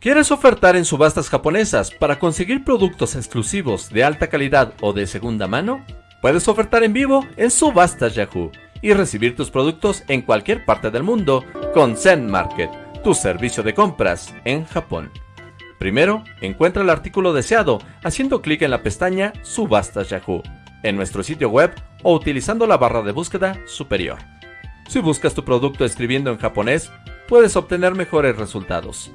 ¿Quieres ofertar en subastas japonesas para conseguir productos exclusivos de alta calidad o de segunda mano? Puedes ofertar en vivo en Subastas Yahoo y recibir tus productos en cualquier parte del mundo con Zen Market, tu servicio de compras en Japón. Primero, encuentra el artículo deseado haciendo clic en la pestaña Subastas Yahoo en nuestro sitio web o utilizando la barra de búsqueda superior. Si buscas tu producto escribiendo en japonés, puedes obtener mejores resultados.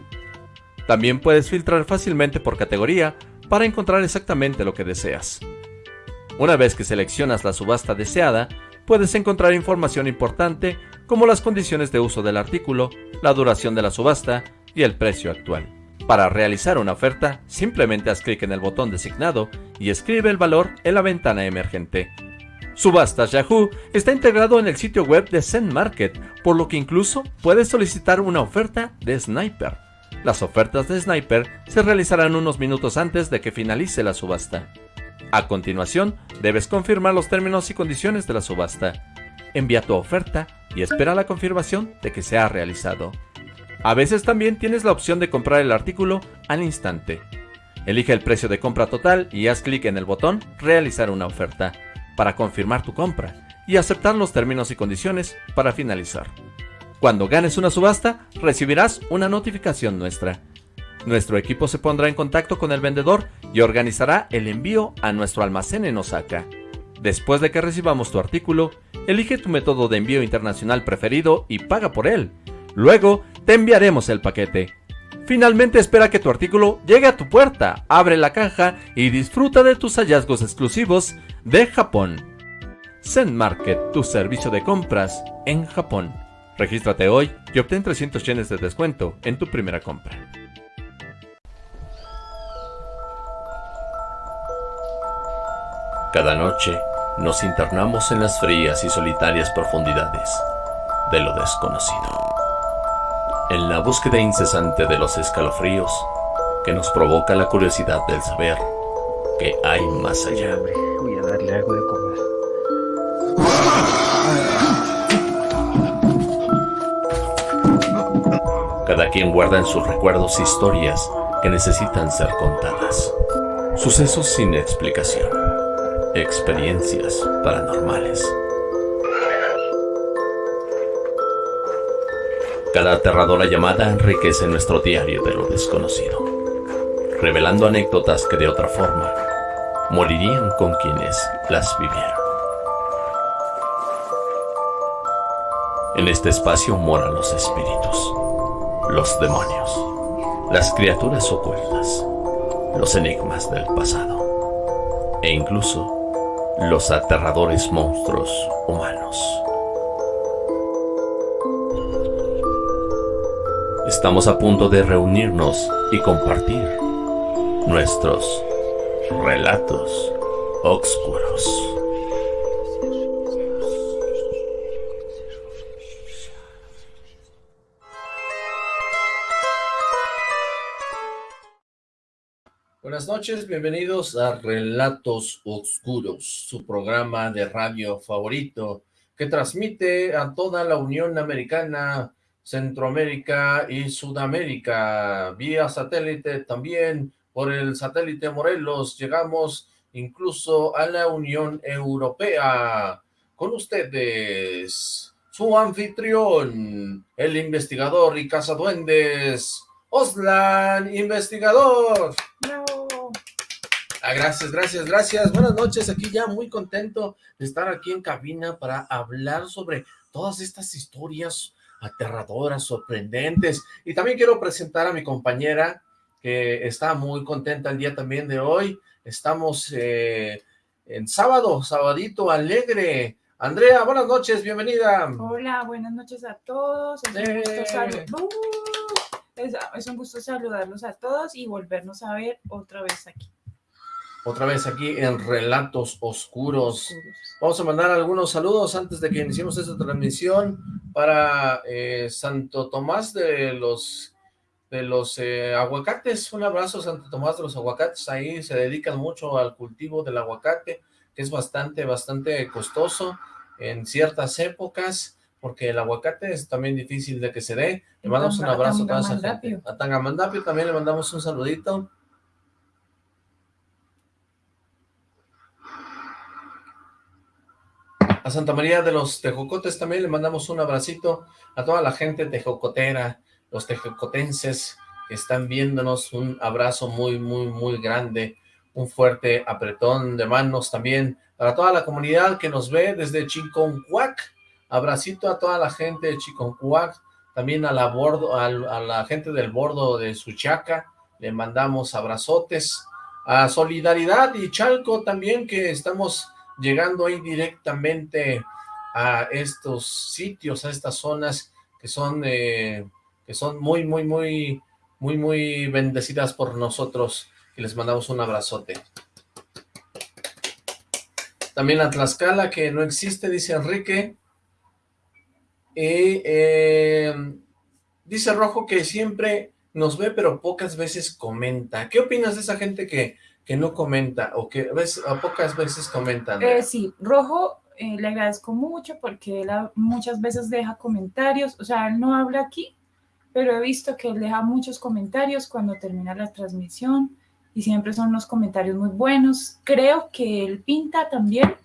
También puedes filtrar fácilmente por categoría para encontrar exactamente lo que deseas. Una vez que seleccionas la subasta deseada, puedes encontrar información importante como las condiciones de uso del artículo, la duración de la subasta y el precio actual. Para realizar una oferta, simplemente haz clic en el botón designado y escribe el valor en la ventana emergente. Subastas Yahoo está integrado en el sitio web de Zen Market, por lo que incluso puedes solicitar una oferta de Sniper. Las ofertas de Sniper se realizarán unos minutos antes de que finalice la subasta. A continuación, debes confirmar los términos y condiciones de la subasta. Envía tu oferta y espera la confirmación de que se ha realizado. A veces también tienes la opción de comprar el artículo al instante. Elige el precio de compra total y haz clic en el botón Realizar una oferta para confirmar tu compra y aceptar los términos y condiciones para finalizar. Cuando ganes una subasta, recibirás una notificación nuestra. Nuestro equipo se pondrá en contacto con el vendedor y organizará el envío a nuestro almacén en Osaka. Después de que recibamos tu artículo, elige tu método de envío internacional preferido y paga por él. Luego, te enviaremos el paquete. Finalmente espera que tu artículo llegue a tu puerta, abre la caja y disfruta de tus hallazgos exclusivos de Japón. Zen Market, tu servicio de compras en Japón. Regístrate hoy y obtén 300 yenes de descuento en tu primera compra. Cada noche nos internamos en las frías y solitarias profundidades de lo desconocido. En la búsqueda incesante de los escalofríos que nos provoca la curiosidad del saber que hay más allá. Voy a darle algo de Cada quien guarda en sus recuerdos historias que necesitan ser contadas. Sucesos sin explicación. Experiencias paranormales. Cada aterradora llamada enriquece nuestro diario de lo desconocido, revelando anécdotas que de otra forma morirían con quienes las vivieron. En este espacio moran los espíritus los demonios, las criaturas ocultas, los enigmas del pasado e incluso los aterradores monstruos humanos. Estamos a punto de reunirnos y compartir nuestros relatos oscuros. Buenas noches, bienvenidos a Relatos Oscuros, su programa de radio favorito, que transmite a toda la Unión Americana, Centroamérica y Sudamérica, vía satélite también, por el satélite Morelos, llegamos incluso a la Unión Europea. Con ustedes, su anfitrión, el investigador y cazaduendes, Oslan, investigador. Ah, gracias, gracias, gracias. Buenas noches, aquí ya muy contento de estar aquí en cabina para hablar sobre todas estas historias aterradoras, sorprendentes. Y también quiero presentar a mi compañera que está muy contenta el día también de hoy. Estamos eh, en sábado, sabadito alegre. Andrea, buenas noches, bienvenida. Hola, buenas noches a todos. Es un, gusto uh, es, es un gusto saludarlos a todos y volvernos a ver otra vez aquí otra vez aquí en Relatos Oscuros. Vamos a mandar algunos saludos antes de que iniciemos esta transmisión para eh, Santo Tomás de los de los eh, aguacates. Un abrazo Santo Tomás de los aguacates. Ahí se dedican mucho al cultivo del aguacate, que es bastante, bastante costoso en ciertas épocas, porque el aguacate es también difícil de que se dé. Le mandamos un abrazo a toda esa gente. A Tangamandapio también le mandamos un saludito. A Santa María de los Tejocotes también le mandamos un abracito a toda la gente tejocotera, los tejocotenses que están viéndonos, un abrazo muy, muy, muy grande, un fuerte apretón de manos también para toda la comunidad que nos ve desde Chiconcuac, abracito a toda la gente de Chiconcuac, también a la, bordo, a, la gente del bordo de Suchaca, le mandamos abrazotes, a Solidaridad y Chalco también que estamos llegando ahí directamente a estos sitios, a estas zonas que son, eh, que son muy, muy, muy, muy, muy bendecidas por nosotros, y les mandamos un abrazote. También a Tlaxcala, que no existe, dice Enrique. Eh, dice Rojo que siempre nos ve, pero pocas veces comenta. ¿Qué opinas de esa gente que que no comenta o que a, pocas veces comentan. Eh, sí, Rojo eh, le agradezco mucho porque él muchas veces deja comentarios, o sea, él no habla aquí, pero he visto que él deja muchos comentarios cuando termina la transmisión y siempre son unos comentarios muy buenos. Creo que él pinta también.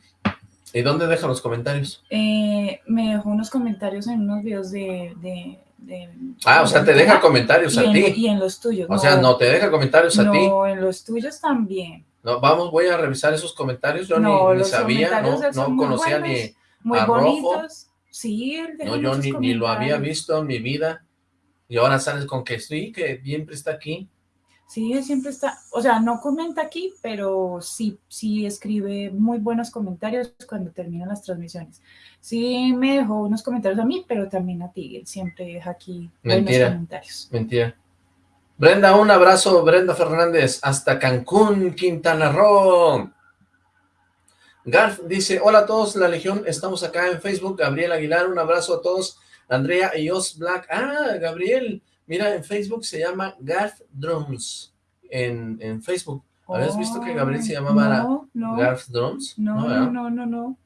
¿Y dónde deja los comentarios? Eh, me dejó unos comentarios en unos videos de ah, o sea, te deja comentarios a ti. Y en los tuyos. O sea, no te deja comentarios a ti. No, en los tuyos también. No, vamos, voy a revisar esos comentarios. Yo ni, sabía, no, no conocía ni muy bonitos. Sí, no, yo ni, ni, lo había visto en mi vida. Y ahora sales con que sí, que siempre está aquí. Sí, siempre está, o sea, no comenta aquí, pero sí, sí escribe muy buenos comentarios cuando terminan las transmisiones. Sí me dejó unos comentarios a mí, pero también a ti, él siempre deja aquí Mentira. buenos comentarios. Mentira. Brenda, un abrazo, Brenda Fernández, hasta Cancún, Quintana Roo. Garf dice, hola a todos, la Legión, estamos acá en Facebook, Gabriel Aguilar, un abrazo a todos, Andrea y Os Black, ah, Gabriel, Mira, en Facebook se llama Garth Drums, en, en Facebook. ¿Habías visto que Gabriel se llamaba no, Garth Drums? No, no, no, no, no.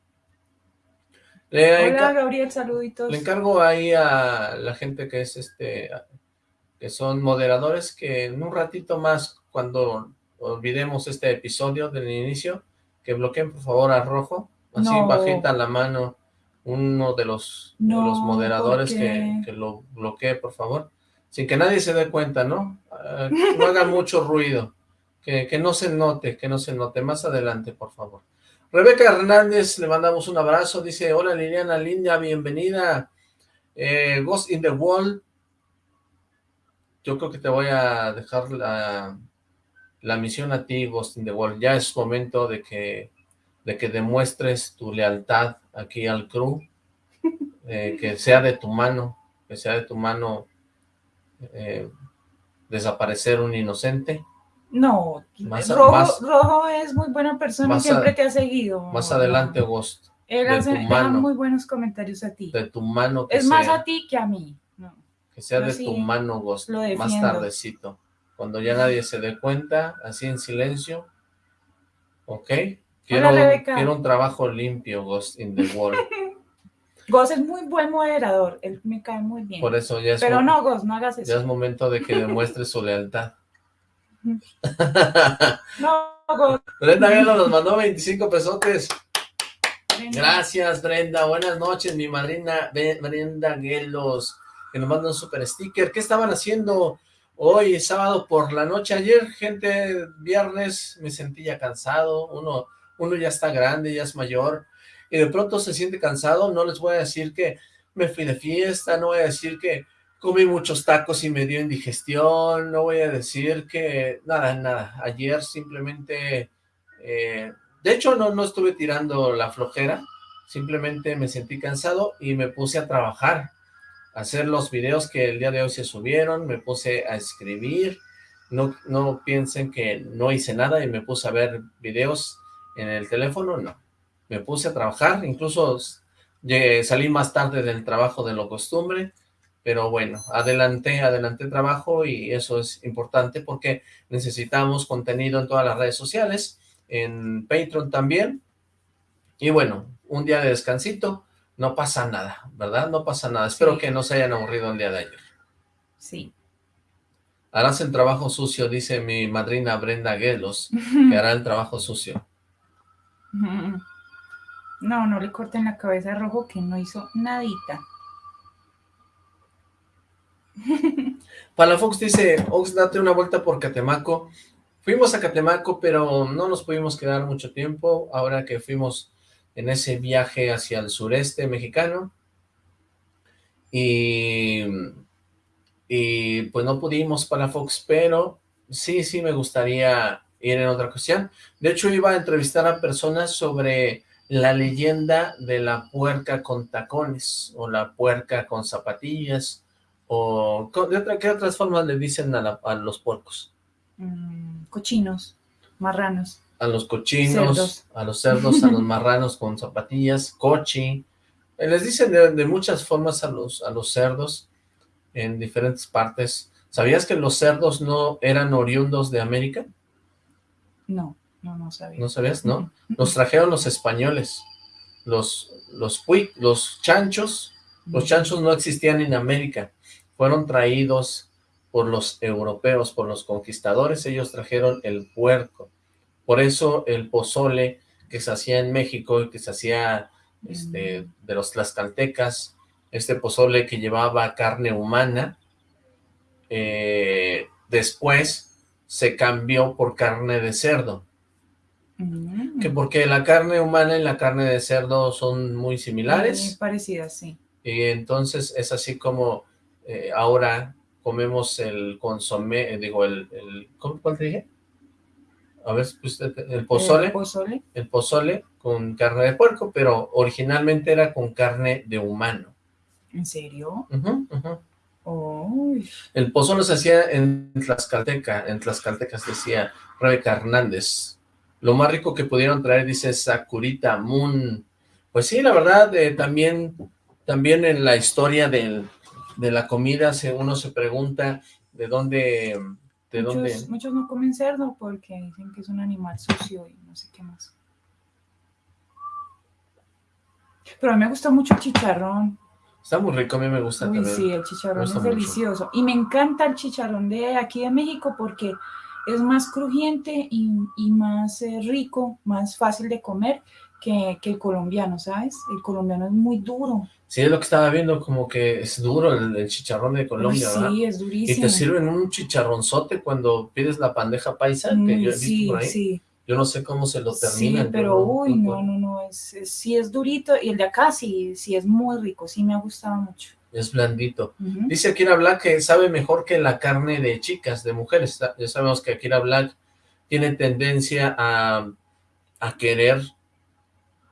Hola, Gabriel, saluditos. Le encargo ahí a la gente que es este, que son moderadores, que en un ratito más, cuando olvidemos este episodio del inicio, que bloqueen por favor a Rojo, así bajita la mano uno de los, de los moderadores que, que, lo bloquee, por favor sin que nadie se dé cuenta, ¿no? Ah, no haga mucho ruido, que, no se note, que no se note. Más adelante, por favor. Rebeca Hernández, le mandamos un abrazo, dice, hola Liliana Linda, bienvenida. Eh, Ghost in the Wall, yo creo que te voy a dejar la, la misión a ti, Ghost in the Wall. Ya es momento de que, de que demuestres tu lealtad aquí al crew, eh, que sea de tu mano, que sea de tu mano eh, desaparecer un inocente. No, Rojo, es muy buena persona, siempre te ha seguido. Más adelante, Ghost. Él hace muy buenos comentarios a ti. De tu mano. es más a ti que a mí. Que sea de tu mano, Ghost, más tardecito. Cuando ya nadie se dé cuenta, así en silencio. ¿Ok? Quiero, quiero un trabajo limpio, Ghost in the Wall. Goz es muy buen moderador, él me cae muy bien. Por eso ya es Pero no, Goz, no hagas eso. Ya es momento de que demuestre su lealtad. No. Brenda Gelo nos mandó 25 pesotes. Gracias, Brenda. Buenas noches, mi madrina Brenda Gelos, que nos manda un super sticker. ¿Qué estaban haciendo hoy, sábado por la noche? Ayer, gente, viernes, me sentía cansado. Uno, uno ya está grande, ya es mayor y de pronto se siente cansado, no les voy a decir que me fui de fiesta, no voy a decir que comí muchos tacos y me dio indigestión, no voy a decir que nada, nada, ayer simplemente, eh, de hecho no, no estuve tirando la flojera, simplemente me sentí cansado y me puse a trabajar, a hacer los videos que el día de hoy se subieron, me puse a escribir, no, no piensen que no hice nada y me puse a ver videos en el teléfono, no, me puse a trabajar, incluso salí más tarde del trabajo de lo costumbre, pero bueno, adelanté, adelanté trabajo y eso es importante porque necesitamos contenido en todas las redes sociales, en Patreon también, y bueno, un día de descansito, no pasa nada, ¿verdad? No pasa nada. Espero que no se hayan aburrido el día de ayer. Sí. Harás el trabajo sucio, dice mi madrina Brenda Guelos, que hará el trabajo sucio. No, no le corten la cabeza a Rojo que no hizo nadita. Palafox dice, Ox, date una vuelta por Catemaco. Fuimos a Catemaco, pero no nos pudimos quedar mucho tiempo, ahora que fuimos en ese viaje hacia el sureste mexicano. Y, y pues no pudimos Palafox, pero sí, sí me gustaría ir en otra cuestión. De hecho, iba a entrevistar a personas sobre la leyenda de la puerca con tacones, o la puerca con zapatillas, o ¿de otra, ¿qué otras formas le dicen a, los puercos? Mm, cochinos, marranos. A los cochinos, a los cerdos, a los marranos con zapatillas, cochi. Eh, les dicen de, muchas formas a los, a los cerdos en diferentes partes. ¿Sabías que los cerdos no eran oriundos de América? No. No, no sabía. ¿No sabías? No. Los trajeron los españoles. Los, los, los chanchos, los chanchos no existían en América. Fueron traídos por los europeos, por los conquistadores. Ellos trajeron el puerco. Por eso el pozole que se hacía en México y que se hacía este, mm. de los tlaxcaltecas, este pozole que llevaba carne humana, eh, después se cambió por carne de cerdo. Que porque la carne humana y la carne de cerdo son muy similares. Muy parecidas, sí. Y entonces es así como eh, ahora comemos el consomé, eh, digo, el, el ¿cuál te dije? A ver, pues, el pozole. El pozole. El pozole con carne de puerco, pero originalmente era con carne de humano. ¿En serio? El pozole se hacía en Tlaxcalteca, en Tlaxcalteca se decía Rebeca Hernández, lo más rico que pudieron traer, dice Sakurita Moon. Pues sí, la verdad, eh, también, también en la historia de la comida uno se pregunta de dónde... De muchos, dónde... muchos no comen cerdo porque dicen que es un animal sucio y no sé qué más. Pero a mí me gusta mucho el chicharrón. Está muy rico, a mí me gusta Uy, sí, el chicharrón es delicioso. Y me encanta el chicharrón de aquí de México porque es más crujiente y, más eh, rico, más fácil de comer que, el colombiano, ¿sabes? El colombiano es muy duro. Sí, es lo que estaba viendo, como que es duro el, chicharrón de Colombia, ¿verdad? Sí, es durísimo. Y te sirven un chicharronzote cuando pides la bandeja paisa, que yo he visto sí, por ahí. Sí. Yo no sé cómo se lo terminan. Sí, pero uy, no, no, no, es, sí es durito, y el de acá sí, sí es muy rico, sí me ha gustado mucho es blandito. Dice Akira Black que sabe mejor que la carne de chicas, de mujeres. Ya sabemos que Akira Black tiene tendencia a, a querer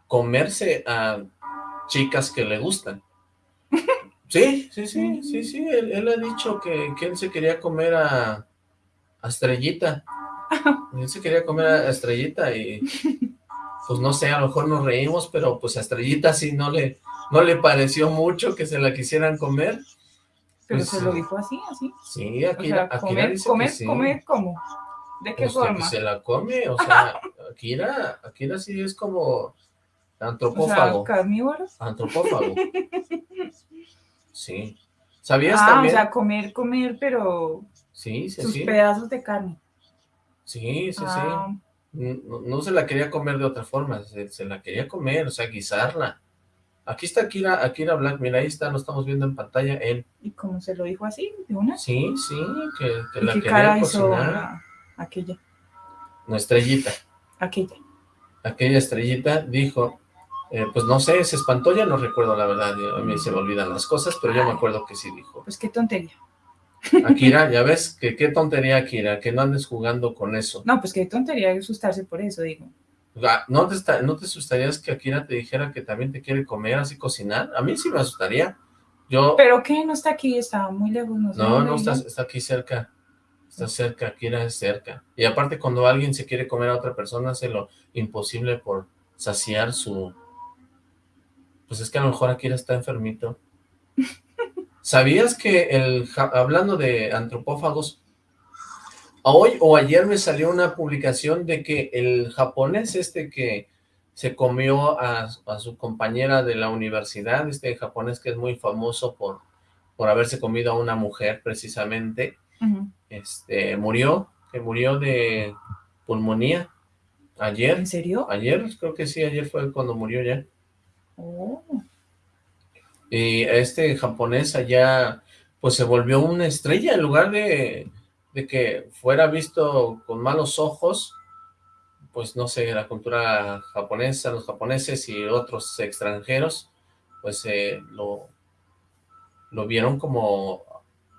comerse a chicas que le gustan. Sí, sí, sí, sí, sí, él, ha dicho que, que, él se quería comer a, a Estrellita. Él se quería comer a Estrellita y pues no sé, a lo mejor nos reímos, pero pues a Estrellita sí no le, no le pareció mucho que se la quisieran comer. Pero pues se lo dijo así, así. Sí, Akira, comer, dice comer, que sí. comer, ¿cómo? ¿De qué pues forma? se la come, o sea, Akira, Akira sí es como antropófago. O sea, carnívoro. Antropófago. Sí. ¿Sabías ah, también? o sea, comer, comer, pero sí, sí, sus sí. pedazos de carne. Sí, sí, ah. sí. No, se la quería comer de otra forma, se, se la quería comer, o sea, guisarla. Aquí está Akira, Akira Black, mira, ahí está, lo estamos viendo en pantalla, él. ¿Y cómo se lo dijo así, de una? Sí, sí, que, que la qué quería cara cocinar. Hizo aquella. No, estrellita. Aquella. Aquella estrellita dijo, eh, pues no sé, se espantó, ya no recuerdo la verdad, a mí se me olvidan las cosas, pero yo me acuerdo que sí dijo. Pues qué tontería. Akira, ya ves, que qué tontería Akira, que no andes jugando con eso. No, pues qué tontería asustarse por eso, digo. ¿No te, ¿No te asustarías que Akira te dijera que también te quiere comer así cocinar? A mí sí me asustaría. Yo... ¿Pero qué? No está aquí, está muy lejos. No, no, no está, está, aquí cerca. Está cerca, Akira es cerca. Y aparte cuando alguien se quiere comer a otra persona, hace lo imposible por saciar su... Pues es que a lo mejor Akira está enfermito. ¿Sabías que el hablando de antropófagos, hoy o ayer me salió una publicación de que el japonés este que se comió a, su compañera de la universidad, este japonés que es muy famoso por, por haberse comido a una mujer precisamente, este murió, que murió de pulmonía ayer. ¿En serio? Ayer, creo que sí, ayer fue cuando murió ya. Oh. Y este japonés allá, pues se volvió una estrella en lugar de, de que fuera visto con malos ojos, pues no sé, la cultura japonesa, los japoneses y otros extranjeros, pues eh, lo, lo vieron como,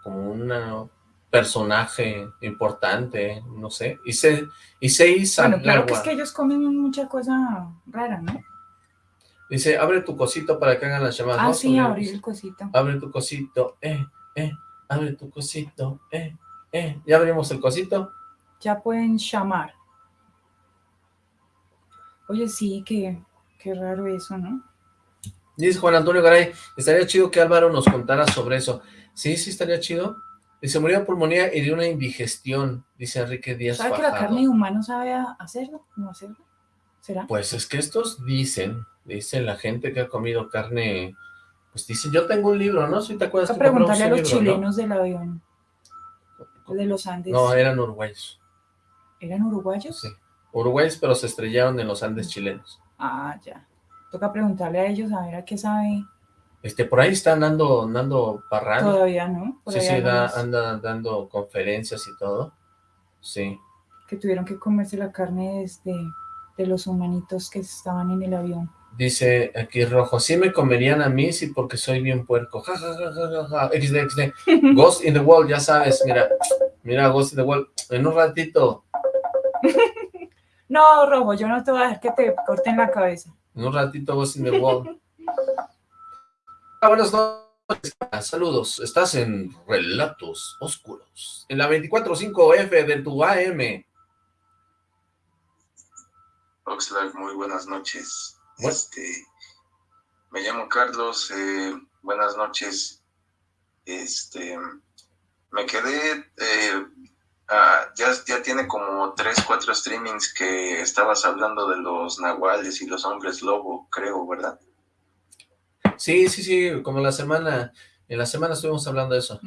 como un personaje importante, no sé, y se, y se hizo Bueno, claro que es que ellos comen mucha cosa rara, ¿no? Dice, abre tu cosito para que hagan las llamadas. Ah, sí, abrir el cosito. Abre tu cosito, eh, eh, abre tu cosito, eh, eh. ¿Ya abrimos el cosito? Ya pueden llamar. Oye, sí, qué, qué raro eso, ¿no? Dice Juan Antonio Garay, estaría chido que Álvaro nos contara sobre eso. Sí, sí, estaría chido. Dice, murió de pulmonía y de una indigestión, dice Enrique Díaz ¿Sabe que la carne humana sabe hacerlo? ¿No hacerlo? ¿Será? Pues es que estos dicen, dicen la gente que ha comido carne, pues dicen, yo tengo un libro, ¿no? Si te acuerdas que preguntarle a los chilenos del avión, de los Andes. No, eran uruguayos. ¿Eran uruguayos? Sí. Uruguayos, pero se estrellaron en los Andes chilenos. Ah, ya. Toca preguntarle a ellos a ver a qué sabe. Este, por ahí está andando, andando parrando. Todavía, ¿no? sí, sí, anda dando conferencias y todo. Sí. Que tuvieron que comerse la carne desde de los humanitos que estaban en el avión. Dice aquí Rojo, sí me comerían a mí, sí, porque soy bien puerco. Ja, ja, ja, ja, ja, XD, XD. Ghost in the Wall, ya sabes, mira. Mira, Ghost in the Wall. En un ratito. No, Rojo, yo no te voy a dejar que te corten la cabeza. En un ratito vos in the wall. Ah, buenas noches, saludos. Estás en Relatos Oscuros, en la 24.5F de tu AM. Oxlack, muy buenas noches. Este, me llamo Carlos, eh, buenas noches. Este, me quedé eh, Ah, ya, ya tiene como tres, cuatro streamings que estabas hablando de los nahuales y los hombres lobo, creo, ¿verdad? Sí, sí, sí, como la semana, en la semana estuvimos hablando de eso.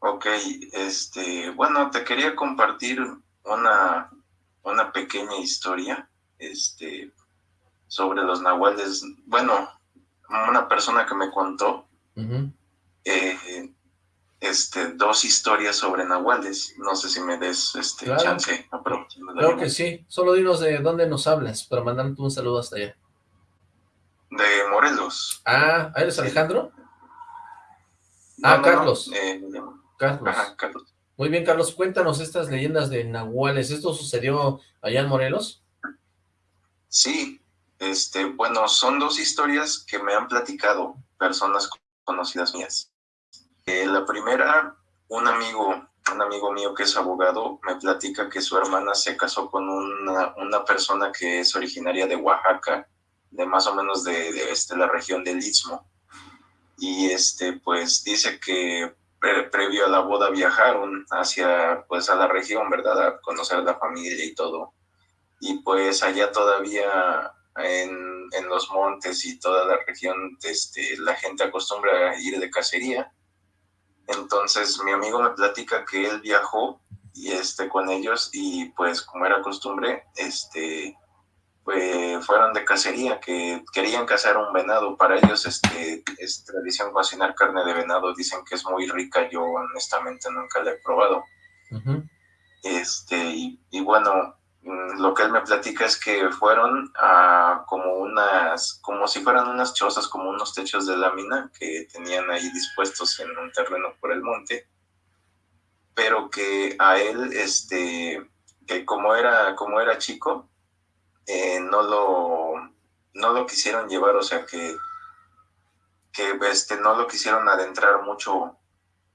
Ok, este, bueno, te quería compartir una, una pequeña historia, este, sobre los nahuales, bueno, una persona que me contó, eh, este, dos historias sobre nahuales. No sé si me des este chance. Claro que sí. Solo dinos de dónde nos hablas para mandarte un saludo hasta allá. De Morelos. Ah, ¿eres Alejandro? ah, Carlos. Eh, Carlos. Carlos. Muy bien, Carlos. Cuéntanos estas leyendas de nahuales. ¿Esto sucedió allá en Morelos? Sí. Este, bueno, son dos historias que me han platicado personas conocidas mías. Eh, la primera, un amigo, un amigo mío que es abogado, me platica que su hermana se casó con una, una persona que es originaria de Oaxaca, de más o menos de, este, la región del Istmo. Y este, pues dice que previo a la boda viajaron hacia, pues a la región, ¿verdad? A conocer la familia y todo. Y pues allá todavía en, en los montes y toda la región, este, la gente acostumbra a ir de cacería entonces mi amigo me platica que él viajó y este con ellos y pues como era costumbre, este pues fueron de cacería, que querían cazar un venado. Para ellos este, es tradición cocinar carne de venado. Dicen que es muy rica. Yo honestamente nunca la he probado. Este, y, y, bueno, Mm, lo que él me platica es que fueron a como unas, como si fueran unas chozas, como unos techos de lámina que tenían ahí dispuestos en un terreno por el monte, pero que a él, este, que como era, como era chico, eh, no lo, no lo quisieron llevar, o sea que, que este, no lo quisieron adentrar mucho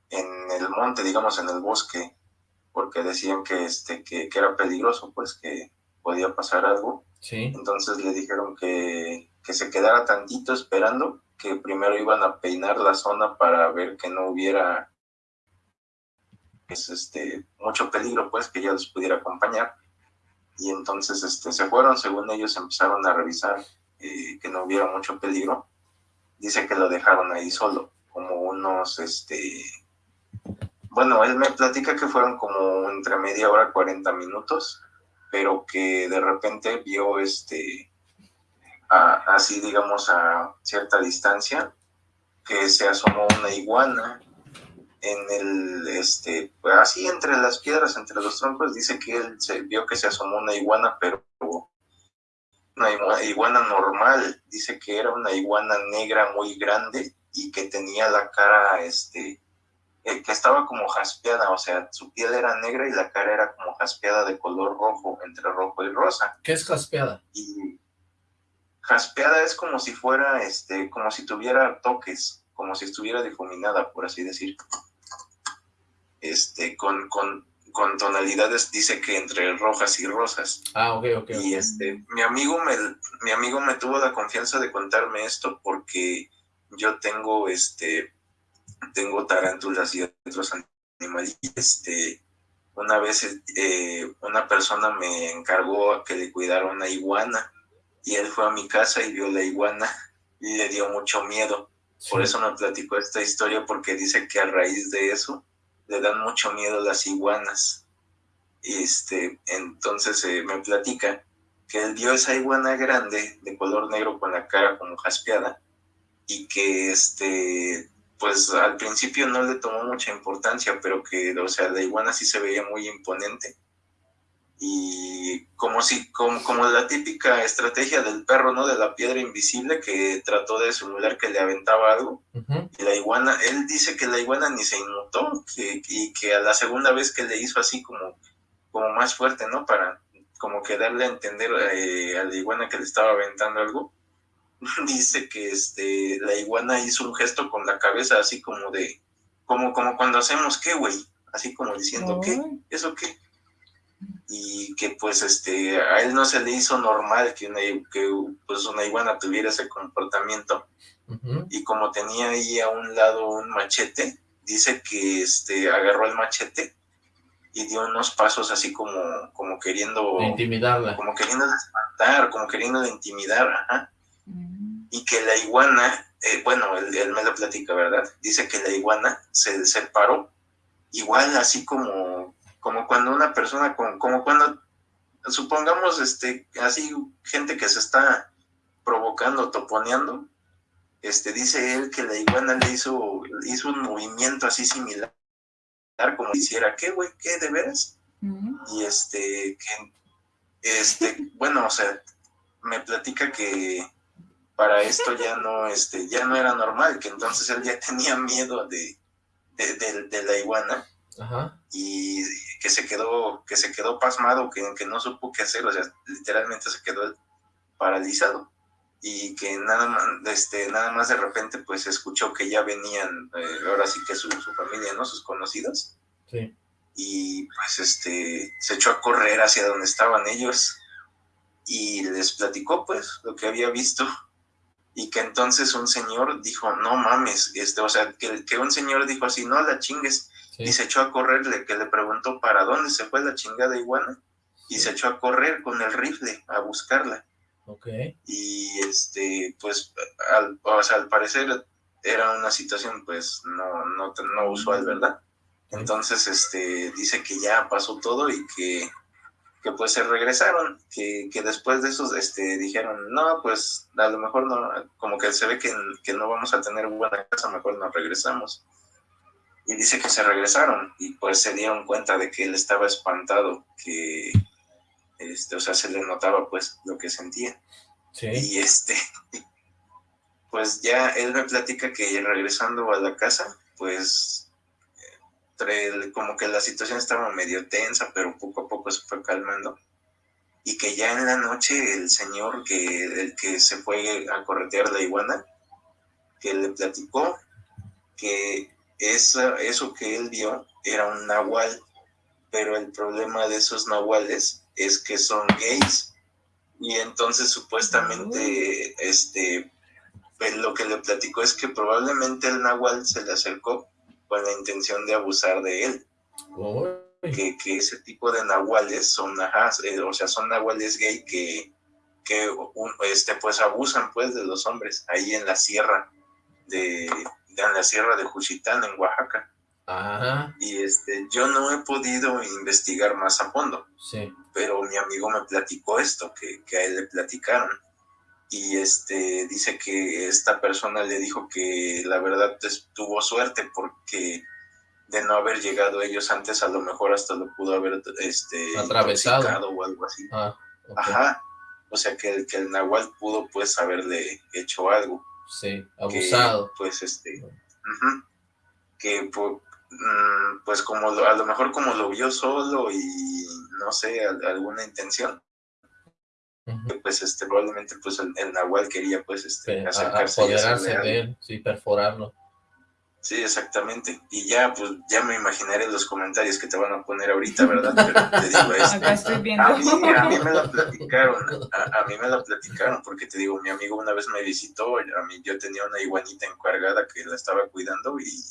en el monte, digamos en el bosque, porque decían que, este, que, era peligroso, pues que podía pasar algo. Sí. Entonces le dijeron que, que se quedara tantito esperando, que primero iban a peinar la zona para ver que no hubiera pues, este, mucho peligro, pues que ya los pudiera acompañar. Y entonces este, se fueron, según ellos empezaron a revisar eh, que no hubiera mucho peligro, dice que lo dejaron ahí solo, como unos, este, bueno, él me platica que fueron como entre media hora, 40 minutos, pero que de repente vio, este, así digamos a cierta distancia, que se asomó una iguana en el, este, así entre las piedras, entre los troncos, dice que él se vio que se asomó una iguana, pero una iguana normal, dice que era una iguana negra muy grande y que tenía la cara, este, eh, que estaba como jaspeada, o sea, su piel era negra y la cara era como jaspeada de color rojo, entre rojo y rosa. ¿Qué es jaspeada? Y jaspeada es como si fuera, este, como si tuviera toques, como si estuviera difuminada, por así decir este, con, con, con tonalidades, dice que entre rojas y rosas. Ah, ok, ok. Y este, mi amigo me, mi amigo me tuvo la confianza de contarme esto porque yo tengo, este, tengo tarántulas y otros animales. Este, una vez eh, una persona me encargó que le cuidara una iguana y él fue a mi casa y vio la iguana y le dio mucho miedo. Por eso me platicó esta historia porque dice que a raíz de eso le dan mucho miedo las iguanas. Y este, entonces eh, me platica que él vio esa iguana grande de color negro con la cara como jaspeada y que este pues al principio no le tomó mucha importancia, pero que, o sea, la iguana sí se veía muy imponente y como si como, como la típica estrategia del perro no de la piedra invisible que trató de simular que le aventaba algo y la iguana él dice que la iguana ni se inmutó que, y que a la segunda vez que le hizo así como como más fuerte no para como que darle a entender eh, a la iguana que le estaba aventando algo dice que este la iguana hizo un gesto con la cabeza así como de como como cuando hacemos qué güey así como diciendo qué eso qué y que pues este a él no se le hizo normal que una, que, pues una iguana tuviera ese comportamiento y como tenía ahí a un lado un machete dice que este agarró el machete y dio unos pasos así como como queriendo intimidarla como queriendo espantar como queriendo intimidar ajá. Mm. y que la iguana eh, bueno él, él, me lo platica verdad dice que la iguana se separó igual así como como cuando una persona, con, como cuando, supongamos, este, así, gente que se está provocando, toponeando, este, dice él que la iguana le hizo, hizo un movimiento así similar, como hiciera, ¿qué, güey? ¿Qué, de veras? Y este, que, este, bueno, o sea, me platica que para esto ya no, este, ya no era normal, que entonces él ya tenía miedo de, de la iguana, y que se quedó, que se quedó pasmado, que, que no supo qué hacer, o sea, literalmente se quedó paralizado y que nada más, este, nada más de repente pues escuchó que ya venían, eh, ahora sí que su, su, familia, ¿no? Sus conocidos. Sí. Y pues este, se echó a correr hacia donde estaban ellos y les platicó pues lo que había visto y que entonces un señor dijo, no mames, este, o sea, que, que un señor dijo así, no la chingues, y se echó a correr, que le preguntó para dónde se fue la chingada iguana, y se echó a correr con el rifle a buscarla. Okay. Y este, pues, al, o sea, al parecer era una situación, pues, no, no, no usual, ¿verdad? Entonces, este, dice que ya pasó todo y que, que pues se regresaron, que, que después de eso, este, dijeron, no, pues, a lo mejor no, como que se ve que, que no vamos a tener buena casa, mejor nos regresamos y dice que se regresaron y pues se dieron cuenta de que él estaba espantado, que, este, o sea, se le notaba pues lo que sentía. Y este, pues ya él me platica que regresando a la casa, pues como que la situación estaba medio tensa, pero poco a poco se fue calmando. Y que ya en la noche el señor que, el que se fue a corretear la iguana, que le platicó que eso, eso que él vio era un nahual, pero el problema de esos nahuales es que son gays. Y entonces supuestamente, este, pues, lo que le platicó es que probablemente el nahual se le acercó con la intención de abusar de él. que, que, ese tipo de nahuales son, ajá, eh, o sea, son nahuales gay que, que este, pues abusan pues de los hombres ahí en la sierra de, en la sierra de Juchitán en Oaxaca. Ajá. Y este, yo no he podido investigar más a fondo. Sí. Pero mi amigo me platicó esto, que, que a él le platicaron y este dice que esta persona le dijo que la verdad tuvo suerte porque de no haber llegado ellos antes a lo mejor hasta lo pudo haber este atravesado o algo así ah, ajá o sea que el que el nahual pudo pues haberle hecho algo sí abusado. pues este que pues, pues como a lo mejor como lo vio solo y no sé alguna intención pues este probablemente pues el, Nahual quería pues este acercarse apoderarse de él, sí, perforarlo. Sí, exactamente. Y ya, pues, ya me imaginaré los comentarios que te van a poner ahorita, ¿verdad? Pero te digo esto. A mí, a mí me lo platicaron, a, mí me lo platicaron, porque te digo, mi amigo una vez me visitó, a mí yo tenía una iguanita encargada que la estaba cuidando y,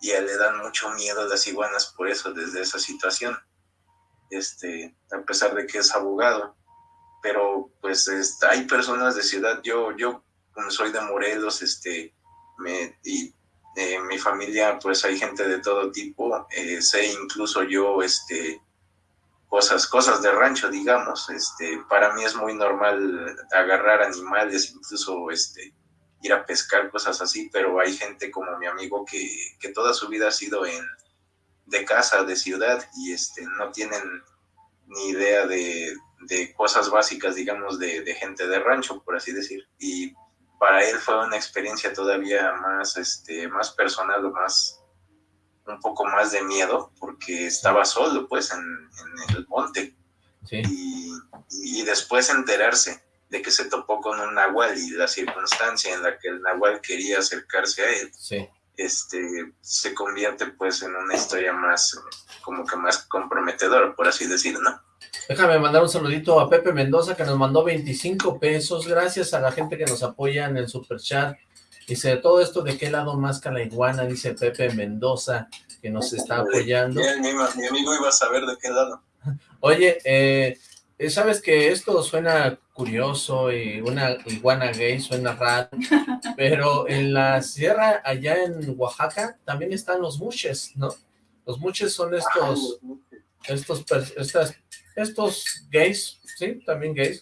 y a él le dan mucho miedo las iguanas por eso, desde esa situación. Este, a pesar de que es abogado pero pues hay personas de ciudad, yo, yo como soy de Morelos, este, me, y eh, mi familia, pues hay gente de todo tipo, eh, sé incluso yo, este, cosas, cosas de rancho, digamos, este, para mí es muy normal agarrar animales, incluso, este, ir a pescar, cosas así, pero hay gente como mi amigo que, que toda su vida ha sido en, de casa, de ciudad, y este, no tienen ni idea de, de cosas básicas, digamos, de, gente de rancho, por así decir. Y para él fue una experiencia todavía más, este, más personal o más, un poco más de miedo, porque estaba solo, pues, en, el monte. Y, y, después enterarse de que se topó con un nahual y la circunstancia en la que el nahual quería acercarse a él, este, se convierte, pues, en una historia más, como que más comprometedora, por así decirlo, ¿no? Déjame mandar un saludito a Pepe Mendoza que nos mandó 25 pesos. Gracias a la gente que nos apoya en el super chat. Dice, todo esto de qué lado más la iguana, dice Pepe Mendoza, que nos está apoyando. mi, amigo iba a saber de qué lado. Oye, eh, sabes que esto suena curioso y una iguana gay suena raro, pero en la sierra allá en Oaxaca también están los muches, ¿no? Los muches son estos, estos, estas estos gays, sí, también gays,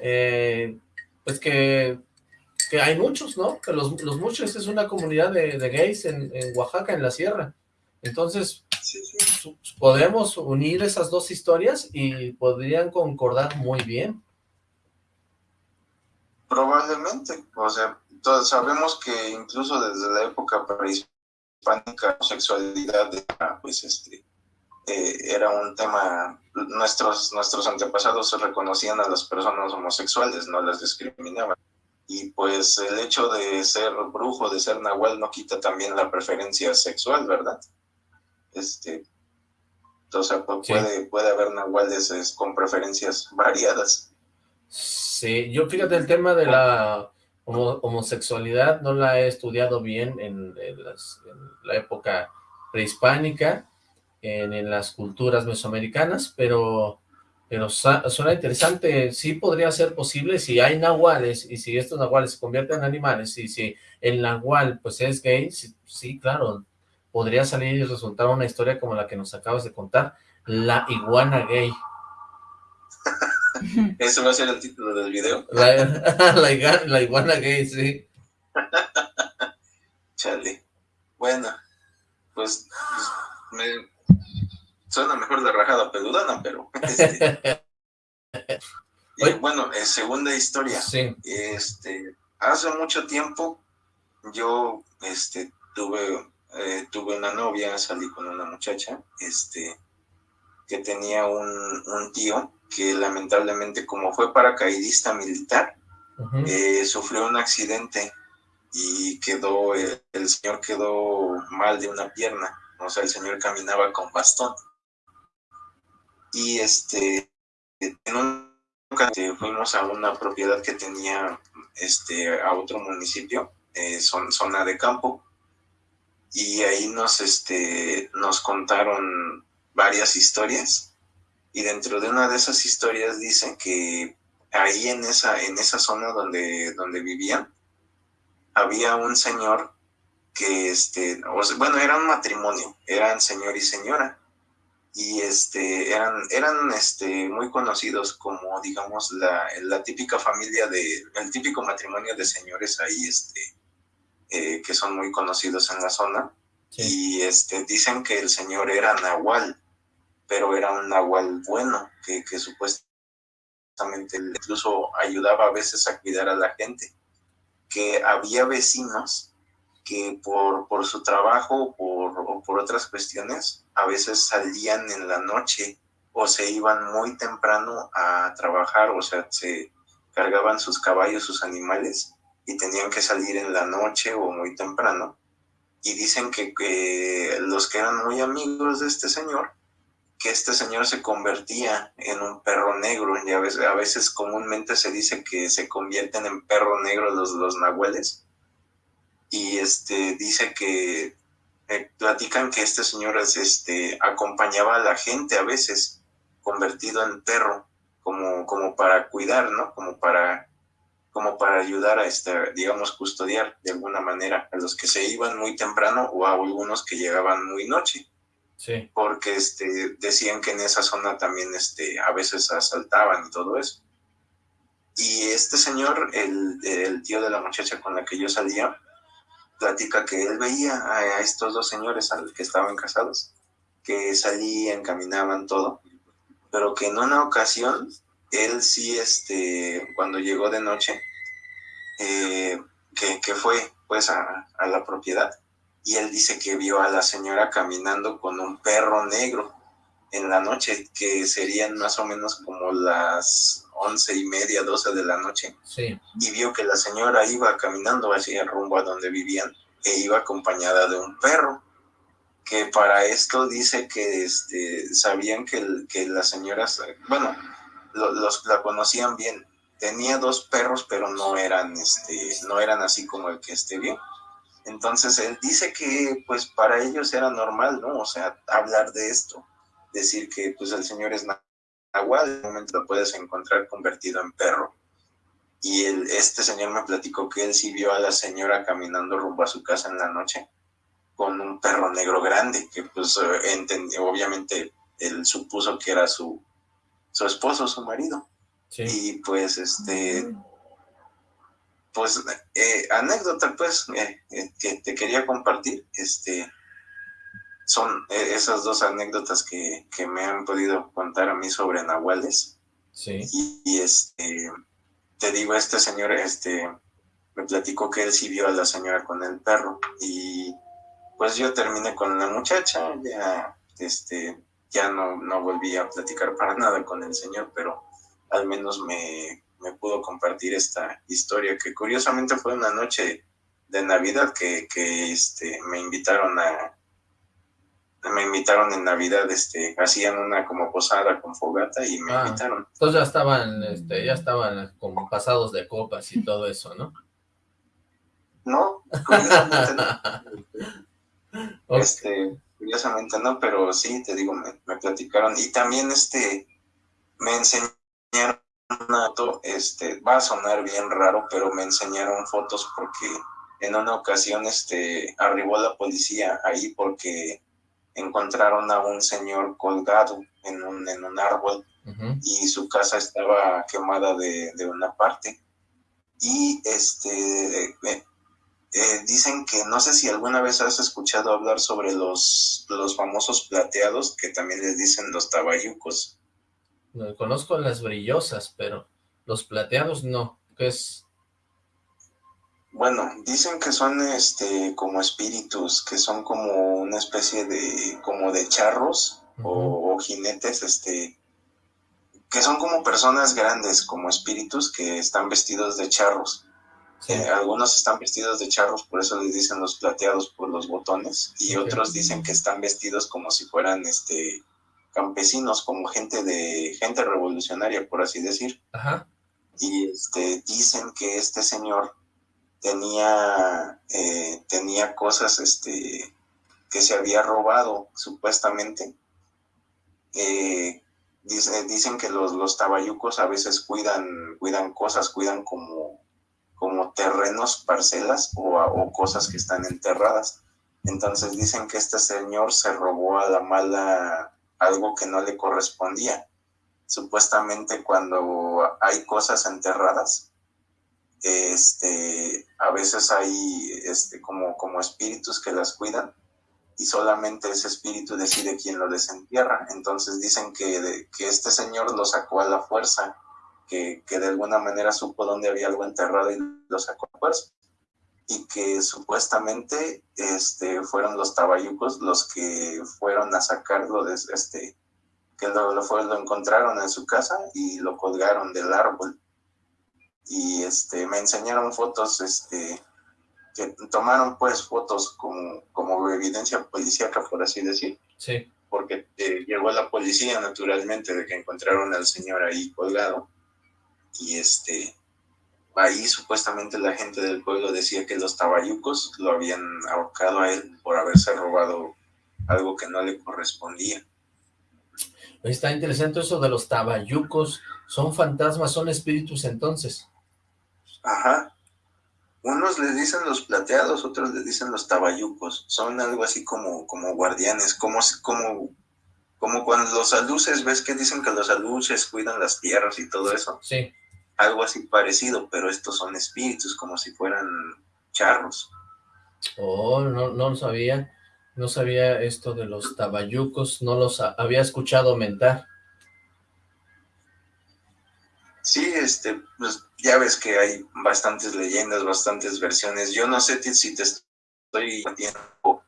eh, pues que, que, hay muchos, ¿no? Que los, los muchos es una comunidad de, gays en, Oaxaca, en la sierra. Entonces, podemos unir esas dos historias y podrían concordar muy bien. Probablemente, o sea, todos sabemos que incluso desde la época prehispánica, la sexualidad, pues, este, eh, era un tema, nuestros, nuestros antepasados reconocían a las personas homosexuales, no las discriminaban. Y pues el hecho de ser brujo, de ser nahual, no quita también la preferencia sexual, ¿verdad? Este, entonces puede, puede haber nahuales con preferencias variadas. Sí, yo fíjate el tema de la homosexualidad no la he estudiado bien en, en la época prehispánica, en, las culturas mesoamericanas, pero, pero suena interesante, sí podría ser posible si hay nahuales y si estos nahuales se convierten en animales y si el nahual pues es gay, sí, claro, podría salir y resultar una historia como la que nos acabas de contar, la iguana gay. ¿Eso va a ser el título del video? La, iguana gay, sí. Chale. Bueno, pues, pues me, Suena mejor la rajada peludana, pero... Este, bueno, eh, segunda historia. Este, hace mucho tiempo yo este, tuve, eh, tuve una novia, salí con una muchacha este, que tenía un, tío que lamentablemente como fue paracaidista militar, eh, sufrió un accidente y quedó, el señor quedó mal de una pierna, o sea, el señor caminaba con bastón y este, en un fuimos a una propiedad que tenía este, a otro municipio, eh, zona de campo, y ahí nos, este, nos contaron varias historias y dentro de una de esas historias dicen que ahí en esa, en esa zona donde, donde vivían había un señor que, este, bueno, era un matrimonio, eran señor y señora y este eran eran este muy conocidos como digamos la, la típica familia de el típico matrimonio de señores ahí este eh, que son muy conocidos en la zona. Y este dicen que el señor era nahual pero era un nahual bueno que, que supuestamente incluso ayudaba a veces a cuidar a la gente. Que había vecinos que por, por su trabajo por, o por otras cuestiones a veces salían en la noche o se iban muy temprano a trabajar, o sea, se cargaban sus caballos, sus animales y tenían que salir en la noche o muy temprano. Y dicen que, los que eran muy amigos de este señor, que este señor se convertía en un perro negro, y a veces, a veces comúnmente se dice que se convierten en perro negro los, los nahueles, y este dice que eh, platican que este señor este acompañaba a la gente a veces convertido en perro como como para cuidar no como para como para ayudar a este digamos custodiar de alguna manera a los que se iban muy temprano o a algunos que llegaban muy noche. Sí. Porque este decían que en esa zona también este a veces asaltaban y todo eso. Y este señor el, el tío de la muchacha con la que yo salía platica que él veía a, estos dos señores que estaban casados, que salían, caminaban, todo, pero que en una ocasión, él sí, este, cuando llegó de noche, eh, que, fue pues a, a la propiedad, y él dice que vio a la señora caminando con un perro negro en la noche, que serían más o menos como las once y media, doce de la noche, sí. y vio que la señora iba caminando hacia el rumbo a donde vivían e iba acompañada de un perro, que para esto dice que este, sabían que, que las señoras, bueno, los la conocían bien, tenía dos perros, pero no eran, este, no eran así como el que esté bien. Entonces él dice que pues para ellos era normal, ¿no? O sea, hablar de esto, decir que pues el señor es agua, de momento lo puedes encontrar convertido en perro. Y el, este señor me platicó que él sí vio a la señora caminando rumbo a su casa en la noche con un perro negro grande, que pues entendió, obviamente él supuso que era su, su esposo, su marido. Y pues este, pues eh, anécdota pues eh, eh, que te quería compartir, este, son eh, esas dos anécdotas que, que, me han podido contar a mí sobre nahuales. Sí. Y, este, te digo, este señor, este, me platicó que él sí vio a la señora con el perro y pues yo terminé con la muchacha, ya, este, ya no, no volví a platicar para nada con el señor, pero al menos me, me pudo compartir esta historia que curiosamente fue una noche de Navidad que, que este, me invitaron a, me invitaron en Navidad, este, hacían una como posada con fogata y me ah, invitaron. Entonces ya estaban, este, ya estaban como pasados de copas y todo eso, ¿no? No, curiosamente no. Este, curiosamente no, pero sí, te digo, me, me, platicaron. Y también, este, me enseñaron este, va a sonar bien raro, pero me enseñaron fotos porque en una ocasión, este, arribó la policía ahí porque encontraron a un señor colgado en un, en un árbol y su casa estaba quemada de, de una parte. Y este eh, eh, dicen que no sé si alguna vez has escuchado hablar sobre los, los famosos plateados que también les dicen los tabayucos. No, conozco las brillosas, pero los plateados no. ¿Qué es? Bueno, dicen que son este como espíritus, que son como una especie de como de charros o, jinetes, este que son como personas grandes, como espíritus que están vestidos de charros. Eh, algunos están vestidos de charros, por eso les dicen los plateados por los botones, y otros dicen que están vestidos como si fueran este campesinos, como gente de gente revolucionaria, por así decir. Ajá. Y este dicen que este señor tenía, eh, tenía cosas este, que se había robado, supuestamente, eh, dicen que los, los tabayucos a veces cuidan, cuidan cosas, cuidan como, como terrenos, parcelas o, o cosas que están enterradas. Entonces dicen que este señor se robó a la mala algo que no le correspondía. Supuestamente cuando hay cosas enterradas, este, a veces hay este, como, como espíritus que las cuidan y solamente ese espíritu decide quién lo desentierra. Entonces dicen que, que este señor lo sacó a la fuerza, que, que, de alguna manera supo dónde había algo enterrado y lo sacó a fuerza. Y que supuestamente este, fueron los tabayucos los que fueron a sacarlo, de, este, que lo, lo, fue, lo encontraron en su casa y lo colgaron del árbol. Y este, me enseñaron fotos este, que tomaron pues fotos como, como evidencia policíaca, por así decir. Sí. Porque eh, llegó la policía naturalmente de que encontraron al señor ahí colgado. Y este, ahí supuestamente la gente del pueblo decía que los tabayucos lo habían ahorcado a él por haberse robado algo que no le correspondía. Está interesante eso de los tabayucos. ¿Son fantasmas, son espíritus entonces? Ajá. Unos les dicen los plateados, otros les dicen los tabayucos. Son algo así como, como guardianes, como, como, como cuando los aluces, ves que dicen que los aluces cuidan las tierras y todo eso. Sí. Algo así parecido, pero estos son espíritus, como si fueran charros. Oh, no, no lo sabía. No sabía esto de los tabayucos, no los había escuchado mentar. Este, pues ya ves que hay bastantes leyendas, bastantes versiones. Yo no sé si te estoy metiendo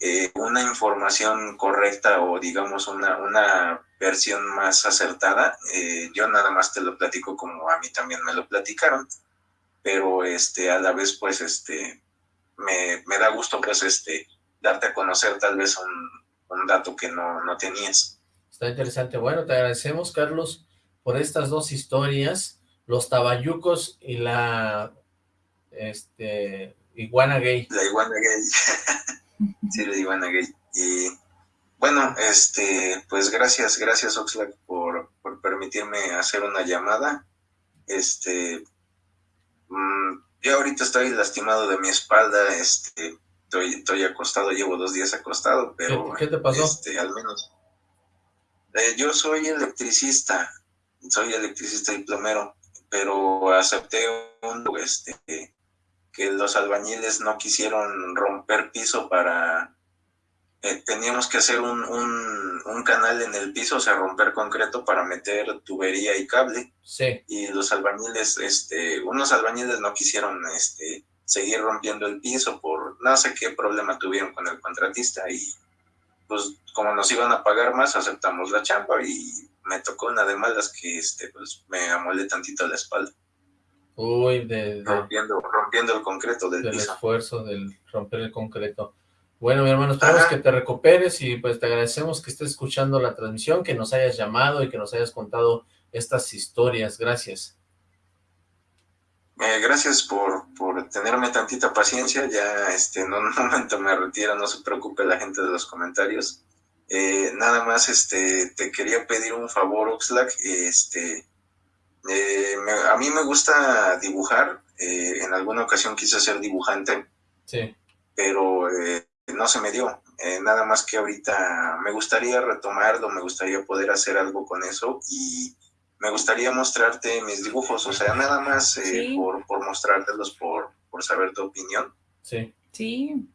eh, una información correcta o digamos una, una versión más acertada. Eh, yo nada más te lo platico como a mí también me lo platicaron, pero este, a la vez pues este, me, me da gusto pues este, darte a conocer tal vez un, un dato que no, no tenías. Está interesante. Bueno, te agradecemos, Carlos por estas dos historias, los tabayucos y la este iguana gay. La iguana gay. sí, la iguana gay. Y bueno, este, pues gracias, gracias Oxlack por, por permitirme hacer una llamada. Este, mmm, yo ahorita estoy lastimado de mi espalda, este, estoy, estoy acostado, llevo dos días acostado, pero... ¿Qué, te pasó? Este, al menos... Eh, yo soy electricista, soy electricista y plomero, pero acepté un, este, que los albañiles no quisieron romper piso para... Eh, teníamos que hacer un, un, canal en el piso, o sea, romper concreto para meter tubería y cable. Sí. Y los albañiles, este, unos albañiles no quisieron este, seguir rompiendo el piso por no sé qué problema tuvieron con el contratista y pues como nos iban a pagar más, aceptamos la chamba y me tocó una de malas que este, pues, me amolé tantito la espalda. Uy, de, rompiendo, rompiendo el concreto del, del esfuerzo del romper el concreto. Bueno, mi hermano, esperamos que te recuperes y pues te agradecemos que estés escuchando la transmisión, que nos hayas llamado y que nos hayas contado estas historias. Gracias. Eh, gracias por, por tenerme tantita paciencia. Ya este, en un momento me retiro, no se preocupe la gente de los comentarios. Eh, nada más este, te quería pedir un favor, Oxlack. Este, eh, a mí me gusta dibujar. Eh, en alguna ocasión quise ser dibujante. Sí. Pero no se me dio. nada más que ahorita me gustaría retomarlo, me gustaría poder hacer algo con eso y me gustaría mostrarte mis dibujos. O sea, nada más por, por mostrártelos, por, por saber tu opinión. Sí. Sí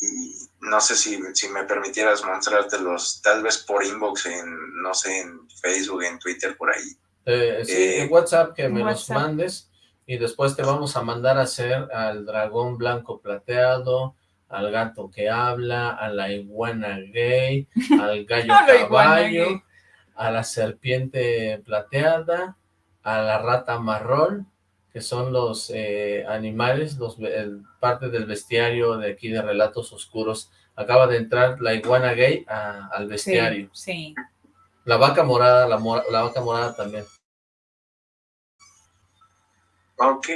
y no sé si, si me permitieras mostrártelos, tal vez por inbox, en, no sé, en Facebook, en Twitter, por ahí. Eh, sí, en eh, WhatsApp que me los mandes y después te vamos a mandar a hacer al dragón blanco plateado, al gato que habla, a la iguana gay, al gallo caballo, a la serpiente plateada, a la rata marrón, que son los eh, animales, los parte del bestiario de aquí de Relatos Oscuros. Acaba de entrar la iguana gay al bestiario. Sí, La vaca morada, la, la vaca morada también. Ok,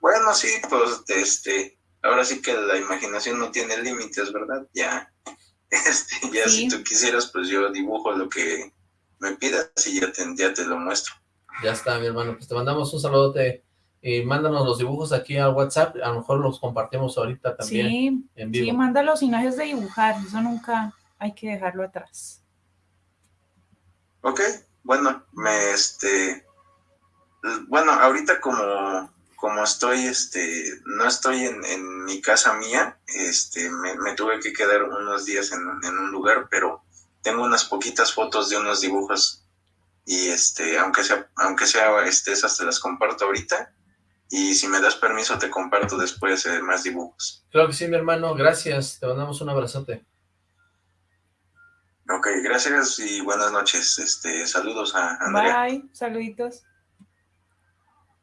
bueno, sí, pues, este, ahora sí que la imaginación no tiene límites, ¿verdad? Ya, este, ya si tú quisieras, pues yo dibujo lo que, me pidas y ya te, ya te lo muestro. Ya está, mi hermano, pues te mandamos un saludote y mándanos los dibujos aquí al WhatsApp, a lo mejor los compartimos ahorita también Sí, en vivo. sí, mándalos y no dejes de dibujar, eso nunca hay que dejarlo atrás. Ok, bueno, me este, bueno, ahorita como, como estoy, este, no estoy en, en mi casa mía, este, me, me tuve que quedar unos días en, en un lugar, pero tengo unas poquitas fotos de unos dibujos y este, aunque sea, aunque sea, este, esas te las comparto ahorita y si me das permiso te comparto después eh, más dibujos. Claro que sí, mi hermano, gracias, te mandamos un abrazote. Ok, gracias y buenas noches. Este, saludos a Andrea. Bye, saluditos.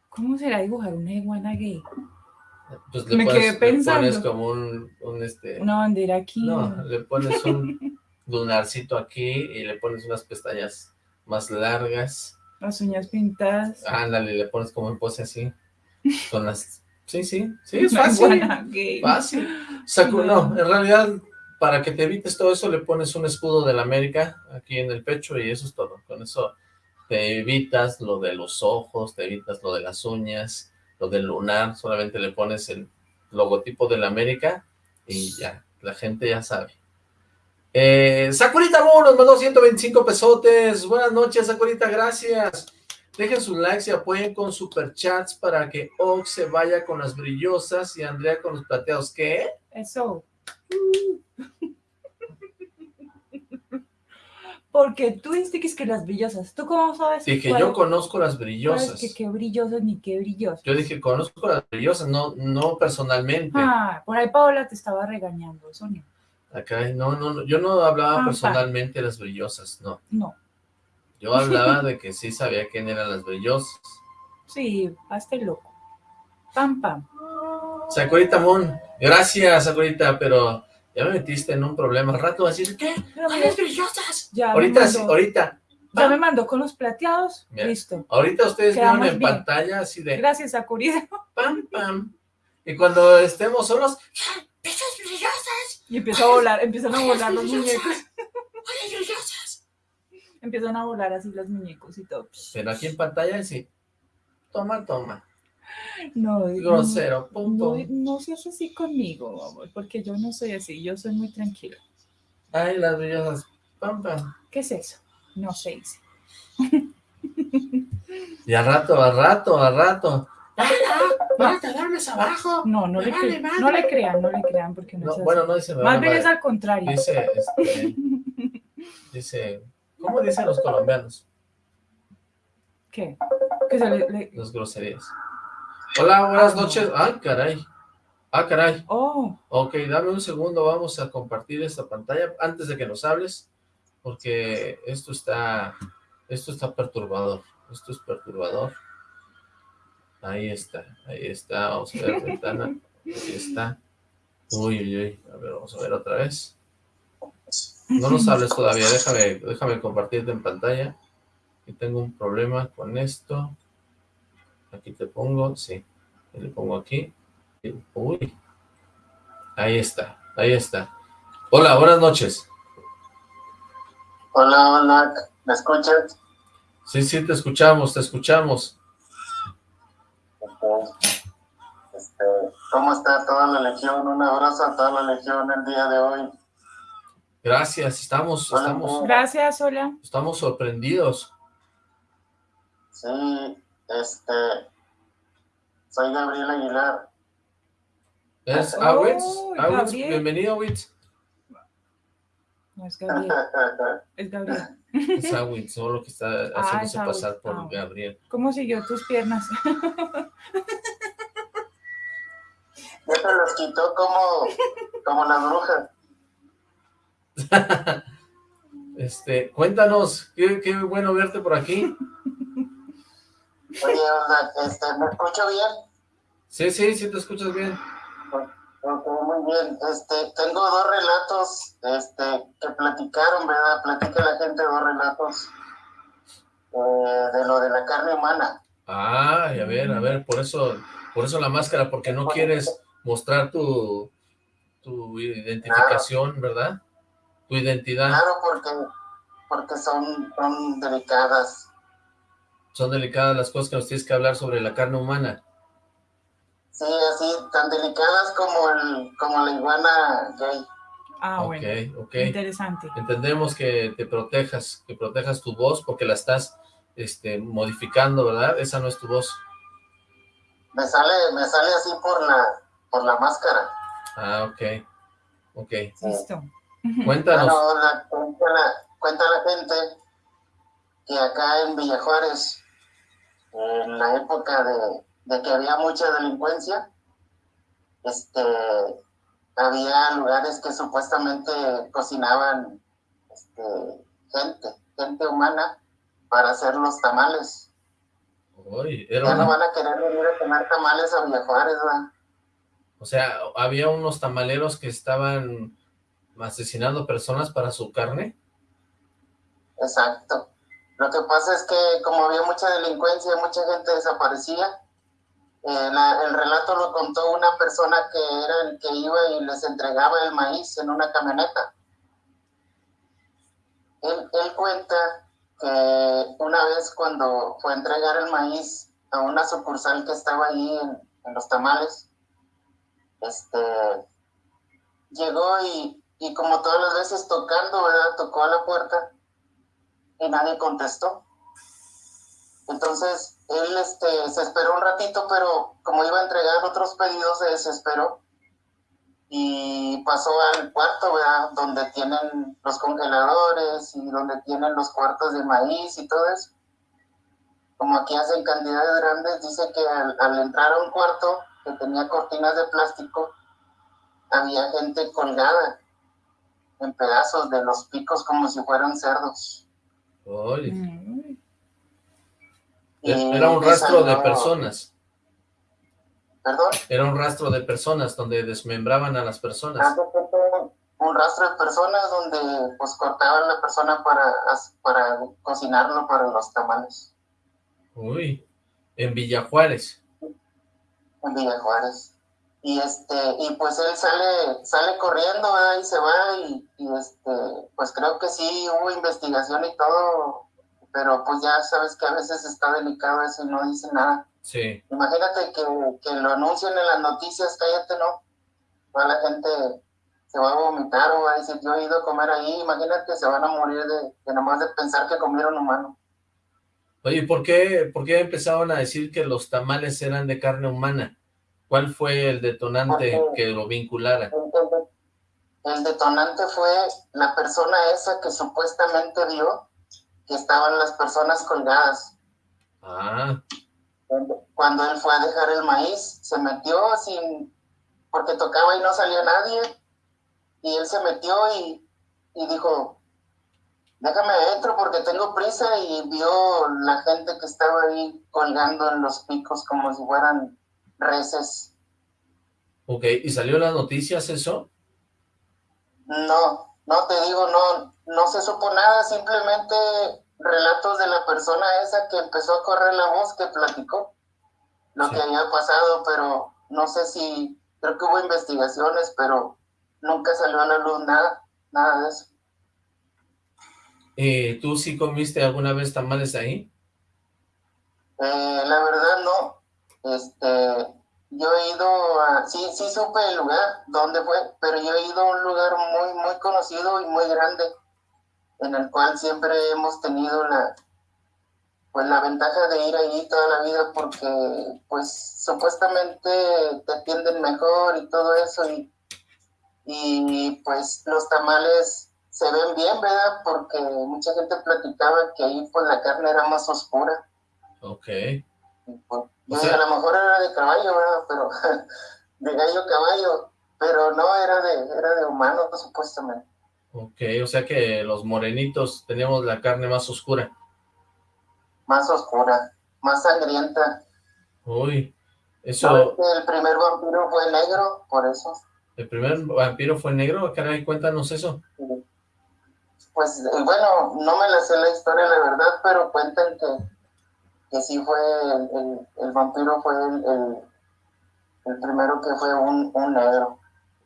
¿Cómo será dibujar una iguana gay? Pues le Me pones, quedé le pensando. pones como un, un, este, Una bandera aquí. no, le pones un lunarcito aquí y le pones unas pestañas más largas, Las uñas pintadas. ándale, le pones como en pose así, con las, sí, sí, sí, es fácil, fácil. Sacu- no, en realidad, para que te evites todo eso, le pones un escudo de la América aquí en el pecho y eso es todo. Con eso te evitas lo de los ojos, te evitas lo de las uñas, lo del lunar, solamente le pones el logotipo de la América y ya, la gente ya sabe. Eh, Sakurita nos mandó 125 pesotes. Buenas noches, Sakurita, gracias. Dejen sus likes y apoyen con superchats para que Ox se vaya con las brillosas y Andrea con los plateados. ¿Qué? Eso. Porque tú dijiste que las brillosas. ¿Tú cómo sabes? Dije, cuál- yo conozco las brillosas. que qué brillosas ni qué brillosas? Yo dije, conozco las brillosas, no, no personalmente. Ah, por ahí Paola te estaba regañando, no. Acá, no, no, no, yo no hablaba personalmente de las brillosas, no. No. Yo hablaba de que sí sabía quién eran las brillosas. Sí, hazte loco. Pam, pam. Sakurita Moon, gracias, Sakurita, pero ya me metiste en un problema. Al rato vas a decir, ¿qué? ¿Cuáles brillosas? ya, Ahorita, sí, ahorita, ya me mandó con los plateados. Mira. Listo. ahorita ustedes Quedamos vieron en bien. pantalla así de Gracias, Sakuri. pam, pam. Y cuando estemos solos, ¡Ah, ¡Brillosas, brillosas! Y empieza a volar, empiezan a volar los muñecos. Empiezan a volar así los muñecos y todo. Pero aquí en pantalla sí. Toma, toma. No, Grosero, pum, No, no seas así conmigo, amor, porque yo no soy así, yo soy muy tranquila. Ay, las brillosas. Pam, pam. ¿Qué es eso? No se dice. Y a rato, a rato, a rato. ¡Ah, ¡Van a talarmes abajo! No, no le, vale cre- madre. no le crean, no le crean, porque no, No, es así. bueno, no dice me Más vale bien es al contrario. Dice, este, dice, ¿cómo dicen los colombianos? ¿Qué? Que se le- le- Las groserías. Hola, buenas Ah, no. noches. Ay, caray. Ah, caray. Oh, Ok, dame un segundo, vamos a compartir esta pantalla antes de que nos hables, porque esto está, esto está perturbador, esto es perturbador. Ahí está, ahí está, vamos a ver la ventana, ahí está. Uy, uy, uy, a ver, vamos a ver otra vez. No nos hables todavía, déjame, déjame compartirte en pantalla. Aquí tengo un problema con esto. Aquí te pongo, sí, le pongo aquí. Uy, Ahí está, ahí está. Hola, buenas noches. Hola, hola, ¿me escuchas? Sí, sí, te escuchamos, te escuchamos. Este, ¿Cómo está toda la legión? Un abrazo a toda la legión el día de hoy. Gracias, estamos, Hola, estamos, gracias, hola. estamos sorprendidos. Sí, este, soy Gabriel Aguilar. ¿Es Oh, Awitz? Awitz, Gabriel. bienvenido, Awitz. No es Gabriel, es Gabriel. Es Awitz, solo que está haciéndose es Awitz. pasar por Ah. Gabriel. ¿Cómo siguió tus piernas? Ya te los quitó como, como las brujas. Este, cuéntanos, qué, qué bueno verte por aquí. Oye, este, ¿me escucho bien? Sí, sí, sí te escuchas bien. Ok, muy bien. Este, tengo dos relatos, este, que platicaron, ¿verdad? Platica la gente dos relatos eh, de lo de la carne humana. Ay, a ver, a ver, por eso, por eso la máscara, porque no quieres mostrar tu, tu identificación, ¿verdad? Tu identidad. Claro, porque porque son, son delicadas. Son delicadas las cosas que nos tienes que hablar sobre la carne humana. Sí, así, tan delicadas como, el, como la iguana gay. Ah, bueno. Interesante. Entendemos que te protejas, que protejas tu voz porque la estás este, modificando, ¿verdad? Esa no es tu voz. Me sale, me sale así por la, por la máscara. Ah, ok. Ok. Listo. Cuéntanos. cuenta, la, gente que acá en Villa Juárez, en la época de, de que había mucha delincuencia, este, había lugares que supuestamente cocinaban este, gente, gente humana para hacer los tamales. ya no van a querer venir a comer tamales a Villa Juárez, ¿verdad? O sea, había unos tamaleros que estaban asesinando personas para su carne. Exacto. Lo que pasa es que como había mucha delincuencia, mucha gente desaparecía, eh, el relato lo contó una persona que era el que iba y les entregaba el maíz en una camioneta. Él, cuenta que una vez cuando fue a entregar el maíz a una sucursal que estaba allí en, los tamales, este, llegó y, y, como todas las veces tocando. Tocó a la puerta y nadie contestó. Entonces, él este, se esperó un ratito, pero como iba a entregar otros pedidos, se desesperó y pasó al cuarto, ¿verdad? Donde tienen los congeladores y donde tienen los cuartos de maíz y todo eso. Como aquí hacen cantidades grandes, dice que al, entrar a un cuarto que tenía cortinas de plástico, había gente colgada en pedazos de los picos como si fueran cerdos. Era un rastro de personas. ¿Perdón? Era un rastro de personas donde desmembraban a las personas. Un rastro de personas donde pues cortaban a la persona para, para cocinarlo para los tamales. Uy, en Villa Juárez. En Villa Juárez. Y este, y pues él sale, sale corriendo y se va y, y este, pues creo que sí hubo investigación y todo pero pues ya sabes que a veces está delicado eso y no dice nada. Sí. Imagínate que, que lo anuncien en las noticias, cállate, ¿no? Toda la gente se va a vomitar o va a decir, yo he ido a comer ahí, imagínate, se van a morir de, de nomás de pensar que comieron humano. Oye, ¿por qué, ¿por qué empezaron a decir que los tamales eran de carne humana? ¿Cuál fue el detonante que lo vinculara? el detonante fue la persona esa que supuestamente vio que estaban las personas colgadas. Ah. Cuando él fue a dejar el maíz, se metió sin, porque tocaba y no salía nadie, y él se metió y, dijo, déjame adentro porque tengo prisa y vio la gente que estaba ahí colgando en los picos como si fueran reses. Ok, ¿y salió en las noticias eso? No, no te digo, no, no se supo nada, simplemente relatos de la persona esa que empezó a correr la voz, que platicó lo que había pasado, pero no sé si, creo que hubo investigaciones, pero nunca salió a la luz nada, nada de eso. Eh, ¿Tú sí comiste alguna vez tamales ahí? Eh, la verdad no, este, yo he ido a, sí, sí supe el lugar, dónde fue, pero yo he ido a un lugar muy, muy conocido y muy grande, en el cual siempre hemos tenido la, pues la ventaja de ir allí toda la vida porque, pues, supuestamente te atienden mejor y todo eso y, y pues los tamales se ven bien, ¿verdad? Porque mucha gente platicaba que ahí pues la carne era más oscura. Ok. Pues, a lo mejor era de caballo, ¿verdad? Pero de gallo caballo, pero no era de, era de humano, supuestamente. Ok, o sea que los morenitos teníamos la carne más oscura. Más oscura, más sangrienta. Uy, eso... El primer vampiro fue negro, por eso. ¿El primer vampiro fue negro? Caray, cuéntanos eso. Pues, eh, bueno, no me la sé la historia, la verdad, pero cuentan que que sí fue el, vampiro fue el, el, primero que fue un, un, negro.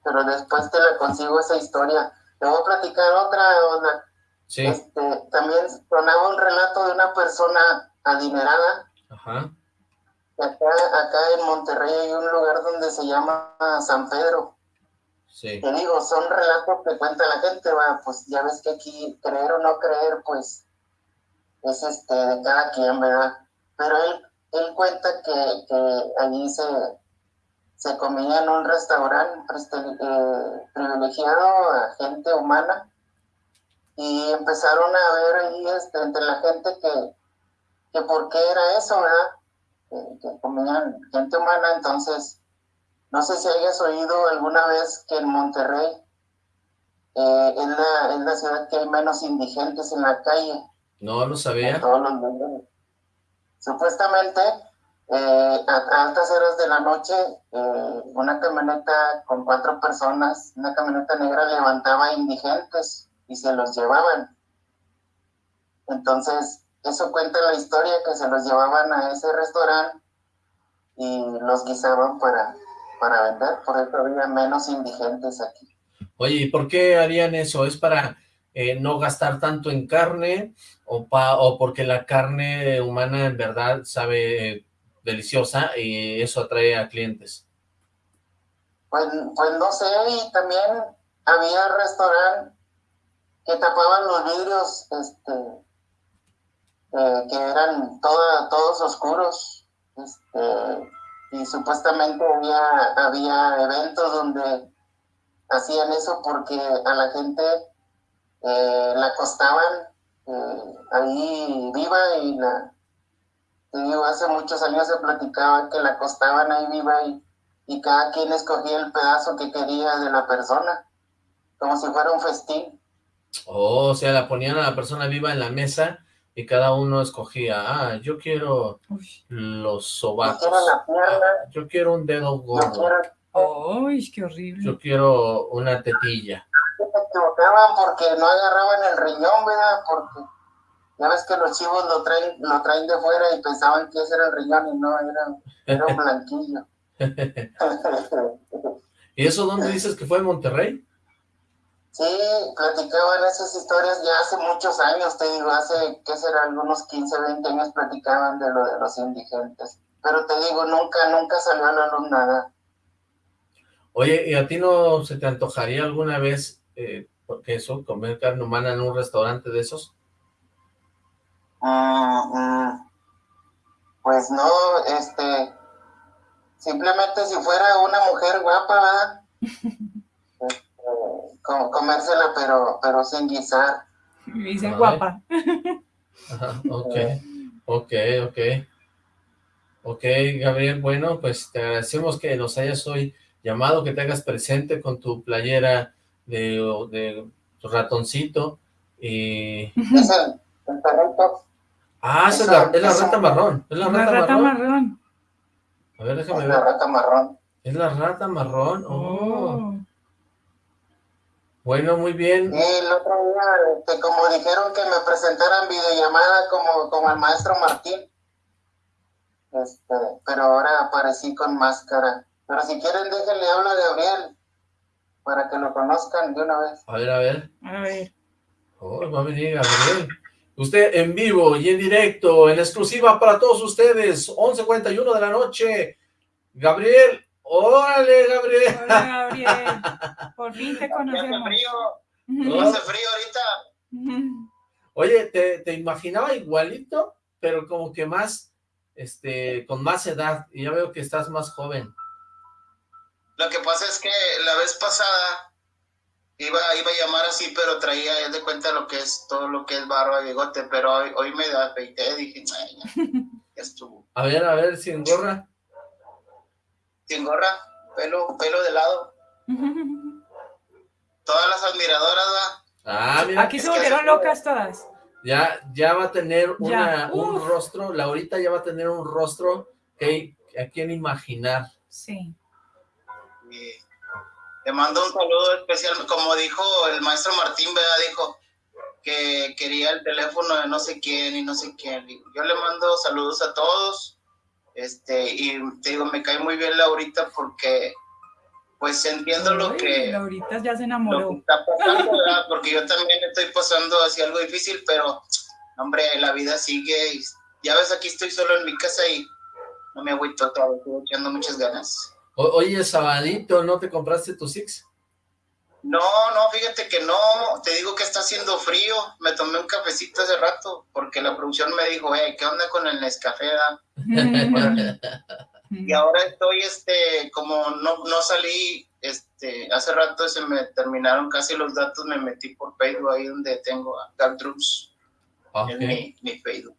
Pero después te le consigo esa historia. Te voy a platicar otra, Sí. Este, también sonaba un relato de una persona adinerada. Ajá. Acá, acá en Monterrey hay un lugar donde se llama San Pedro. Sí. Te digo, son relatos que cuenta la gente, va, pues ya ves que aquí creer o no creer, pues es este de cada quien, ¿verdad? Pero él, él cuenta que, que allí se, se comía en un restaurante eh, privilegiado a gente humana y empezaron a ver ahí este, entre la gente que, que por qué era eso, ¿verdad? Que, comían gente humana, entonces, no sé si hayas oído alguna vez que en Monterrey eh, es, la, es la ciudad que hay menos indigentes en la calle. No, lo sabía. Todos los Supuestamente, eh, a, altas horas de la noche, eh, una camioneta con cuatro personas, una camioneta negra levantaba indigentes y se los llevaban. Entonces, eso cuenta la historia que se los llevaban a ese restaurante y los guisaban para, para vender, por eso había menos indigentes aquí. Oye, ¿y por qué harían eso? ¿Es para eh, no gastar tanto en carne o, pa, o porque la carne humana en verdad sabe deliciosa y eso atrae a clientes? Pues, pues no sé, y también había restaurante que tapaban los vidrios, este, eh, que eran todos oscuros, este, y supuestamente había, había eventos donde hacían eso porque a la gente eh, la acostaban eh, ahí viva y la, digo, hace muchos años se platicaba que la acostaban ahí viva y, y cada quien escogía el pedazo que quería de la persona, como si fuera un festín. Oh, o sea, la ponían a la persona viva en la mesa y cada uno escogía, ah, yo quiero los sobacos, ah, yo quiero un dedo gordo, ¡Ay, qué horrible! Yo quiero una tetilla. Se equivocaban porque no agarraban el riñón, ¿verdad? Porque ya ves que los chivos lo traen, lo traen de fuera y pensaban que ese era el riñón y no, era, era un blanquillo. ¿Y eso dónde dices que fue en Monterrey? Sí, platicaban esas historias ya hace muchos años, te digo, hace, ¿qué será? Algunos 15, 20 años platicaban de lo de los indigentes. Pero te digo, nunca, nunca salió a la luz nada. Oye, ¿y a ti no se te antojaría alguna vez, eh, porque eso, comer carne humana en un restaurante de esos? Mm, mm. pues no, este, simplemente si fuera una mujer guapa, ¿verdad? comérsela, pero, pero sin guisar. Dice guapa. ok, ok, ok. Ok, Gabriel, bueno, pues te agradecemos que nos hayas hoy llamado, que te hagas presente con tu playera de, de ratoncito y... Es el, Ah, es, la, es la rata marrón. Es la, rata, marrón. A ver, déjame ver. Es la rata marrón. Es la rata marrón. oh. Bueno, muy bien. Y el otro día, este, como dijeron que me presentaran videollamada como, como el maestro Martín, este, pero ahora aparecí con máscara. Pero si quieren, déjenle hablo a Gabriel, para que lo conozcan de una vez. A ver, a ver. A ver. Oh, va a venir Gabriel. Usted en vivo y en directo, en exclusiva para todos ustedes, 11.41 de la noche. Gabriel, ¡Órale, Gabriel! Hola, Gabriel. Por fin te conocemos. Hace frío. Hace frío ahorita. Oye, te, te, imaginaba igualito, pero como que más, este, con más edad. Y ya veo que estás más joven. Lo que pasa es que la vez pasada iba, iba a llamar así, pero traía de cuenta lo que es todo lo que es barba y bigote, pero hoy, hoy me afeité, dije, ya, ya estuvo. A ver, a ver, sin gorra sin gorra, pelo, pelo de lado. Todas las admiradoras, ¿va? Ah, mira. Aquí se volvieron locas todas. Ya, ya va a tener una, un rostro, Laurita ya va a tener un rostro que a quien imaginar. Sí. Le mando un saludo especial, como dijo el maestro Martín, ¿verdad? Dijo que quería el teléfono de no sé quién y no sé quién. Yo le mando saludos a todos este, y te digo, me cae muy bien Laurita porque pues entiendo lo Ay, que, Laurita ya se lo enamoró. que está pasando, ¿verdad? Porque yo también estoy pasando así algo difícil, pero, hombre, la vida sigue. y ya ves, aquí estoy solo en mi casa y no me agüito todavía, estoy echando muchas ganas. O- oye, sabadito, ¿no te compraste tu Six? No, no, fíjate que no, te digo que está haciendo frío. Me tomé un cafecito hace rato porque la producción me dijo, hey, ¿qué onda con el Nescafé? da?" Y ahora estoy, este, como no, no salí, este, hace rato se me terminaron casi los datos, me metí por Facebook ahí donde tengo a Dark Drums mi, mi Facebook.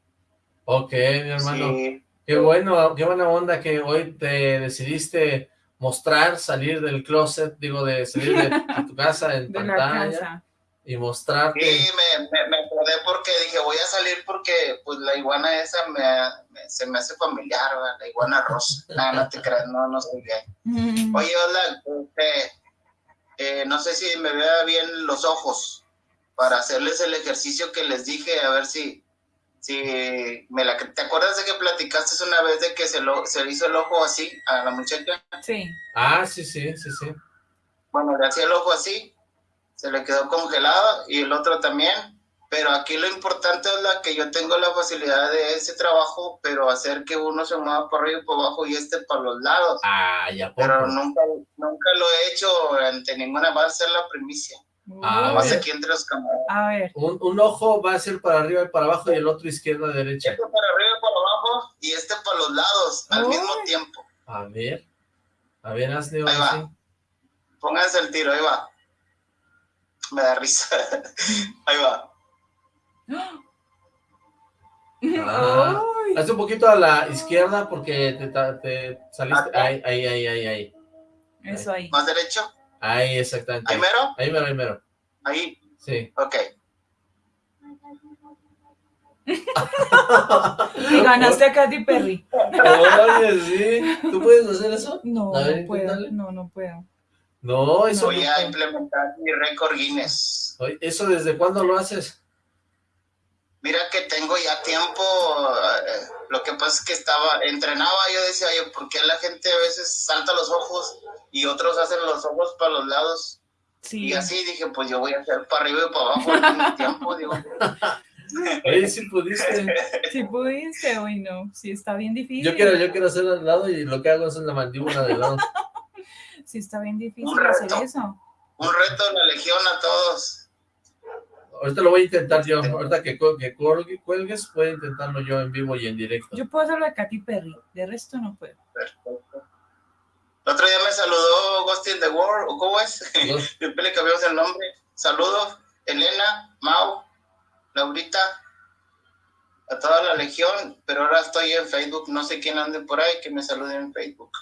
ok, mi hermano. Sí, Qué bueno, qué buena onda que hoy te decidiste mostrar, salir del closet, digo, de salir de, de tu casa en De la pantalla casa. y mostrarte. Sí, me, me, me acordé porque dije, voy a salir porque pues la iguana esa me, me- se me hace familiar, ¿verdad? la iguana rosa. no, no te creas, no, no soy gay. Mm. Oye, hola, este, eh, no sé si me vea bien los ojos para hacerles el ejercicio que les dije, a ver si, si me la... ¿Te acuerdas de que platicaste una vez de que se, lo, se le hizo el ojo así a la muchacha? Sí. Ah, sí, sí, sí, sí. Bueno, le hacía el ojo así, se le quedó congelado y el otro también. Pero aquí lo importante es la que yo tengo la facilidad de ese trabajo, pero hacer que uno se mueva por arriba y por abajo y este para los lados. Ah, ya Pero poco. nunca, nunca lo he hecho ante ninguna, va a ser la primicia. Ah, bien. aquí entre los camaradas. A ver. Un, un ojo va a ser para arriba y para abajo y el otro izquierda derecha. Este para arriba y para abajo y este para los lados al mismo tiempo. A ver. A ver, hazle Ahí va. así. Pónganse el tiro, ahí va. Me da risa. ahí va. Ah. Hazte un poquito a la izquierda porque te, te saliste. Ahí, ahí, ahí, ahí, ahí. Eso ahí. Más derecho. Ahí, exactamente. Ahí mero. Ahí mero, ahí mero. Ahí. Sí. Ok. Y ganaste a Katy Perry. Oye, sí. ¿Tú puedes hacer eso? No, A ver, no puedo. No, no puedo. No, eso, Voy a implementar mi récord Guinness. ¿eso desde cuándo lo haces? Mira que tengo ya tiempo. eh, lo que pasa es que estaba, entrenaba, yo decía, oye, ¿por qué la gente a veces salta los ojos y otros hacen los ojos para los lados? Sí. Y así dije, pues yo voy a hacer para arriba y para abajo mismo tiempo, digo. Oye, sí pudiste. Sí pudiste, hoy no. Sí está bien difícil. Yo quiero, yo quiero hacer al lado y lo que hago es en la mandíbula de lado. Sí está bien difícil Un reto. hacer eso. Un reto de la legión a todos. Ahorita lo voy a intentar yo. Ahorita que, cu- que cuelgue- cuelgues, voy a intentarlo yo en vivo y en directo. Yo puedo hacerlo de Katy Perry. De resto no puedo. Perfecto. El otro día me saludó Ghost in the World, ¿o cómo es? Siempre le cambiamos el nombre. Saludos, Elena, Mau, Laurita, a toda la legión, pero ahora estoy en Facebook, no sé quién ande por ahí, que me saluden en Facebook.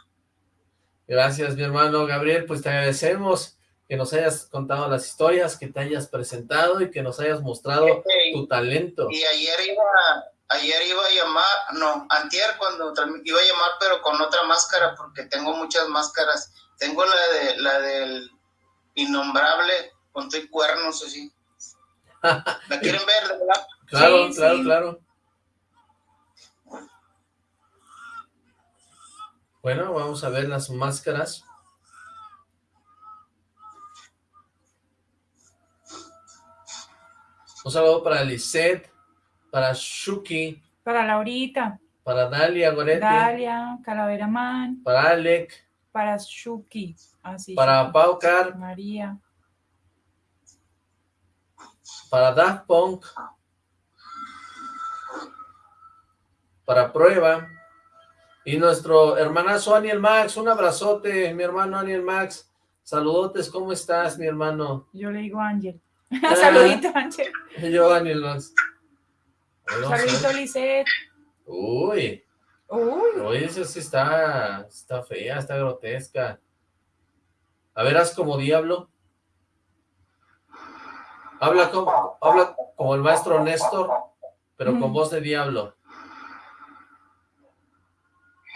Gracias, mi hermano Gabriel. Pues te agradecemos que nos hayas contado las historias, que te hayas presentado y que nos hayas mostrado tu talento. Y ayer iba, ayer iba a llamar, no, antier cuando iba a llamar, pero con otra máscara, porque tengo muchas máscaras. Tengo la de la del innombrable, con tu cuernos así. ¿La quieren ver, de verdad? Claro, Sí, claro, sí. claro. Bueno, vamos a ver las máscaras. Un saludo para Lisette, para Shuki, Para Laurita, para Dalia Goretti, Dalia, Calavera Man, para Alec, para Shuki. Así. para Shuki. Paucar, María. para Daft Punk, para Prueba, y nuestro hermanazo Aniel Max, un abrazote, mi hermano Aniel Max, saludotes, ¿cómo estás, mi hermano? Yo le digo Ángel. Saludito, Ángel. Yo, Aniel Max. Bueno, Saludito, Lisette. Uy, Uy, uy, esa sí está, está fea, está grotesca. A ver, haz como diablo. Habla como, habla como el maestro Néstor, pero con voz de diablo.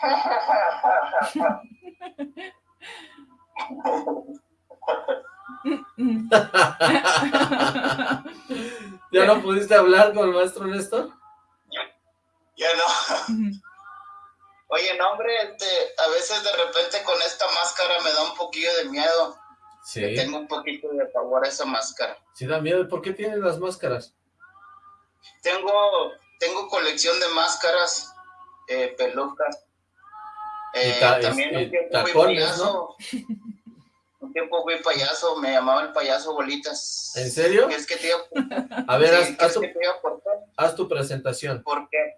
¿Ya no pudiste hablar con el maestro Néstor? Ya no. Oye, no, hombre, este, a veces de repente con esta máscara me da un poquillo de miedo. Sí. Tengo un poquito de favor a esa máscara. Sí da miedo. ¿Por qué tienes las máscaras? Tengo, tengo colección de máscaras, eh, pelucas. Eh, ta- también y fui tacones, payaso. Tiempo fui payaso, me llamaba el payaso Bolitas. ¿En serio? ¿Qué es que te iba a ver, Sí, haz, ¿qué haz tu, que te haz tu presentación ¿Por qué?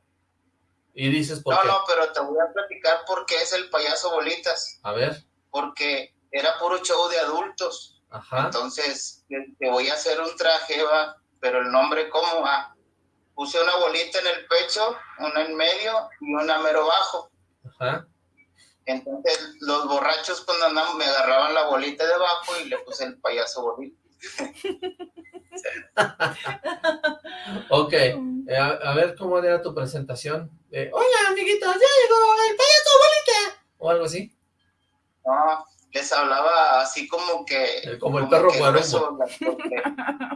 y dices por No, qué. no, pero te voy a platicar por qué es el payaso Bolitas. A ver, Porque era puro show de adultos. ajá, Entonces, te te voy a hacer un traje, va, pero el nombre, ¿cómo va? Puse una bolita en el pecho, una en medio y una mero bajo. ajá. Entonces, los borrachos cuando andaban me agarraban la bolita de abajo y le puse el payaso bolita. Ok, eh, a, a ver cómo era tu presentación. Eh, Hola, amiguitos, ya llegó el payaso bolita. O algo así. No, les hablaba así como que... Eh, como el perro porque-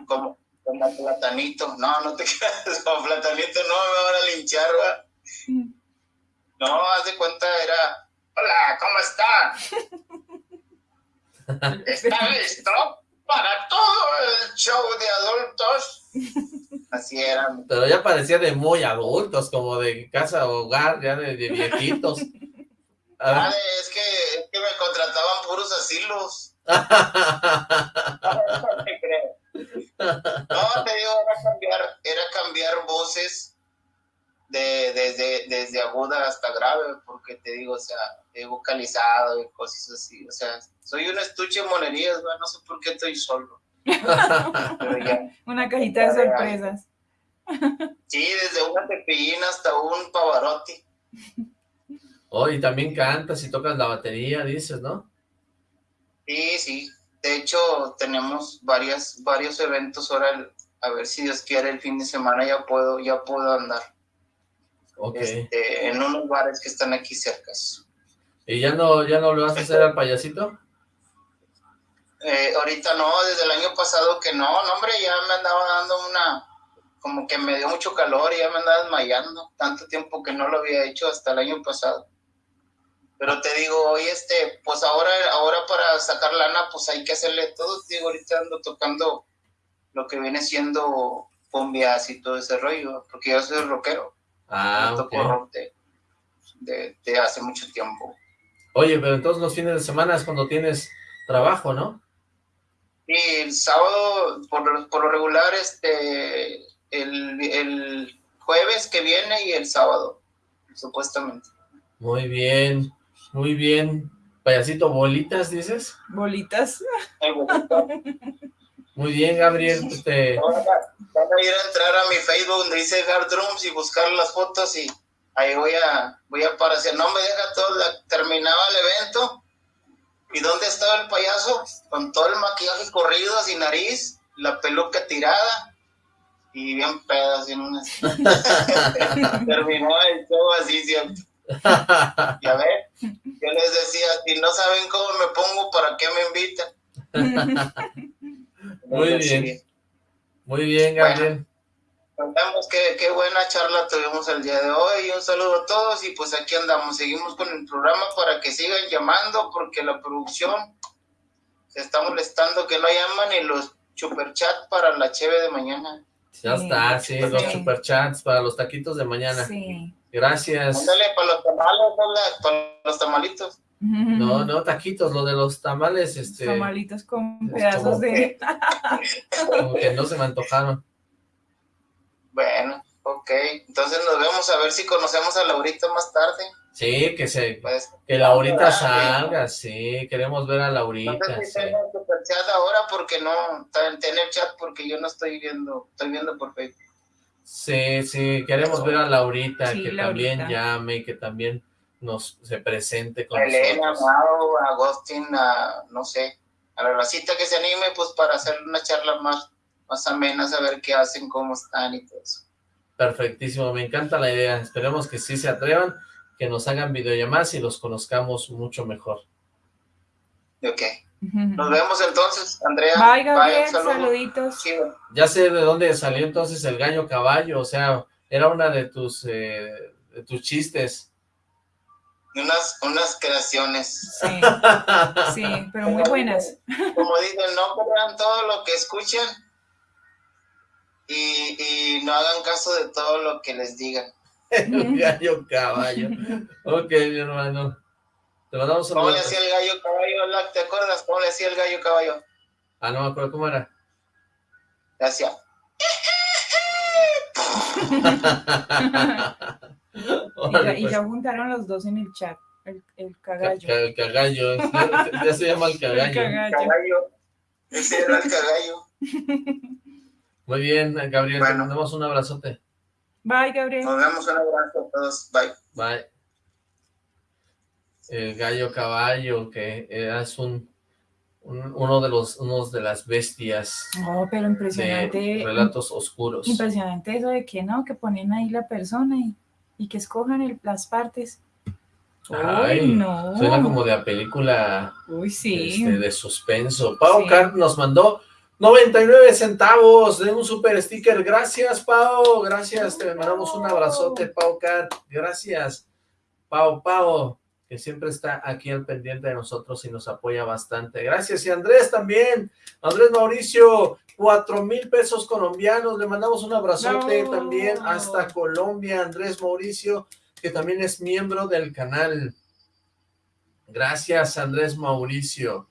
como, como platanito. No, no te creas, como platanito no me van a linchar, ¿va? No, haz de cuenta, era... Hola, ¿cómo están? ¿Está listo para todo el show de adultos? Así era. Pero ya parecía de muy adultos, como de casa hogar, ya de, de viejitos. Ah, es que, es que me contrataban puros asilos. No, te digo, era cambiar, era cambiar voces de, desde, desde aguda hasta grave, porque te digo, o sea, he vocalizado y cosas así. O sea, soy un estuche de monerías, no sé por qué estoy solo. Ya. Una cajita de sorpresas. Sí, desde una cepillina hasta un pavarotti. Oh, y también cantas y tocas la batería, dices, ¿no? Sí, sí. De hecho, tenemos varias, varios eventos ahora. el- A ver si Dios quiere, el fin de semana ya puedo, ya puedo andar Ok. este, en unos bares que están aquí cerca. ¿Y ya no, ya no lo vas a hacer al payasito? Eh, ahorita no, desde el año pasado que no, no, hombre, ya me andaba dando una, como que me dio mucho calor y ya me andaba desmayando. Tanto tiempo que no lo había hecho hasta el año pasado. Pero te digo, hoy este, pues ahora, ahora para sacar lana, pues hay que hacerle todo. Te digo, ahorita ando tocando lo que viene siendo cumbias y todo ese rollo, porque yo soy rockero. Ah, Yo ok. toco rock de, hace mucho tiempo. Oye, pero entonces los fines de semana es cuando tienes trabajo, ¿no? Y el sábado, por, lo- por lo regular, este, el, el jueves que viene y el sábado, supuestamente. Muy bien, muy bien. Payasito, bolitas, dices. Bolitas. Muy bien, Gabriel. Este, Van a van a ir a entrar a mi Facebook donde dice Hard Drums y buscar las fotos y ahí voy a, voy a aparecer. No me deja todo, la- terminaba el evento. ¿Y dónde estaba el payaso? Con todo el maquillaje corrido, sin nariz, la peluca tirada y bien pedo, así en una... Terminó el show así siempre. Y a ver, yo les decía, si no saben cómo me pongo, ¿para qué me invitan? Muy bien. Muy bien, Gabriel. Contamos qué, qué buena charla tuvimos el día de hoy. Un saludo a todos y pues aquí andamos. Seguimos con el programa para que sigan llamando porque la producción se está molestando que no llaman y los superchats para la cheve de mañana. Ya Sí. está, sí, los Sí. superchats para los taquitos de mañana. Sí. Gracias. Ándale para los tamales, para los tamalitos. No, no, taquitos, lo de los tamales, este, Tamalitos con pedazos como de... como que no se me antojaron. Bueno, ok. Entonces nos vemos a ver si conocemos a Laurita más tarde. Sí, que se, Pues, que Laurita Ah, salga, sí, queremos ver a no Laurita, sé si sí. tengo superchat ahora porque no, tener chat porque yo no estoy viendo, estoy viendo por Facebook. Sí, sí, queremos ver a Laurita, Sí, que Laurita. también llame y que también nos se presente con Elena, nosotros. Mau, a Agustín, a no sé, a la racita que se anime, pues para hacer una charla más, más amena, saber qué hacen, cómo están y todo eso. Perfectísimo, me encanta la idea. Esperemos que sí se atrevan, que nos hagan videollamadas y los conozcamos mucho mejor. Ok. Nos vemos entonces, Andrea. Bye, Gabriel, un saludo. saluditos. Sí, bueno. Ya sé de dónde salió entonces el gallo caballo, o sea, era una de tus, eh, de tus chistes. Unas, unas creaciones. Sí, sí, pero muy buenas. Como dicen, no crean todo lo que escuchan y, y no hagan caso de todo lo que les digan. El gallo caballo. Ok, mi hermano. Te mandamos un ¿Cómo le hacía el gallo caballo, Lac? ¿Te acuerdas cómo le hacía el gallo caballo? Ah, no me acuerdo cómo era. Le hacía... Y ya, ya juntaron los dos en el chat. El, el cagallo. Ca- El cagallo. Ya, se llama el El cagallo. cagallo. Caballo. Ese era el caballo. Muy bien, Gabriel. Te Bueno. mandamos un abrazote. Bye, Gabriel. Nos vemos un abrazo a todos. Bye. Bye. El gallo caballo, que es un, un- uno de los unos de las bestias No, pero de impresionante. relatos oscuros. Impresionante eso de que no, que ponen ahí la persona y, y que escojan el- las partes. Ay, Uy, no. Suena como de a película Uy, sí. este, de suspenso. Pau Sí. Cart nos mandó 99 centavos de un super sticker. Gracias, Pau. Gracias. Te mandamos un abrazote, Pau Cart. Gracias, Pau, Pau, que siempre está aquí al pendiente de nosotros y nos apoya bastante. Gracias. Y Andrés también. Andrés Mauricio, cuatro mil pesos colombianos. Le mandamos un abrazote No. también hasta Colombia. Andrés Mauricio, que también es miembro del canal. Gracias, Andrés Mauricio.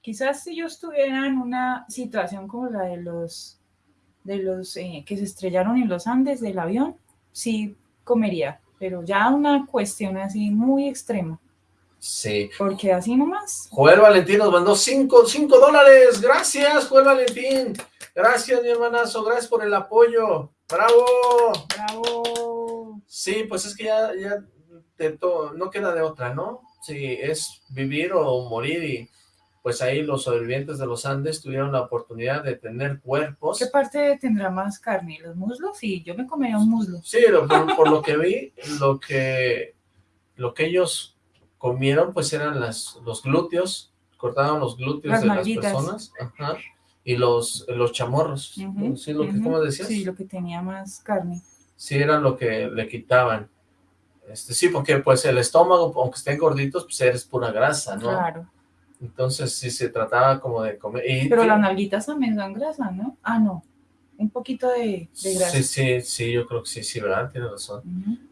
Quizás si yo estuviera en una situación como la de los de los eh, que se estrellaron en los Andes del avión, sí comería, pero ya una cuestión así muy extrema, Sí. porque así nomás. Joel Valentín nos mandó cinco, cinco dólares. Gracias, Joel Valentín. Gracias, mi hermanazo. Gracias por el apoyo. ¡Bravo! Bravo. Sí, pues es que ya, ya te no queda de otra, ¿no? Sí, es vivir o morir y pues ahí los sobrevivientes de los Andes tuvieron la oportunidad de tener cuerpos. ¿Qué parte tendrá más carne? ¿Los muslos? Sí, yo me comería un muslo. Sí, lo- por, por lo que vi, lo que, lo que ellos comieron, pues eran las, los glúteos, cortaban los glúteos Las de las personas, ajá, y los, los chamorros, ¿sí? Lo que. ¿Cómo decías? Sí, lo que tenía más carne. Sí, era lo que le quitaban. Este, sí, porque pues el estómago, aunque estén gorditos, pues eres pura grasa, ¿no? Claro. Entonces sí se trataba como de comer. Y, Pero las nalguitas también son grasa, ¿no? Ah, no. Un poquito de, de grasa. Sí, sí, sí, yo creo que sí, sí, ¿verdad? Tienes razón.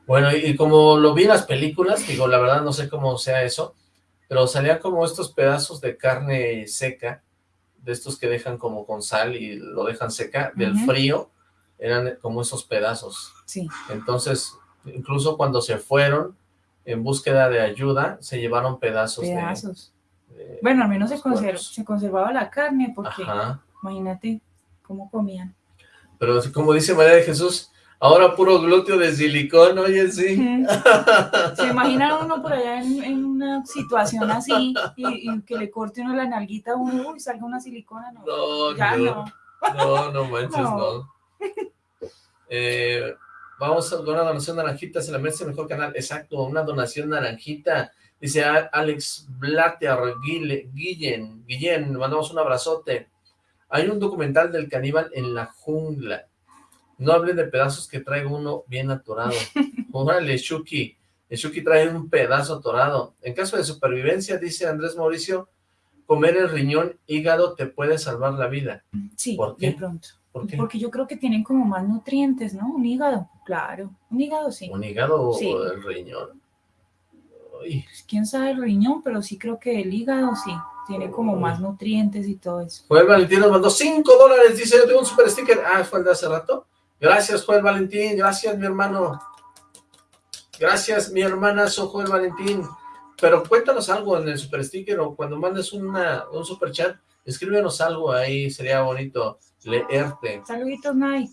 Bueno, y, y como lo vi en las películas, digo, la verdad no sé cómo sea eso, pero salían como estos pedazos de carne seca, de estos que dejan como con sal y lo dejan seca, del frío, eran como esos pedazos. Sí. Entonces, incluso cuando se fueron en búsqueda de ayuda, se llevaron pedazos, pedazos. de... Bueno, al menos se, conservaba la carne, porque Ajá. imagínate cómo comían. Pero así como dice María de Jesús, ahora puro glúteo de silicón, oye, sí. Se imagina uno por allá en, en una situación así y, y que le corte uno la nalguita a uno y salga una silicona, no. No, ya no. no. No, manches, no. No. Eh, vamos a una donación naranjita, se la merece el mejor canal. Exacto, una donación naranjita. Dice Alex Blatter, Guillen, Guillen, mandamos un abrazote. Hay un documental del caníbal en la jungla. No hablen de pedazos que trae uno bien atorado. Órale, Shuki. El Shuki trae un pedazo atorado. En caso de supervivencia, dice Andrés Mauricio, comer el riñón hígado te puede salvar la vida. Sí, ¿Por de qué? pronto. ¿Por qué? Porque yo creo que tienen como más nutrientes, ¿no? Un hígado, claro. Un hígado sí. ¿Un hígado o el riñón? Uy, Pues, quién sabe el riñón, pero sí creo que el hígado sí. Tiene como más nutrientes y todo eso. Joel Valentín nos mandó 5 dólares, dice, yo tengo un super sticker. Ah, fue el de hace rato. Gracias, Joel Valentín, gracias, mi hermano. Gracias, mi hermana, soy Joel Valentín. Pero cuéntanos algo en el super sticker o cuando mandes una, un super chat, escríbenos algo ahí, sería bonito leerte. Saluditos, Nay.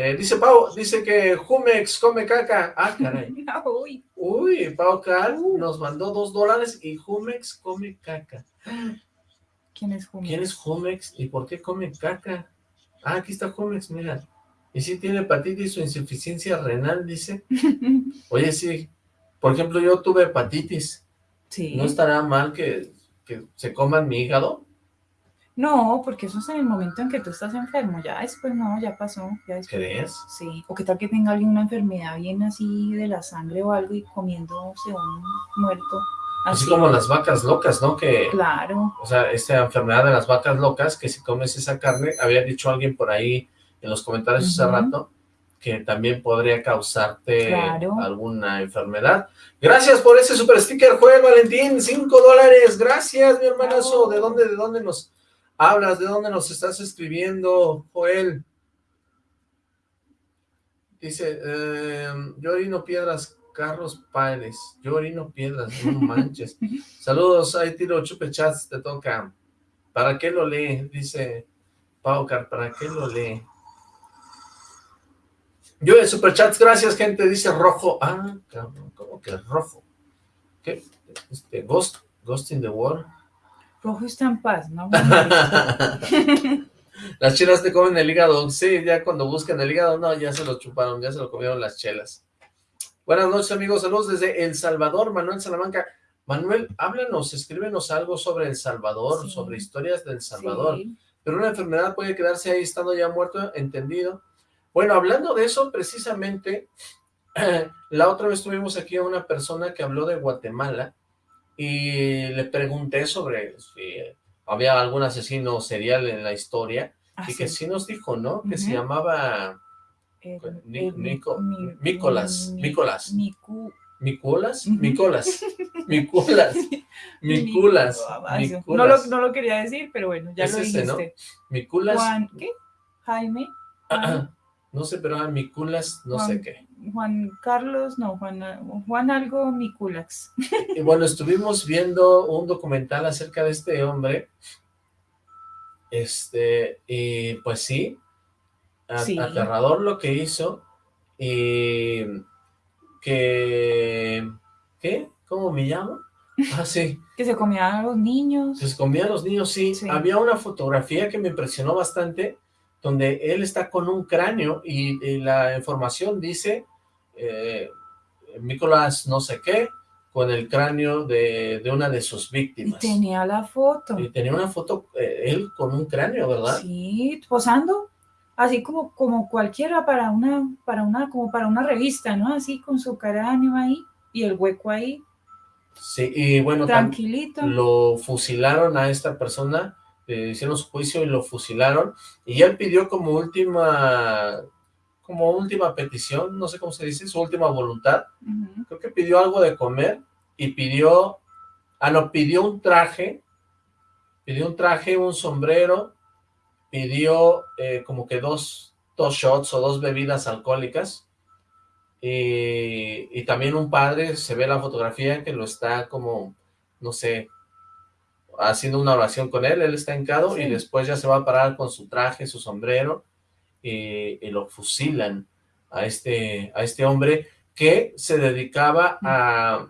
Eh, dice Pau, dice que Jumex come caca. Ah, caray. Uy, Uy, Pau Car nos mandó dos dólares y Jumex come caca. ¿quién es Jumex? ¿Quién es Jumex y por qué come caca? Ah, aquí está Jumex, mira. Y si tiene hepatitis o insuficiencia renal, dice. Oye, sí. Por ejemplo, yo tuve hepatitis. sí. ¿No estará mal que, que se coman mi hígado? No, porque eso es en el momento en que tú estás enfermo, ya después no, ya pasó. Ya después, ¿Crees? Sí, o que tal que tenga alguien una enfermedad bien así de la sangre o algo y comiéndose un muerto. Así como las vacas locas, ¿no? Que, Claro, o sea, esta enfermedad de las vacas locas, que si comes esa carne, había dicho alguien por ahí en los comentarios hace rato, que también podría causarte Claro. alguna enfermedad. Gracias por ese super sticker, Joel Valentín, cinco dólares, gracias, mi hermanazo. ¿De dónde, de dónde nos hablas? ¿De dónde nos estás escribiendo, Joel? Dice, eh, yo orino piedras, Carlos Páez, yo orino piedras, no manches. Saludos, ahí tiro chupe chats, te toca. ¿Para qué lo lee? Dice Paucar, ¿para qué lo lee? Yo en superchats, gracias gente, dice rojo. Ah, cabrón, ¿cómo que rojo? ¿Qué? Este, Ghost, Ghost in the World. Rojo está en paz, ¿no? las chelas te comen el hígado. Sí, ya cuando buscan el hígado, no, ya se lo chuparon, ya se lo comieron las chelas. Buenas noches, amigos. Saludos desde El Salvador, Manuel Salamanca. Manuel, háblanos, escríbenos algo sobre El Salvador, Sí. sobre historias del Salvador. Sí. Pero una enfermedad puede quedarse ahí estando ya muerto, entendido. Bueno, hablando de eso, precisamente, la otra vez tuvimos aquí a una persona que habló de Guatemala y le pregunté sobre si había algún asesino serial en la historia Ah, y que sí. sí nos dijo, ¿no? Que se Ujú. llamaba Eh, Ni- eh, Nico- mi- mi-. Micu- Micolas. Micolas, Miculas, Ah, eso. No lo, no lo quería decir, pero bueno, ya Es lo ese, ¿no? dijiste. Juan, ¿qué? Jaime, Juan, no sé, pero ah, Miculas, no sé Juan. qué. Juan Carlos, no, Juan, Juan algo Miculax. Y bueno, estuvimos viendo un documental acerca de este hombre, este, y pues sí, a- Sí. aterrador lo que hizo, y que, ¿qué? ¿Cómo me llamo? Ah, sí, Que se comían a los niños. se comía a los niños, sí. Sí. Había una fotografía que me impresionó bastante, donde él está con un cráneo, y, y la información dice, eh, Nicolás no sé qué, con el cráneo de, de una de sus Y víctimas. tenía la foto. Y tenía una foto, eh, él con un cráneo, ¿verdad? Sí, posando. Así como, como cualquiera para una, para una, como para una revista, ¿no? Así con su cráneo ahí y el hueco ahí, Sí, y bueno, tranquilito. lo fusilaron a esta persona, hicieron su juicio y lo fusilaron, y él pidió como última, como última petición, no sé cómo se dice, su última voluntad, creo que pidió algo de comer, y pidió, ah no, pidió un traje, pidió un traje, un sombrero, pidió eh, como que dos, dos shots o dos bebidas alcohólicas, y, y también un padre, se ve la fotografía que lo está como, no sé, haciendo una oración con él, él está hincado Sí. y después ya se va a parar con su traje, su sombrero, y, y lo fusilan a este, a este hombre que se dedicaba a,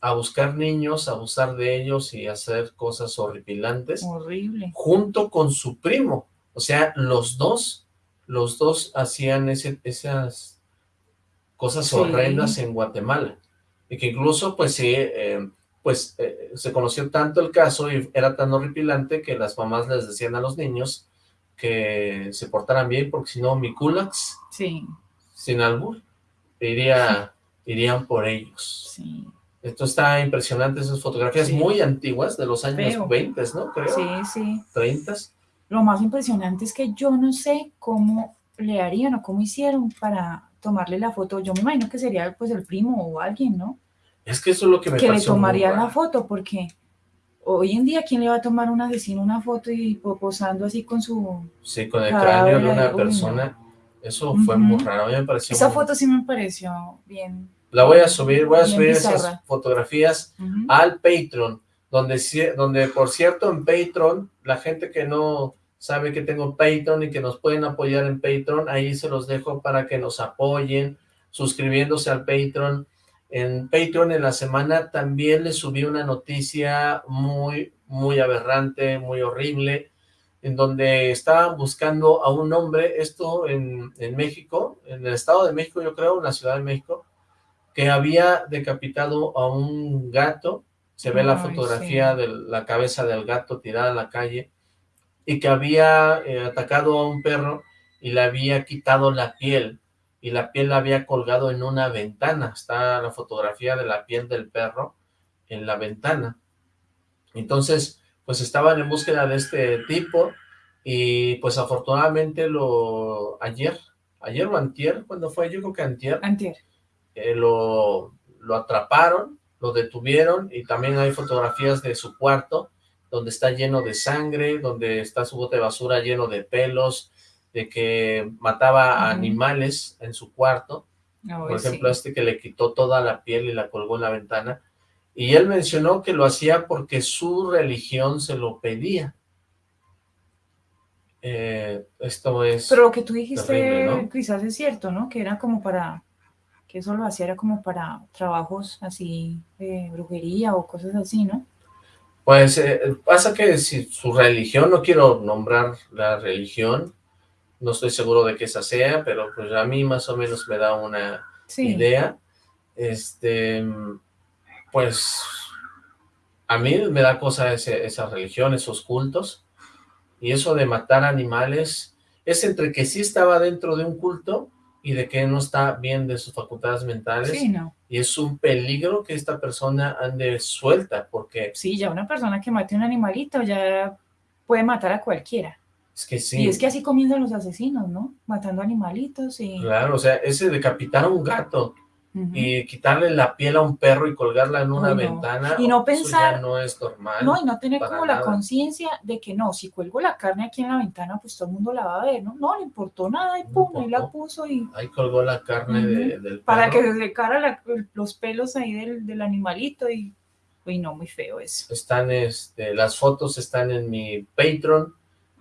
a buscar niños, a abusar de ellos y hacer cosas horripilantes Horrible. junto con su primo. O sea, los dos, los dos hacían ese, esas cosas Sí. horrendas en Guatemala. Y que incluso, pues sí, eh, pues eh, se conoció tanto el caso y era tan horripilante que las mamás les decían a los niños que se portaran bien, porque si no, mi culax, Sí, sin albur, iría, irían por ellos. sí. Esto está impresionante, esas fotografías Sí. muy antiguas, de los años Feo. 20, ¿no? Creo, Sí, sí. 30. Lo más impresionante es que yo no sé cómo le harían o cómo hicieron para tomarle la foto. Yo me imagino que sería pues el primo o alguien, ¿no? Es que eso es lo que me que le tomaría la foto, porque hoy en día, ¿quién le va a tomar un asesino una foto y po- posando así con su... Sí, con el cráneo de una persona. Eso fue muy raro, a mí me pareció Esa muy- foto sí me pareció bien. La voy a subir, voy a subir esas fotografías al Patreon, donde, donde por cierto en Patreon, la gente que no sabe que tengo Patreon y que nos pueden apoyar en Patreon, ahí se los dejo para que nos apoyen, suscribiéndose al Patreon. En Patreon en la semana también les subí una noticia muy, muy aberrante, muy horrible, en donde estaban buscando a un hombre, esto en, en México, en el Estado de México yo creo, en la Ciudad de México, que había decapitado a un gato, se ve la fotografía sí. de la cabeza del gato tirada en la calle, y que había eh, atacado a un perro y le había quitado la piel y la piel la había colgado en una ventana. Está la fotografía de la piel del perro en la ventana. Entonces, pues estaban en búsqueda de este tipo y pues afortunadamente lo ayer, ayer o antier, cuando fue? Yo creo que antier. Antier. Eh, lo, lo atraparon, lo detuvieron y también hay fotografías de su cuarto donde está lleno de sangre, donde está su bote de basura lleno de pelos, de que mataba a animales en su cuarto. Por ejemplo, este que le quitó toda la piel y la colgó en la ventana. Y él mencionó que lo hacía porque su religión se lo pedía. Eh, esto es Pero lo que tú dijiste quizás es cierto, ¿no? Que era como para, que eso lo hacía era como para trabajos así de brujería o cosas así, ¿no? Pues eh, pasa que si su religión, no quiero nombrar la religión, no estoy seguro de que esa sea, pero pues a mí más o menos me da una idea. Este, pues a mí me da cosa ese, esa religión, esos cultos, y eso de matar animales, es entre que sí estaba dentro de un culto y de que no está bien de sus facultades mentales. Sí, no. Y es un peligro que esta persona ande suelta, porque... Sí, ya una persona que mate un animalito ya puede matar a cualquiera. Es que sí. Y es que así comienzan los asesinos, ¿no? Matando animalitos y... Claro, o sea, ese decapitar a un gato y quitarle la piel a un perro y colgarla en una ventana, y no pensar, no es normal. No, y no tener como la conciencia de que no, si cuelgo la carne aquí en la ventana, pues todo el mundo la va a ver, ¿no? No le importó nada y pum, ahí la puso y... Ahí colgó la carne del perro. Para que se secara los pelos ahí del, del animalito y... Uy, no, muy feo eso. Están, este, las fotos están en mi Patreon,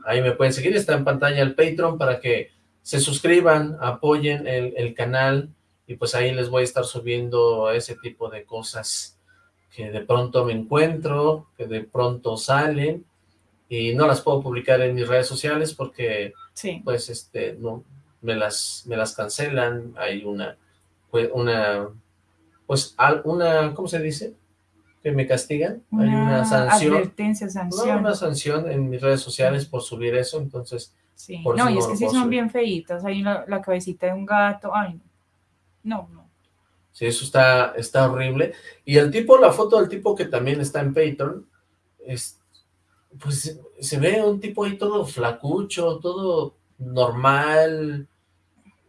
Ahí me pueden seguir, está en pantalla el Patreon para que se suscriban, apoyen el, canal y pues ahí les voy a estar subiendo ese tipo de cosas que de pronto me encuentro, que de pronto salen y no las puedo publicar en mis redes sociales porque pues este no me las me las cancelan, hay una pues una pues una ¿cómo se dice? Que me castigan, hay una sanción. Advertencia, sanción. una sanción en mis redes sociales por subir eso, entonces... Sí, no, y es que sí son bien feitas, hay la, la, cabecita de un gato, ay, no, no. Sí, eso está, está horrible. Y el tipo, la foto del tipo que también está en Patreon, es, pues se ve un tipo ahí todo flacucho, todo normal,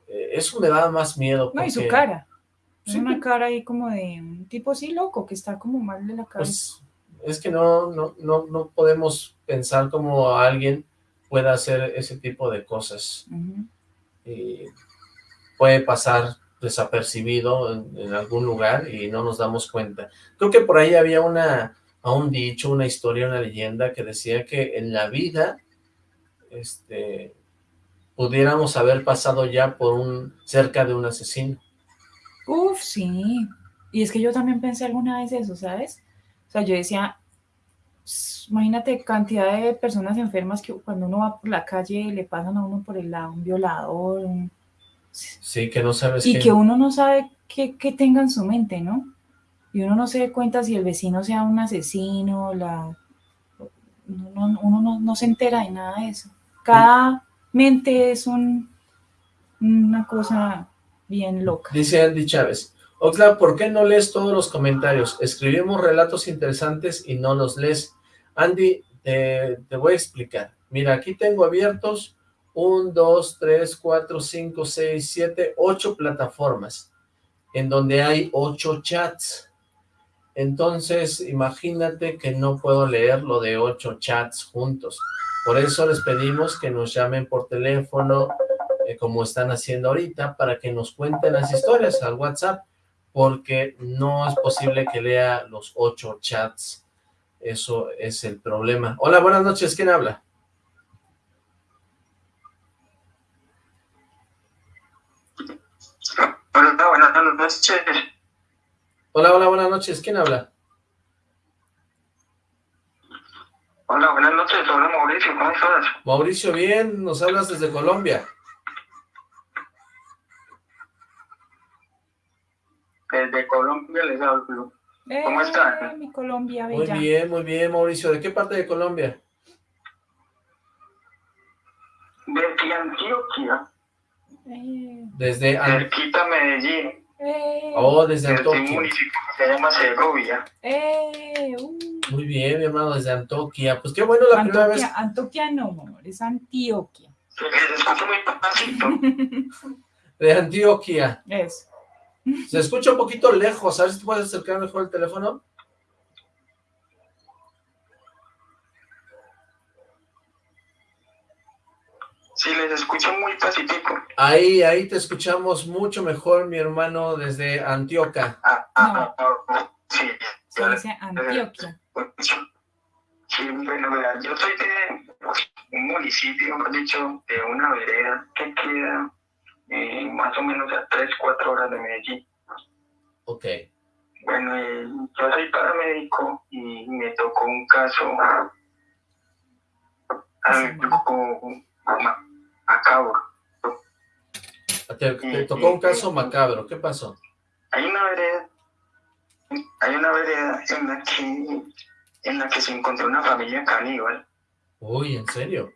eh, eso me da más miedo. No, y su cara. Sí, una cara ahí como de un tipo así loco, que está como mal de la cabeza. Pues, es que no, no, no, no podemos pensar como alguien pueda hacer ese tipo de cosas. y puede pasar desapercibido en, algún lugar y no nos damos cuenta. Creo que por ahí había una, un dicho, una historia, una leyenda que decía que en la vida, este, pudiéramos haber pasado ya por un, cerca de un asesino. Uf, sí. Y es que yo también pensé alguna vez eso, ¿sabes? O sea, yo decía, imagínate cantidad de personas enfermas que cuando uno va por la calle le pasan a uno por el lado un violador. Sí, que no sabes Y que uno no sabe qué, tenga en su mente, ¿no? Y uno no se da cuenta si el vecino sea un asesino, la... uno, no, se entera de nada de eso. Cada mente es un, una cosa bien loca. Dice Andy Chávez, Oxla, ¿por qué no lees todos los comentarios? Escribimos relatos interesantes y no los lees. Andy, te voy a explicar. Mira, aquí tengo abiertos 1, 2, 3, 4, 5, 6, 7, 8 plataformas, en donde hay 8 chats. Entonces, imagínate que no puedo leer lo de 8 chats juntos. Por eso les pedimos que nos llamen por teléfono, eh, como están haciendo ahorita, para que nos cuenten las historias al WhatsApp, porque no es posible que lea los ocho chats. Eso es el problema. Hola, buenas noches. ¿Quién habla? Hola, buenas noches. Hola, hola, buenas noches. ¿Quién habla? Hola, buenas noches. Hola, Mauricio. ¿Cómo estás? Mauricio, bien. Nos hablas desde Colombia. Desde Colombia les hablo. Eh, ¿Cómo están? Muy bien, muy bien, Mauricio. ¿De qué parte de Colombia? De Antioquia. Eh. Desde Cerquita Medellín. Eh, oh, desde, desde Antioquia. se llama Segovia. Eh, uh. Muy bien, mi hermano, desde Antioquia. Pues qué bueno la primera vez. Antioquia no, amor, es Antioquia. Se escucha muy pasito. de Antioquia. Eso. Se escucha un poquito lejos. A ver si te puedes acercar mejor el teléfono. Sí, les escucho muy pacífico. Ahí, ahí te escuchamos mucho mejor, mi hermano, desde Antioquia. Ah, ah, ah, sí, Se dice Antioquia. Sí, bueno, yo soy de un municipio, mejor dicho, de una vereda que queda eh, más o menos a 3, 4 horas de Medellín. Ok. Bueno, eh, yo soy paramédico y me tocó un caso macabro. Te, te tocó un caso macabro. ¿Qué pasó? Hay una vereda, hay una vereda en la que en la que se encontró una familia caníbal. Uy, ¿en serio?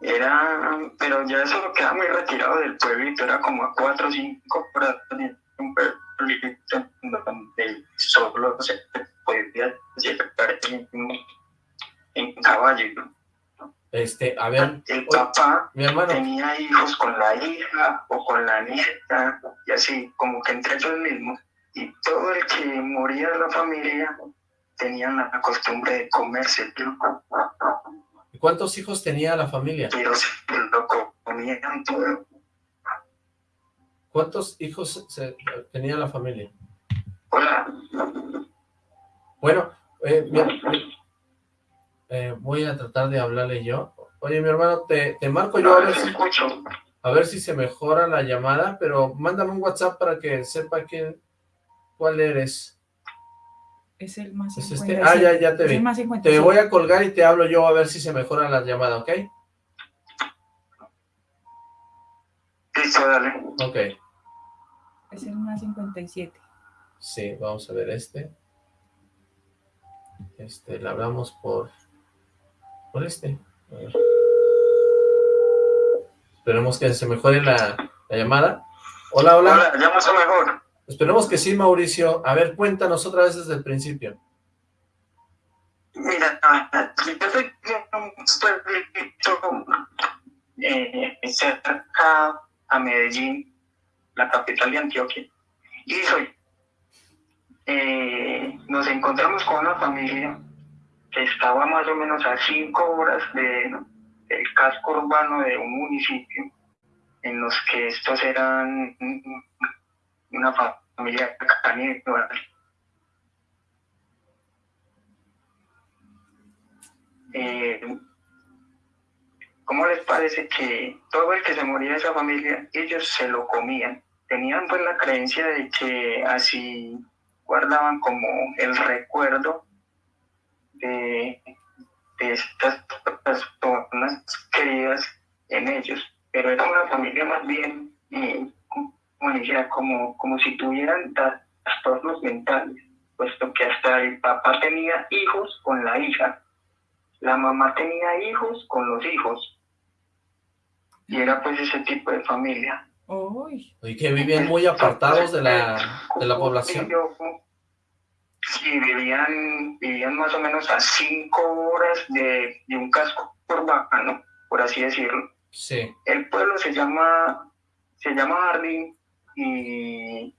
Era, pero ya eso queda muy retirado del pueblito, era como a cuatro o cinco horas de un pueblito donde solo se podía llegar en, en caballo. Este, a ver, El papá mi hermano, tenía hijos con la hija o con la nieta, y así, como que entre ellos mismos. Y todo el que moría de la familia tenían la costumbre de comerse, ¿cuántos hijos tenía la familia? pero se lo comían todo. ¿Cuántos hijos se- tenía la familia? Hola, Bueno, eh, mi- eh, voy a tratar de hablarle yo. Oye, mi hermano, te, te marco yo a ver, si, escucho. a ver si se mejora la llamada, pero mándame un WhatsApp para que sepa quién, cuál eres. Es el más Es 57. este, ah, ya, ya te Es vi. el más Te 57. voy a colgar y te hablo yo a ver si se mejora la llamada, ¿ok? Listo, dale. Ok. Es el más 57. Sí, vamos a ver este. Este, le hablamos por... Por este. A ver. Esperemos que se mejore la, la llamada. Hola, hola. Hola, ya más o mejor. Esperemos que sí, Mauricio. A ver, cuéntanos otra vez desde el principio. Mira, yo soy un pueblito eh, cerca a Medellín, la capital de Antioquia. Y soy, eh, nos encontramos con una familia que estaba más o menos a cinco horas de, del casco urbano de un municipio, en los que estos eran una familia caníbal. eh, ¿cómo les parece que todo el que se moría de esa familia, ellos se lo comían? Tenían pues la creencia de que así guardaban como el recuerdo de, de estas personas queridas en ellos, pero era una familia más bien, eh, como, dijera, como, como si tuvieran trastornos mentales, puesto que hasta el papá tenía hijos con la hija, la mamá tenía hijos con los hijos. Y era pues ese tipo de familia. Uy, Y que vivían muy apartados de la, de la población. Sí, vivían, vivían más o menos a cinco horas de, de un casco urbano, por así decirlo. Sí. El pueblo se llama, se llama Jardín y,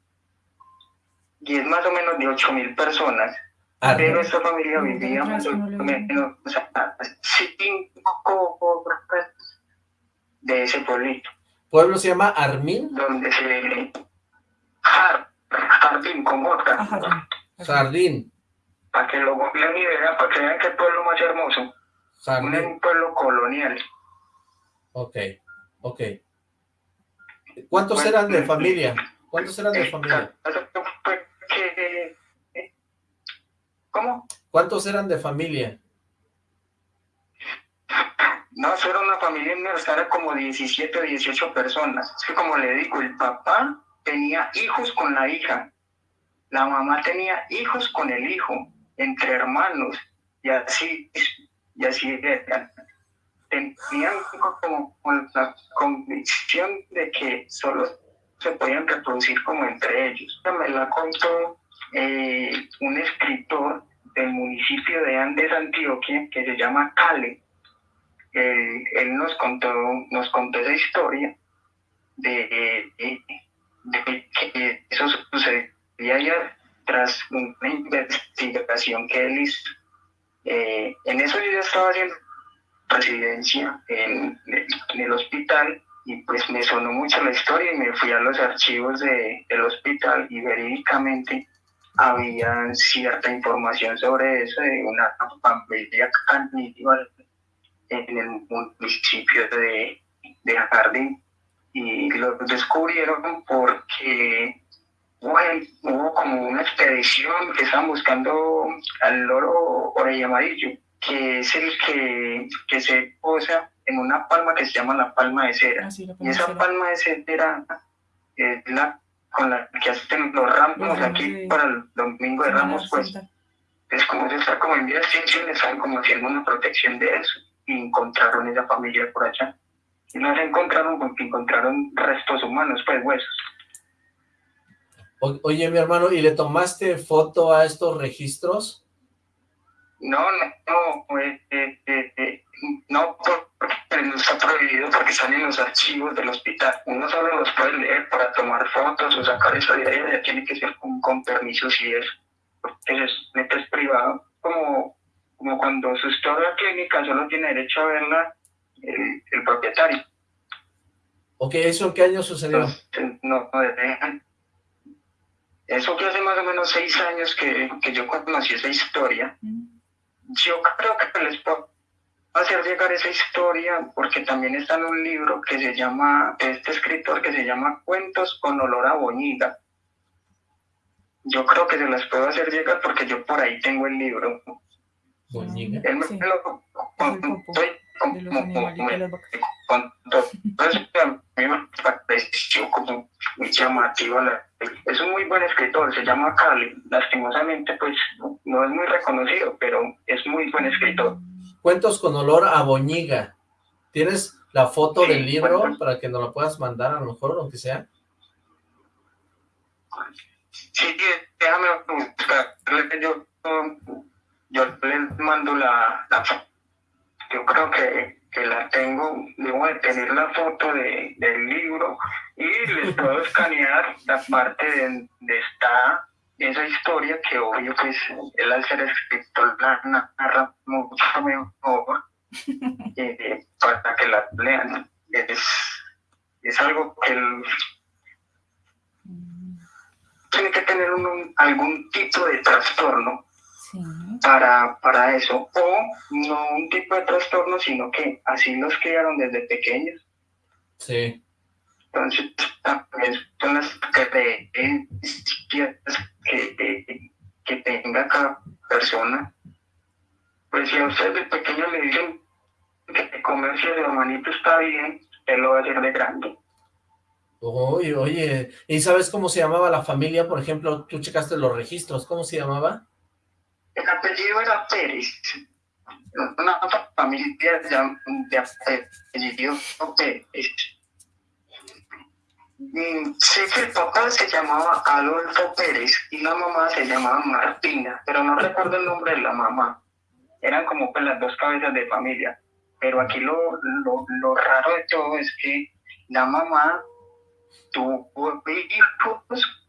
y es más o menos de ocho mil personas. Pero esta familia vivía más o menos cinco de ese pueblito. ¿Pueblo se llama Armín? Donde se... Jar- Jardín, con otra. ajá. Jardín. Para que lo googleen y vean, para que vean que el pueblo más hermoso. Un, Jardín. un pueblo colonial. Ok, ok. ¿Cuántos eran de familia? ¿Cuántos eran de familia? ¿Cómo? ¿Cuántos eran de familia? No, eso era una familia inmensa, era como 17 o 18 personas. Es que como le digo, el papá tenía hijos con la hija, la mamá tenía hijos con el hijo, entre hermanos, y así, y así era. Tenían como, la convicción de que solo se podían reproducir como entre ellos. Me la contó eh, un escritor del municipio de Andes, Antioquia, que se llama Cale. él nos contó, nos contó esa historia de, que eso sucedía ya tras una investigación que él hizo. Eh, en eso yo ya estaba haciendo residencia en, el hospital y pues me sonó mucho la historia y me fui a los archivos de, del hospital y verídicamente había cierta información sobre eso de una familia caníbal en el municipio de, de Jardín. Y lo descubrieron porque hubo como una expedición que estaban buscando al loro orella amarillo, que es el que, que se posa en una palma que se llama la palma de cera. Ah, y esa palma de cera es la con la que hacen los ramos aquí para el domingo de ramos, pues es como se está como en vía de están como haciendo una protección de eso y encontraron esa familia por allá. Y no se encontraron porque encontraron restos humanos, pues huesos. oye, mi hermano, ¿y le tomaste foto a estos registros? No, no, no, eh, eh, eh, no porque no está prohibido porque salen los archivos del hospital. Uno solo los puede leer para tomar fotos o sacar eso de ahí, ya tiene que ser con, con permiso si es, porque es, es privado, como, como cuando su historia clínica solo tiene derecho a verla el, el propietario. Ok, ¿eso en qué año sucedió? no, no dejan. Eso que hace más o menos seis años que, que yo conocí esa historia. Mm yo creo que les puedo hacer llegar esa historia porque también está en un libro que se llama, este escritor que se llama Cuentos con olor a boñiga. Yo creo que se las puedo hacer llegar porque yo por ahí tengo el libro. Boñiga. Él me sí. lo contó como, a mí me pareció como muy llamativo. Es un muy buen escritor, se llama Cali. Lastimosamente, pues no es muy reconocido, pero es muy buen escritor. Cuentos con olor a boñiga. ¿Tienes la foto sí, del libro cuentos. para que nos la puedas mandar a lo mejor, aunque sea? Sí, déjame buscar. Yo, yo les mando la, la yo creo que, que, la tengo, debo de tener la foto de, del libro y les puedo escanear la parte de donde está esa historia que obvio pues él al ser escritor la narra mucho mejor eh, para que la lean. Es, es algo que él tiene que tener algún tipo de trastorno sí. para, para eso, o no un tipo de trastorno, sino que así los criaron desde pequeños. Sí. Entonces, también son las creencias que, que tenga cada persona. Pues si a usted de pequeño le dicen que comercio de hermanito está bien, él lo va a hacer de grande. Oye, oye, ¿y sabes cómo se llamaba la familia? Por ejemplo, tú checaste los registros, ¿cómo se llamaba? El apellido era Pérez. Una familia de, de apellido Pérez. Sé que el papá se llamaba Adolfo Pérez y la mamá se llamaba Martina, pero no recuerdo el nombre de la mamá. Eran como pues las dos cabezas de familia. Pero aquí lo, lo, lo raro de todo es que la mamá tuvo hijos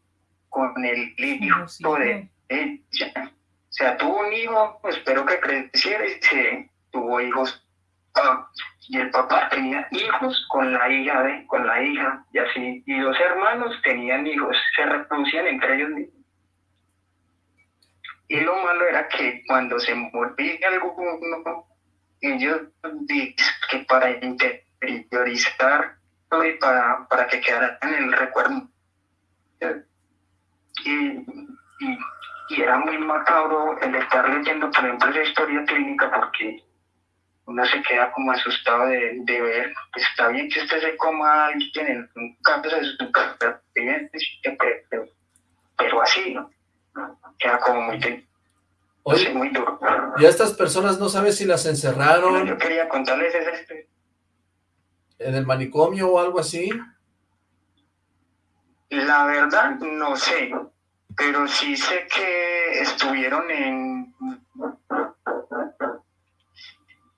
con el hijo de ella. O sea, tuvo un hijo, espero que creciera y tuvo hijos. Ah, y el papá tenía hijos con la hija de, con la hija, y así, y los hermanos tenían hijos, se reproducían entre ellos mismos. Y lo malo era que cuando se moría alguno, ellos dicen que para interiorizar y para, para que quedara en el recuerdo. Y, y, era muy macabro el estar leyendo, por ejemplo, esa historia clínica porque uno se queda como asustado de, de ver, pues está bien que usted se coma a alguien en un campo de su pero, pero así, ¿no? Queda como muy... Muy duro. ¿Y a estas personas no sabes si las encerraron? yo quería contarles ese ¿En el manicomio o algo así? La verdad, no sé, pero sí sé que estuvieron en,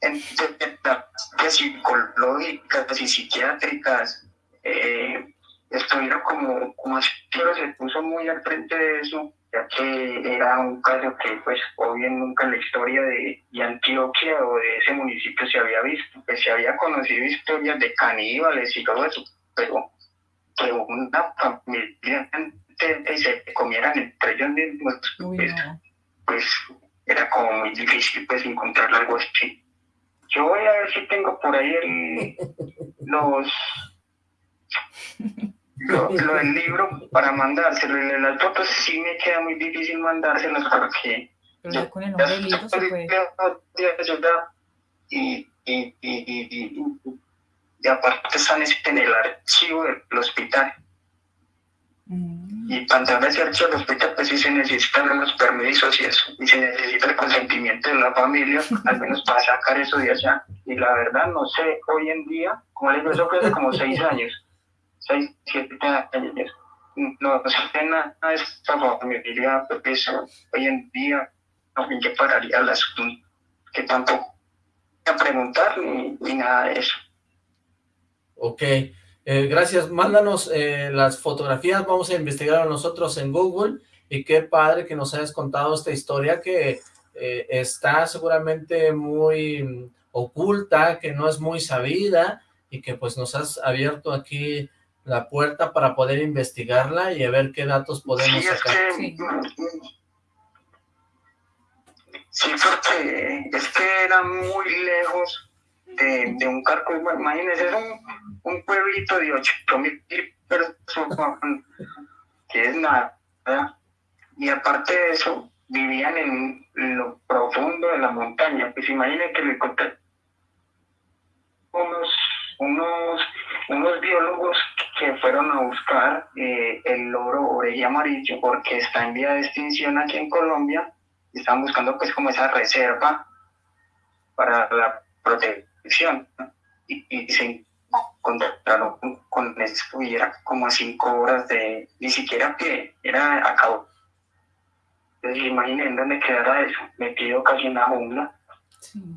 en terapias psicológicas y psiquiátricas. Eh, estuvieron como, como pero se puso muy al frente de eso, ya que era un caso que, pues, obvio nunca en la historia de, de, Antioquia o de ese municipio se había visto. Pues se había conocido historias de caníbales y todo eso, pero que una familia y se comieran entre ellos mismos, pues, pues, era como muy difícil pues encontrar algo así. Yo voy a ver si tengo por ahí el, los lo, del libro para mandárselo. Y las fotos sí me queda muy difícil mandárselos porque pero con el nombre del libro se puede. Y, y, y, y, aparte están en el archivo del hospital. Y para entrar a ese archivo del hospital, pues sí se necesitan los permisos y eso. Y se necesita el consentimiento de la familia, al menos para sacar eso de allá. Y la verdad, no sé, hoy en día, como les digo, eso fue hace como seis años, seis, siete años. No, sé nada de esta familia, pues hoy en día, no que pararía el asunto, que tampoco a preguntar ni, ni nada de eso. Ok, eh, gracias. Mándanos eh, las fotografías, vamos a investigar nosotros en Google y qué padre que nos hayas contado esta historia que eh, está seguramente muy oculta, que no es muy sabida y que pues nos has abierto aquí la puerta para poder investigarla y a ver qué datos podemos sacar. sí. sí, porque es que era muy lejos de, un carco, imagínense, es un, un pueblito de 8 mil personas, que es nada. Y aparte de eso, vivían en lo profundo de la montaña. Pues imaginen que le encontré unos, unos, unos biólogos que fueron a buscar eh, el loro orella amarillo porque está en vía de extinción aquí en Colombia. Y estaban buscando pues como esa reserva para la protección y, y se encontraron con esto y era como a cinco horas de, ni siquiera que era a cabo. Entonces imaginen dónde quedara eso, metido casi en la jungla.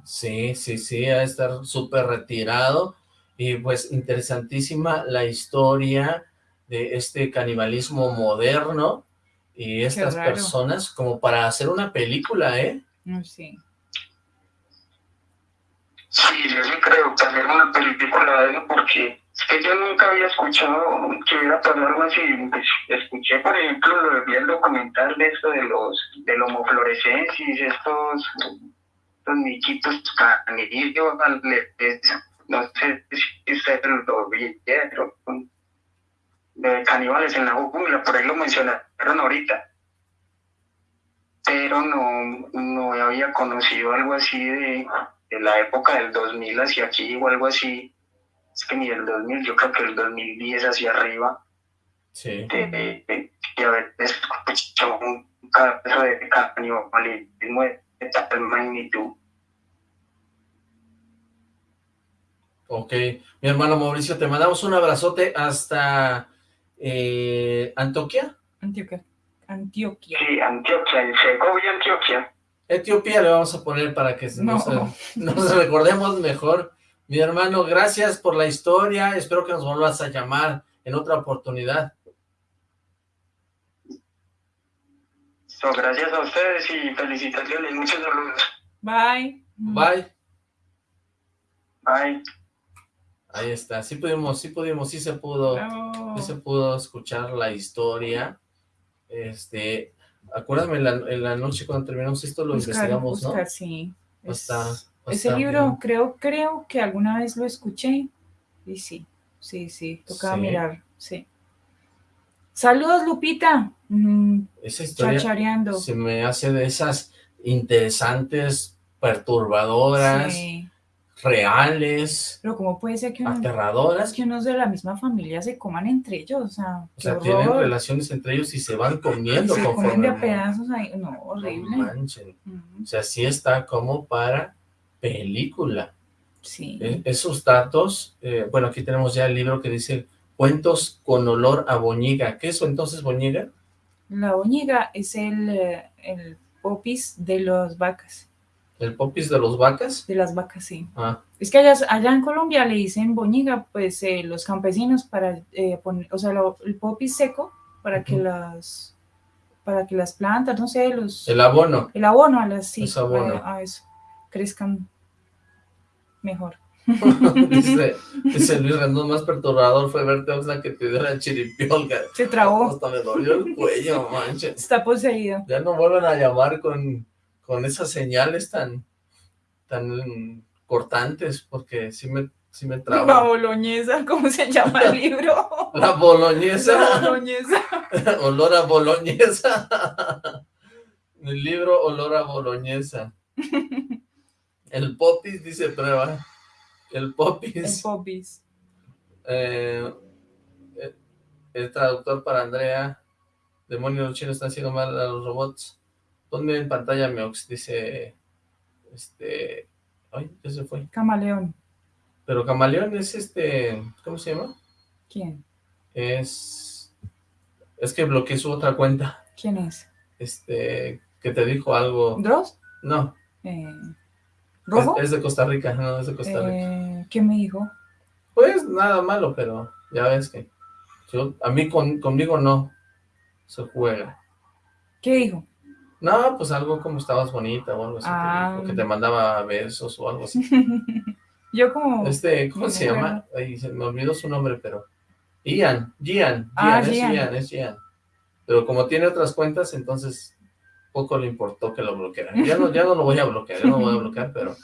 Sí, sí, sí, a estar súper retirado y pues interesantísima la historia de este canibalismo moderno y estas personas como para hacer una película, ¿eh? Sí. Sí, yo sí creo que una película de eso porque es que yo nunca había escuchado que hubiera pasado algo así. Pues, escuché, por ejemplo, lo vi el documental de esto de los del homofluorescencia, estos, estos miquitos canillos, no sé si ustedes lo vieron, de caníbales en la jungla, por ahí lo mencionaron ahorita. Pero no, no había conocido algo así de de la época del 2000 hacia aquí o algo así, es que ni el 2000, yo creo que el 2010 hacia arriba, sí. de, de, de haber escuchado un caso de canibalismo de tal magnitud. Ok, mi hermano Mauricio, te mandamos un abrazote hasta eh, Antioquia. Antioquia. Antioquia. Sí, Antioquia, en Segovia, Antioquia. Etiopía le vamos a poner para que nos, nos, recordemos mejor. Mi hermano, gracias por la historia. Espero que nos vuelvas a llamar en otra oportunidad. So, gracias a ustedes y felicitaciones. Muchos saludos. Bye. Bye. Bye. Ahí está. Sí pudimos, sí pudimos, sí se pudo, sí se pudo escuchar la historia. Este, Acuérdame, en la, noche cuando terminamos esto lo investigamos, buscar, ¿no? sí. ese libro creo, creo que alguna vez lo escuché y sí, sí, sí, tocaba mirar, sí. Saludos, Lupita. Mm, Esa historia se me hace de esas interesantes, perturbadoras, reales, Pero ¿cómo puede ser que, uno- aterradoras, que unos de la misma familia se coman entre ellos? O sea, o qué sea, tienen horror. relaciones entre ellos y se van comiendo se conforme... comen de a pedazos ahí. No, No horrible. O sea, sí está como para película. Sí. E- Esos datos, eh, bueno, aquí tenemos ya el libro que dice Cuentos con olor a boñiga. ¿Qué es eso entonces boñiga? La boñiga es el, eh, el popis de las vacas. ¿El popis de los vacas? De las vacas, sí. Ah, Es que allá, allá en Colombia le dicen boñiga, pues eh, los campesinos para eh, poner, o sea, lo- el popis seco para que las para que las plantas, no sé, los el abono. el abono a las sí, abono. a, a eso crezcan mejor. dice, dice Luis Rendón, más perturbador fue verte Oxlack que te dio la chiripiolga. Se trabó, Hasta me dolió el cuello, manches. está poseído. Ya no vuelvan a llamar con, con esas señales tan, tan cortantes, porque sí me, sí me La traba. boloñesa, ¿cómo se llama el libro? La La boloñesa, boloñesa. olor a boloñesa. El libro Olor a boloñesa. El popis dice prueba. El El popis. popis. Eh, eh, el traductor para Andrea. Demonios los chinos están haciendo mal a los robots. Ponme en pantalla Meox, dice. Este. Ay, ya se fue. Camaleón. Pero Camaleón es este. ¿Cómo se llama? ¿Quién? Es. Es que bloqueé su otra cuenta. ¿Quién es? Este. Que te dijo algo. ¿Dross? No. Eh, Es, ¿Rojo? es de Costa Rica. No, es de Costa Rica. Eh, ¿Qué me dijo? Pues nada malo, pero ya ves que. Yo, a mí con, conmigo no se juega. ¿Qué dijo? No, pues algo como estabas bonita o algo así, Ah. dijo, que te mandaba besos o algo así. Yo como... Este, ¿cómo se llama? Ay, se me olvidó su nombre, pero... Ian, Gian, Ah, Gian, es Gian. Gian, es Gian. Pero como tiene otras cuentas, entonces poco le importó que lo bloqueara. Ya no, ya no lo voy a bloquear, ya no lo voy a bloquear, pero...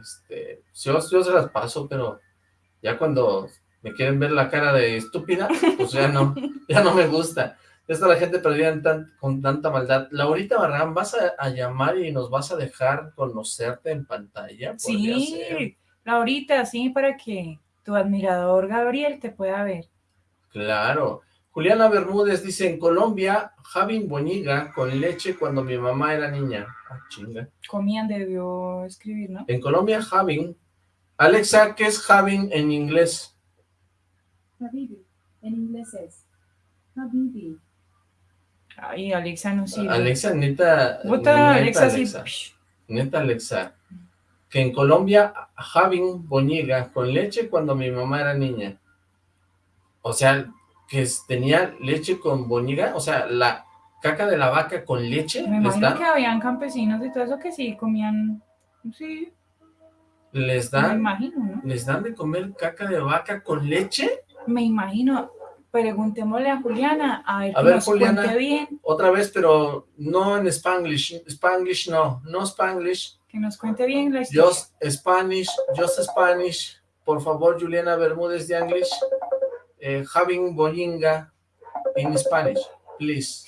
Este, yo, yo se las paso, pero ya cuando me quieren ver la cara de estúpida, pues ya no, ya no me gusta. Está la gente perdida en tan- con tanta maldad. Laurita Barrán, ¿vas a, a llamar y nos vas a dejar conocerte en pantalla? Ser. Sí, Laurita, sí, para que tu admirador Gabriel te pueda ver. Claro. Juliana Bermúdez dice, en Colombia, Javin Boñiga con leche cuando mi mamá era niña. Ah, chinga. Comían, debió escribir, ¿no? En Colombia, Javin. Alexa, ¿qué es Javin en inglés? Habibi. En inglés es Habibi. Ay, Alexa no sirve. Alexa, neta, neta, Alexa. Alexa, neta, Alexa, que en Colombia, Javin Boñiga con leche cuando mi mamá era niña. O sea, que tenía leche con boñiga, o sea, la caca de la vaca con leche, Me imagino dan, que habían campesinos y todo eso que sí comían. Sí, les me dan, imagino, ¿no? les dan de comer caca de vaca con leche. Me imagino. Preguntémosle a Juliana a ver A que ver, nos Juliana. cuente bien, Otra vez, pero no en Spanglish, Spanglish no, no Spanglish, que nos cuente bien la historia. just Spanish, just Spanish, por favor, Juliana Bermúdez de English, eh, having boñinga in Spanish, please.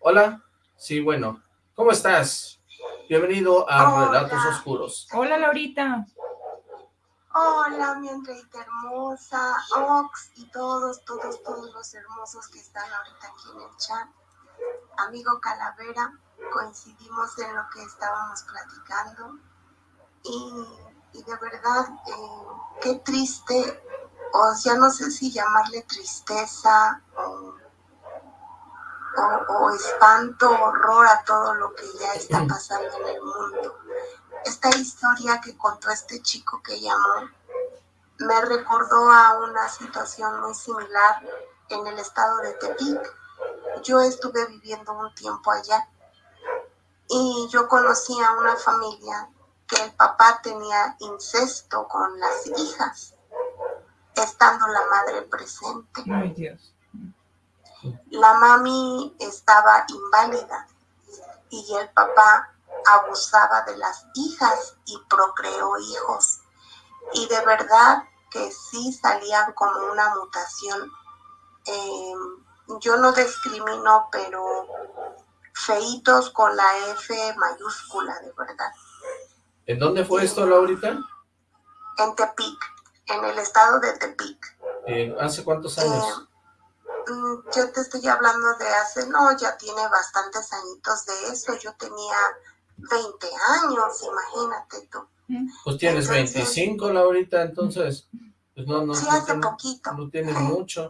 Hola, sí, bueno, ¿cómo estás? Bienvenido a Hola. Relatos Oscuros. Hola, Laurita. Hola, mi Andreita hermosa, Ox y todos, todos, todos los hermosos que están ahorita aquí en el chat. Amigo Calavera, coincidimos en lo que estábamos platicando y, y de verdad, eh, qué triste, o ya no sé si llamarle tristeza o, o, o espanto, horror a todo lo que ya está pasando en el mundo. Esta historia que contó este chico que llamó me recordó a una situación muy similar en el estado de Tepic. Yo estuve viviendo un tiempo allá y yo conocí a una familia que el papá tenía incesto con las hijas, estando la madre presente. Ay, Dios. La mami estaba inválida y el papá abusaba de las hijas y procreó hijos. Y de verdad que sí salían como una mutación. Eh, yo no discrimino, pero feitos con la F mayúscula, de verdad. ¿En dónde fue esto, Laurita? En Tepic, en el estado de Tepic. Eh, ¿Hace cuántos años? Eh, mm, yo te estoy hablando de hace, no, ya tiene bastantes añitos de eso. Yo tenía 20 años, imagínate tú. Pues tienes 25, Laurita, entonces, pues no, no, sí, no hace tiene- poquito. no tienes mucho.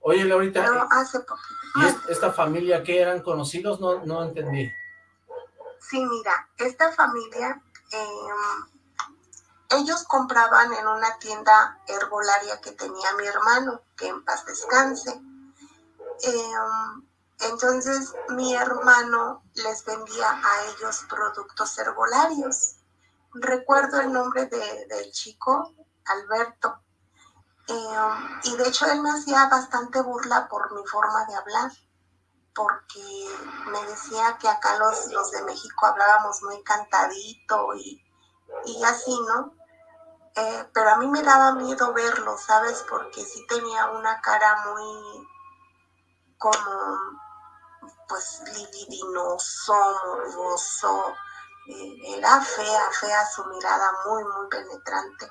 Oye, Laurita, No, hace poquito. ¿y es- esta familia qué eran conocidos? No, no entendí. Sí, mira, esta familia, eh, ellos compraban en una tienda herbolaria que tenía mi hermano, que en paz descanse. Eh, entonces mi hermano les vendía a ellos productos herbolarios. Recuerdo el nombre de- del chico, Alberto. Eh, y de hecho él me hacía bastante burla por mi forma de hablar porque me decía que acá los, los de México hablábamos muy cantadito y, y así, ¿no? Eh, pero a mí me daba miedo verlo, ¿sabes? Porque sí tenía una cara muy como, pues, libidinoso, morboso. eh, era fea, fea su mirada, muy, muy penetrante.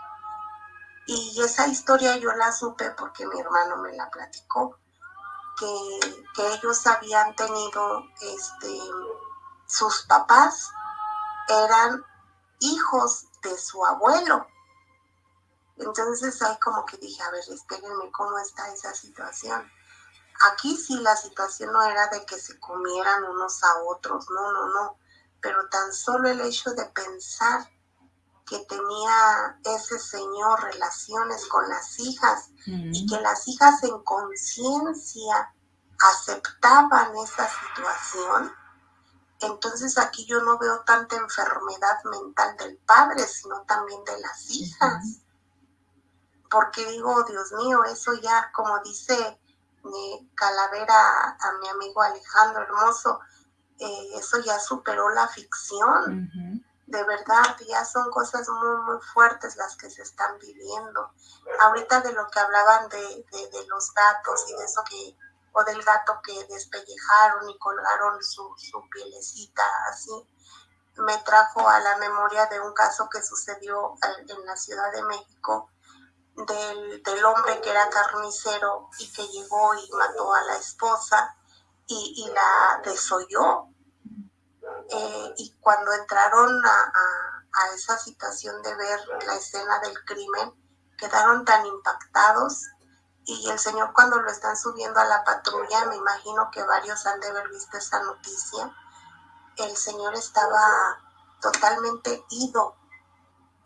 Y esa historia yo la supe porque mi hermano me la platicó que, que ellos habían tenido, este, sus papás eran hijos de su abuelo. Entonces ahí como que dije, a ver, espérenme, ¿cómo está esa situación? Aquí sí la situación no era de que se comieran unos a otros, no, no, no, pero tan solo el hecho de pensar que tenía ese señor relaciones con las hijas y que las hijas en conciencia aceptaban esa situación, entonces aquí yo no veo tanta enfermedad mental del padre, sino también de las hijas. Porque digo, Dios mío, eso ya, como dice Calavera a mi amigo Alejandro Hermoso, eh, eso ya superó la ficción. De verdad ya son cosas muy muy fuertes las que se están viviendo. Ahorita de lo que hablaban de, de, de los gatos y de eso que o del gato que despellejaron y colgaron su, su pielecita así me trajo a la memoria de un caso que sucedió en la Ciudad de México del, del hombre que era carnicero y que llegó y mató a la esposa y, y la desolló eh, y cuando entraron a, a- a esa situación de ver la escena del crimen, quedaron tan impactados y el señor cuando lo están subiendo a la patrulla, me imagino que varios han de haber visto esa noticia, el señor estaba totalmente ido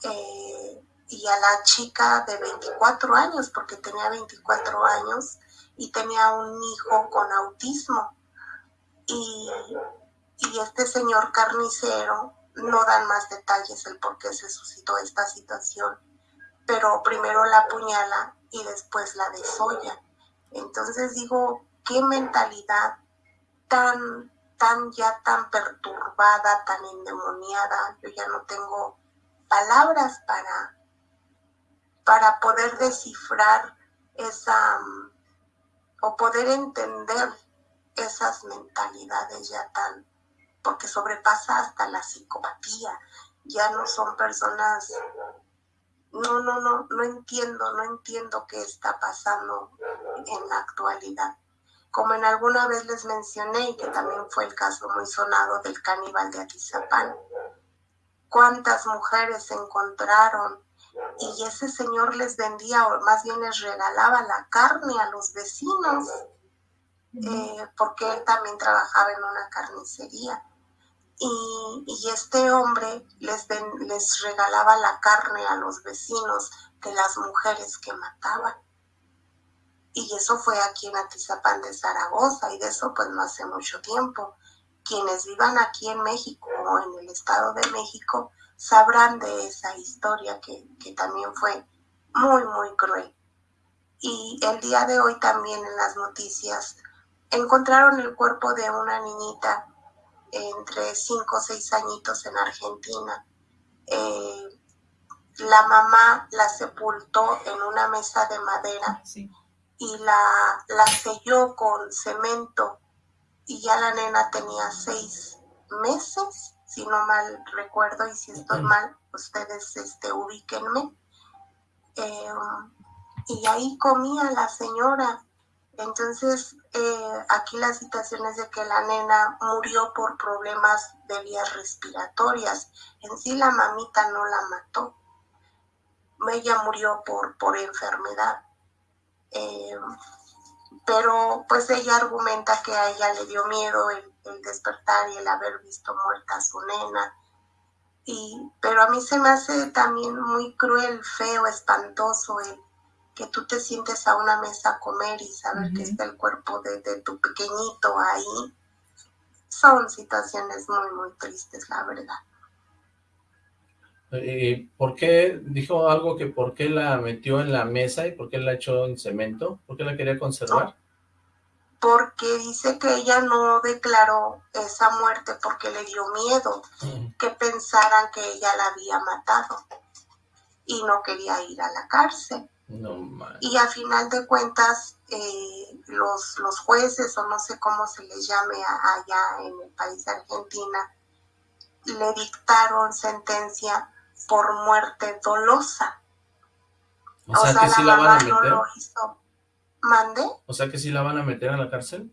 eh, y a la chica de 24 años, porque tenía 24 años y tenía un hijo con autismo. Y, y este señor carnicero no dan más detalles el por qué se suscitó esta situación, pero primero la apuñala y después la desolla. Entonces digo, qué mentalidad tan, tan ya tan perturbada, tan endemoniada, yo ya no tengo palabras para, para poder descifrar esa mm, o poder entender esas mentalidades ya tan, porque sobrepasa hasta la psicopatía, ya no son personas, no, no, no, no entiendo, no entiendo qué está pasando en la actualidad. Como en alguna vez les mencioné, y que también fue el caso muy sonado del caníbal de Atizapán, cuántas mujeres se encontraron y ese señor les vendía o más bien les regalaba la carne a los vecinos eh, porque él también trabajaba en una carnicería. Y, y este hombre les, ven- les regalaba la carne a los vecinos de las mujeres que mataban y eso fue aquí en Atizapán de Zaragoza y de eso pues no hace mucho tiempo. Quienes vivan aquí en México o en el Estado de México sabrán de esa historia que, que también fue muy, muy cruel. Y el día de hoy también en las noticias encontraron el cuerpo de una niñita entre 5 o 6 añitos en Argentina. Eh, la mamá la sepultó en una mesa de madera y la, la selló con cemento y ya la nena tenía seis meses, si no mal recuerdo y si estoy mal, ustedes este, ubíquenme. Eh, y ahí comía la señora. Entonces, eh, aquí la situación es de que la nena murió por problemas de vías respiratorias. En sí la mamita no la mató. Ella murió por, por enfermedad. Eh, pero pues ella argumenta que a ella le dio miedo el, el, despertar y el haber visto muerta a su nena. Y, pero a mí se me hace también muy cruel, feo, espantoso el que tú te sientes a una mesa a comer y saber que está el cuerpo de, de, tu pequeñito ahí, son situaciones muy, muy tristes, la verdad. Eh, ¿Por qué dijo algo que por qué la metió en la mesa y por qué la echó en cemento? ¿Por qué la quería conservar? Porque dice que ella no declaró esa muerte porque le dio miedo mm. que pensaran que ella la había matado y no quería ir a la cárcel. y a final de cuentas, eh, los, los jueces, o no sé cómo se les llame allá en el país de Argentina, le dictaron sentencia por muerte dolosa. O, sea, que sí la van a meter. No lo hizo. ¿Mande? O sea que sí la van a meter a la cárcel.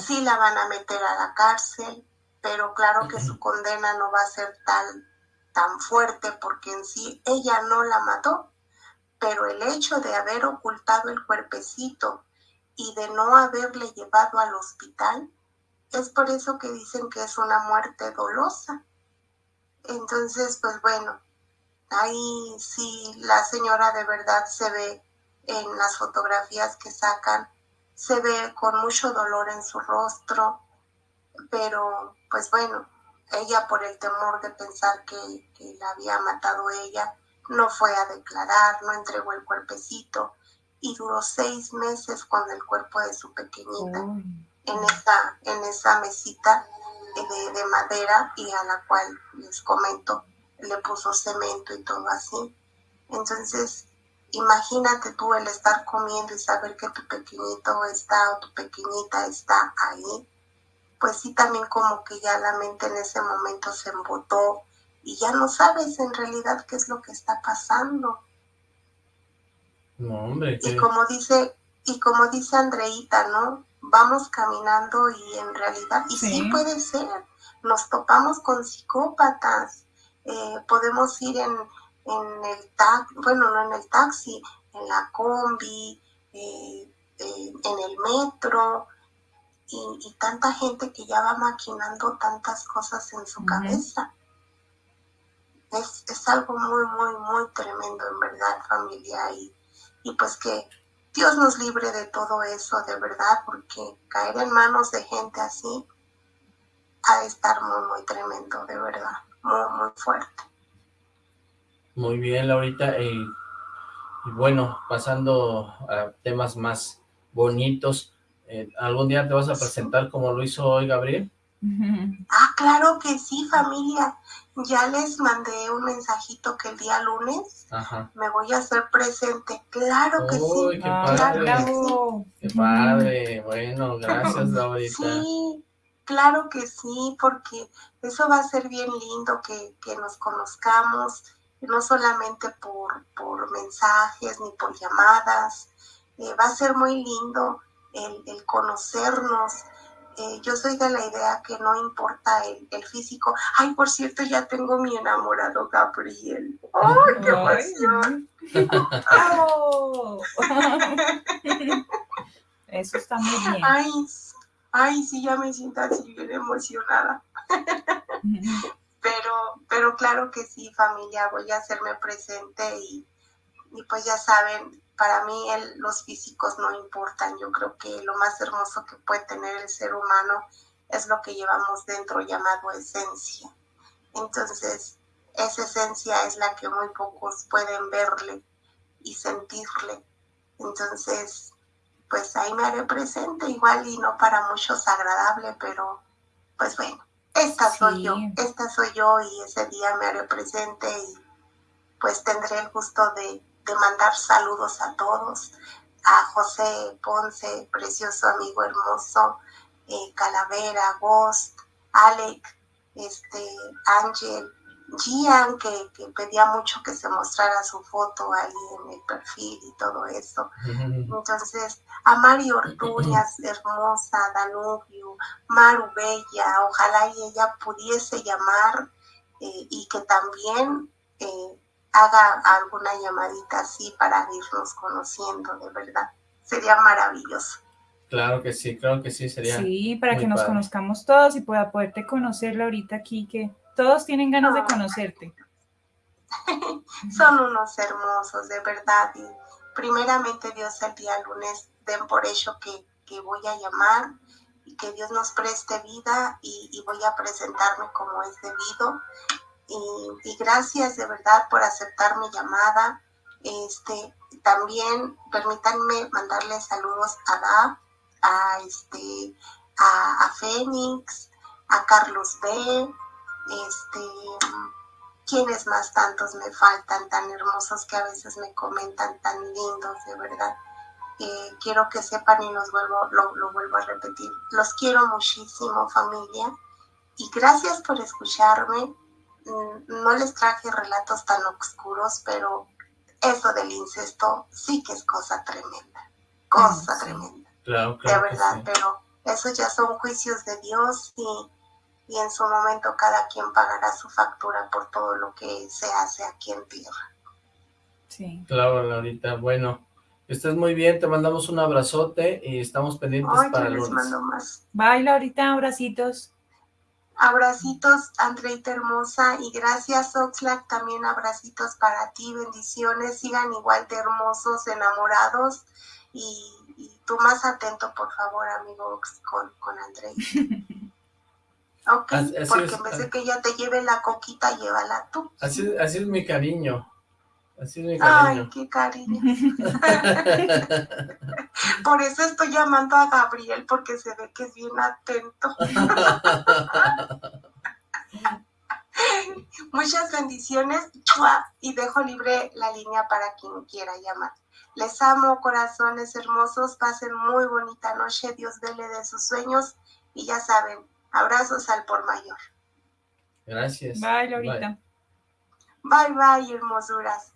Sí la van a meter a la cárcel, pero claro que su condena no va a ser tal tan fuerte porque en sí ella no la mató, pero el hecho de haber ocultado el cuerpecito y de no haberle llevado al hospital, es por eso que dicen que es una muerte dolosa. Entonces, pues bueno, ahí sí la señora de verdad se ve en las fotografías que sacan, se ve con mucho dolor en su rostro, pero pues bueno, ella por el temor de pensar que, la había matado ella, no fue a declarar, no entregó el cuerpecito y duró seis meses con el cuerpo de su pequeñita en, esa, en esa mesita de, madera y a la cual les comento le puso cemento y todo así. Entonces, imagínate tú el estar comiendo y saber que tu pequeñito está o tu pequeñita está ahí, pues sí también como que ya la mente en ese momento se embotó y ya no sabes en realidad qué es lo que está pasando. No, hombre. Y como dice, y como dice Andreita, ¿no? vamos caminando y en realidad, y sí, puede ser, nos topamos con psicópatas, eh, podemos ir en, en el taxi, bueno, no en el taxi, en la combi, eh, eh, en el metro, y, tanta gente que ya va maquinando tantas cosas en su cabeza. Es, es, algo muy, muy, muy tremendo en verdad, familia, y, y pues que Dios nos libre de todo eso, de verdad, porque caer en manos de gente así ha de estar muy, muy tremendo, de verdad, muy, muy fuerte. Muy bien, Laurita, y, bueno, pasando a temas más bonitos, eh, ¿algún día te vas a presentar como lo hizo hoy Gabriel? Ah, claro que sí, familia. Ya les mandé un mensajito que el día lunes me voy a hacer presente. Claro que sí. qué padre. Qué padre. Bueno, gracias, Laurita. Sí, claro que sí, porque eso va a ser bien lindo que, nos conozcamos, no solamente por, por mensajes ni por llamadas. Eh, va a ser muy lindo el, el conocernos, eh, yo soy de la idea que no importa el, físico. Ay, por cierto, ya tengo mi enamorado Gabriel. ¡Ay, qué emoción! Eso está muy bien. Ay, ay, sí, ya me siento así bien emocionada. pero, pero claro que sí, familia, voy a hacerme presente y, y pues ya saben, para mí los físicos no importan. Yo creo que lo más hermoso que puede tener el ser humano es lo que llevamos dentro llamado esencia. Entonces, esa esencia es la que muy pocos pueden verle y sentirle. Entonces, pues ahí me haré presente igual y no para muchos agradable, pero pues bueno, esta soy yo, esta soy yo y ese día me haré presente y pues tendré el gusto de de mandar saludos a todos, a José Ponce, precioso amigo hermoso, eh, Calavera, Ghost, Alec, este, Ángel, Gian, que, que, pedía mucho que se mostrara su foto ahí en el perfil y todo eso. Entonces, a Mario Ortuñas, hermosa, Danubio, Maru Bella, ojalá y ella pudiese llamar eh, y que también eh, haga alguna llamadita así para irnos conociendo, de verdad. Sería maravilloso. Claro que sí, claro que sí, sería. Sí, para que nos conozcamos todos y pueda poderte conocerla ahorita aquí, que todos tienen ganas de conocerte. Son unos hermosos, de verdad. Y primeramente Dios el día lunes den por hecho que, que voy a llamar y que Dios nos preste vida y, y voy a presentarme como es debido. Y, y, gracias de verdad por aceptar mi llamada. Este, también permítanme mandarle saludos a Da, a, este, a, a Fénix, a Carlos B, este, quienes más tantos me faltan, tan hermosos que a veces me comentan, tan lindos, de verdad. Eh, quiero que sepan y los vuelvo, lo, lo vuelvo a repetir. Los quiero muchísimo, familia, y gracias por escucharme. Mm, no les traje relatos tan oscuros, pero eso del incesto sí que es cosa tremenda, cosa tremenda. Claro, de verdad, pero esos ya son juicios de Dios y, y en su momento cada quien pagará su factura por todo lo que se hace aquí en tierra. Sí. Claro, Laurita, bueno, estés muy bien, te mandamos un abrazote y estamos pendientes Ay, para el les lunes. mando más. Bye, Laurita, abracitos. Abracitos, Andreita hermosa, y gracias, Oxlack, también abracitos para ti, bendiciones, sigan igual de hermosos, enamorados, y, y tú más atento, por favor, amigo Ox, con, con Andreita. Ok, Así- porque es. en vez de que ella te lleve la coquita, llévala tú. Así, así es mi cariño, así es mi Ay, cariño. qué cariño. Por eso estoy llamando a Gabriel, porque se ve que es bien atento. Muchas bendiciones y dejo libre la línea para quien quiera llamar. Les amo, corazones hermosos. Pasen muy bonita noche. Dios dele de sus sueños. Y ya saben, abrazos al por mayor. Gracias. Bye, Laurita. Bye, bye, hermosuras.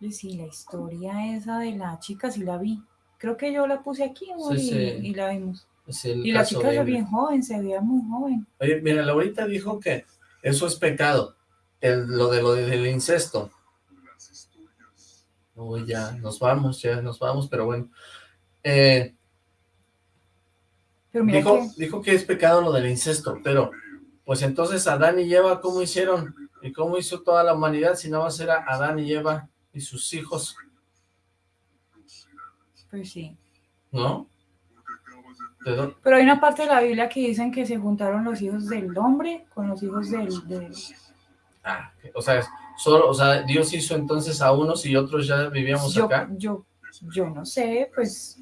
Oye, sí, la historia esa de la chica sí la vi. Creo que yo la puse aquí Sí, y, sí. y la vimos. Es el Y la chica era bien joven, se veía muy joven. Oye, mira, Laurita dijo que eso es pecado, el, lo de lo de- del incesto. Uy, ya, nos vamos, ya nos vamos, pero bueno. Eh, Pero mira dijo, que dijo que es pecado lo del incesto, pero pues entonces Adán y Eva, ¿cómo hicieron? ¿Y cómo hizo toda la humanidad si nada más era Adán y Eva y sus hijos, pues sí. no? ¿De dó- Pero hay una parte de la Biblia que dicen que se juntaron los hijos del hombre con los hijos del... del- Ah, o sea, solo, o sea, Dios hizo entonces a unos y otros ya vivíamos Yo, acá. yo, yo no sé, pues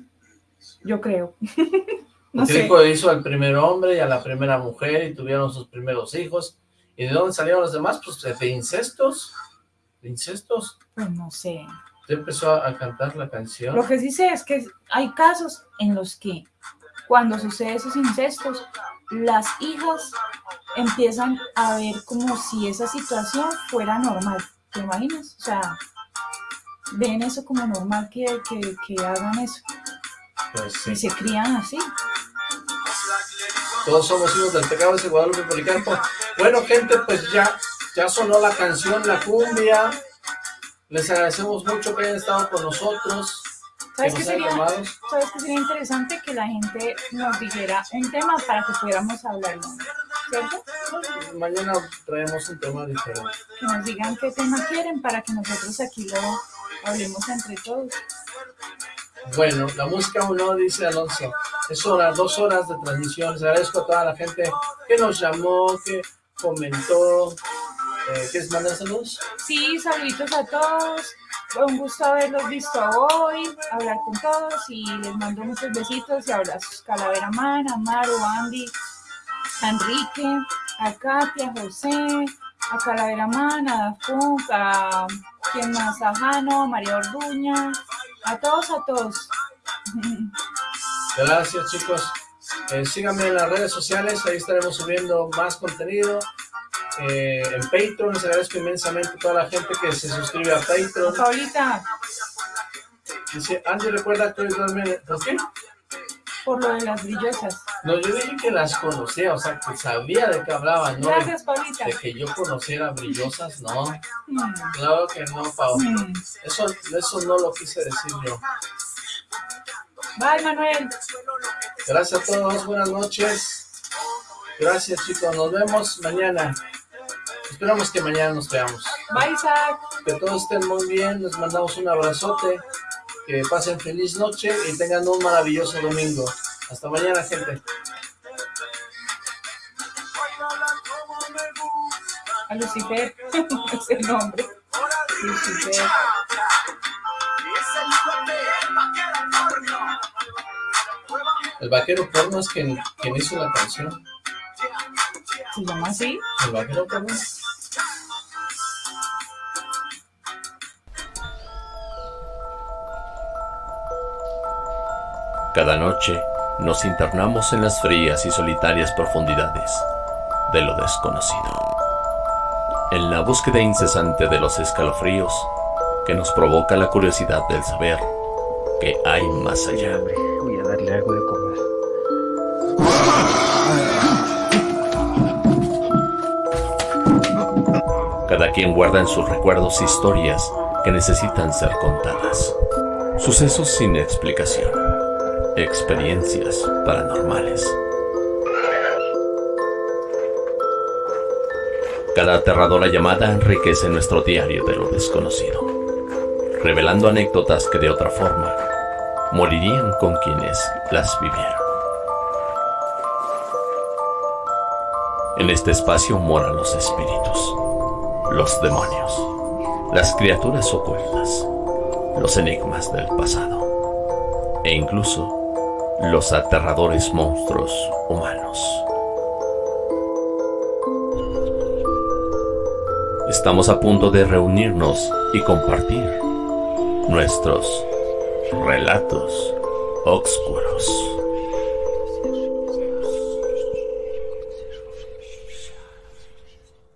yo creo. no sé. hizo al primer hombre y a la primera mujer y tuvieron sus primeros hijos. ¿Y de dónde salieron los demás? Pues de incestos. De incestos. Pues no sé. Ya empezó a, a cantar la canción. Lo que sí sé es que hay casos en los que cuando sucede esos incestos, las hijas empiezan a ver como si esa situación fuera normal. ¿Te imaginas? O sea, ven eso como normal que, que, que hagan eso Pues y sí. se crían así. Todos somos hijos del pecado de Guadalupe Policarpo. Bueno, gente, pues ya, ya sonó la canción, la cumbia. Les agradecemos mucho que hayan estado con nosotros. ¿Sabes qué sería interesante? Que la gente nos dijera un tema para que pudiéramos hablarlo, ¿cierto? Mañana traemos un tema diferente. Que nos digan qué tema quieren para que nosotros aquí lo hablemos entre todos. Bueno, la música uno dice Alonso, es hora, dos horas de transmisión, les agradezco a toda la gente que nos llamó, que comentó, eh, ¿quieres mandar saludos? Sí, saluditos a todos. Fue un gusto haberlos visto hoy, hablar con todos y les mando muchos besitos y abrazos. Calavera Man, Amaro, Andy, a Enrique, a Katia, a José, a Calavera Man, a Dafunk, a quien más, a Jano, a María Orduña, a todos, a todos. Gracias chicos, Eh, síganme en las redes sociales, ahí estaremos subiendo más contenido. Eh, en Patreon, les agradezco inmensamente a toda la gente que se suscribe a Patreon. Paulita, Dice, Andy, recuerda que hoy duerme... ¿Por qué? por lo de las brillosas. No, yo dije que las conocía, o sea, que sabía de qué hablaban, ¿no? Gracias, Paulita. De que yo conociera brillosas, no. Mm, Claro que no, Pau. mm. Eso, eso no lo quise decir yo. Bye, Manuel. Gracias a todos, buenas noches. Gracias, chicos, nos vemos mañana. Esperamos que mañana nos veamos. Bye, Isaac. Que todos estén muy bien, les mandamos un abrazote. Que pasen feliz noche y tengan un maravilloso domingo. Hasta mañana, gente. A Lucifer. Ese nombre. Lucifer. El vaquero porno es quien, quien hizo la canción. ¿Se llama así? El vaquero porno. Cada noche nos internamos en las frías y solitarias profundidades de lo desconocido. En la búsqueda incesante de los escalofríos que nos provoca la curiosidad del saber que hay más allá. Voy a darle algo de Cada quien guarda en sus recuerdos historias que necesitan ser contadas. Sucesos sin explicación. Experiencias paranormales. Cada aterradora llamada enriquece nuestro diario de lo desconocido, revelando anécdotas que de otra forma morirían con quienes las vivieron. En este espacio moran los espíritus, los demonios, las criaturas ocultas, los enigmas del pasado e incluso los aterradores monstruos humanos. Estamos a punto de reunirnos y compartir nuestros relatos oscuros.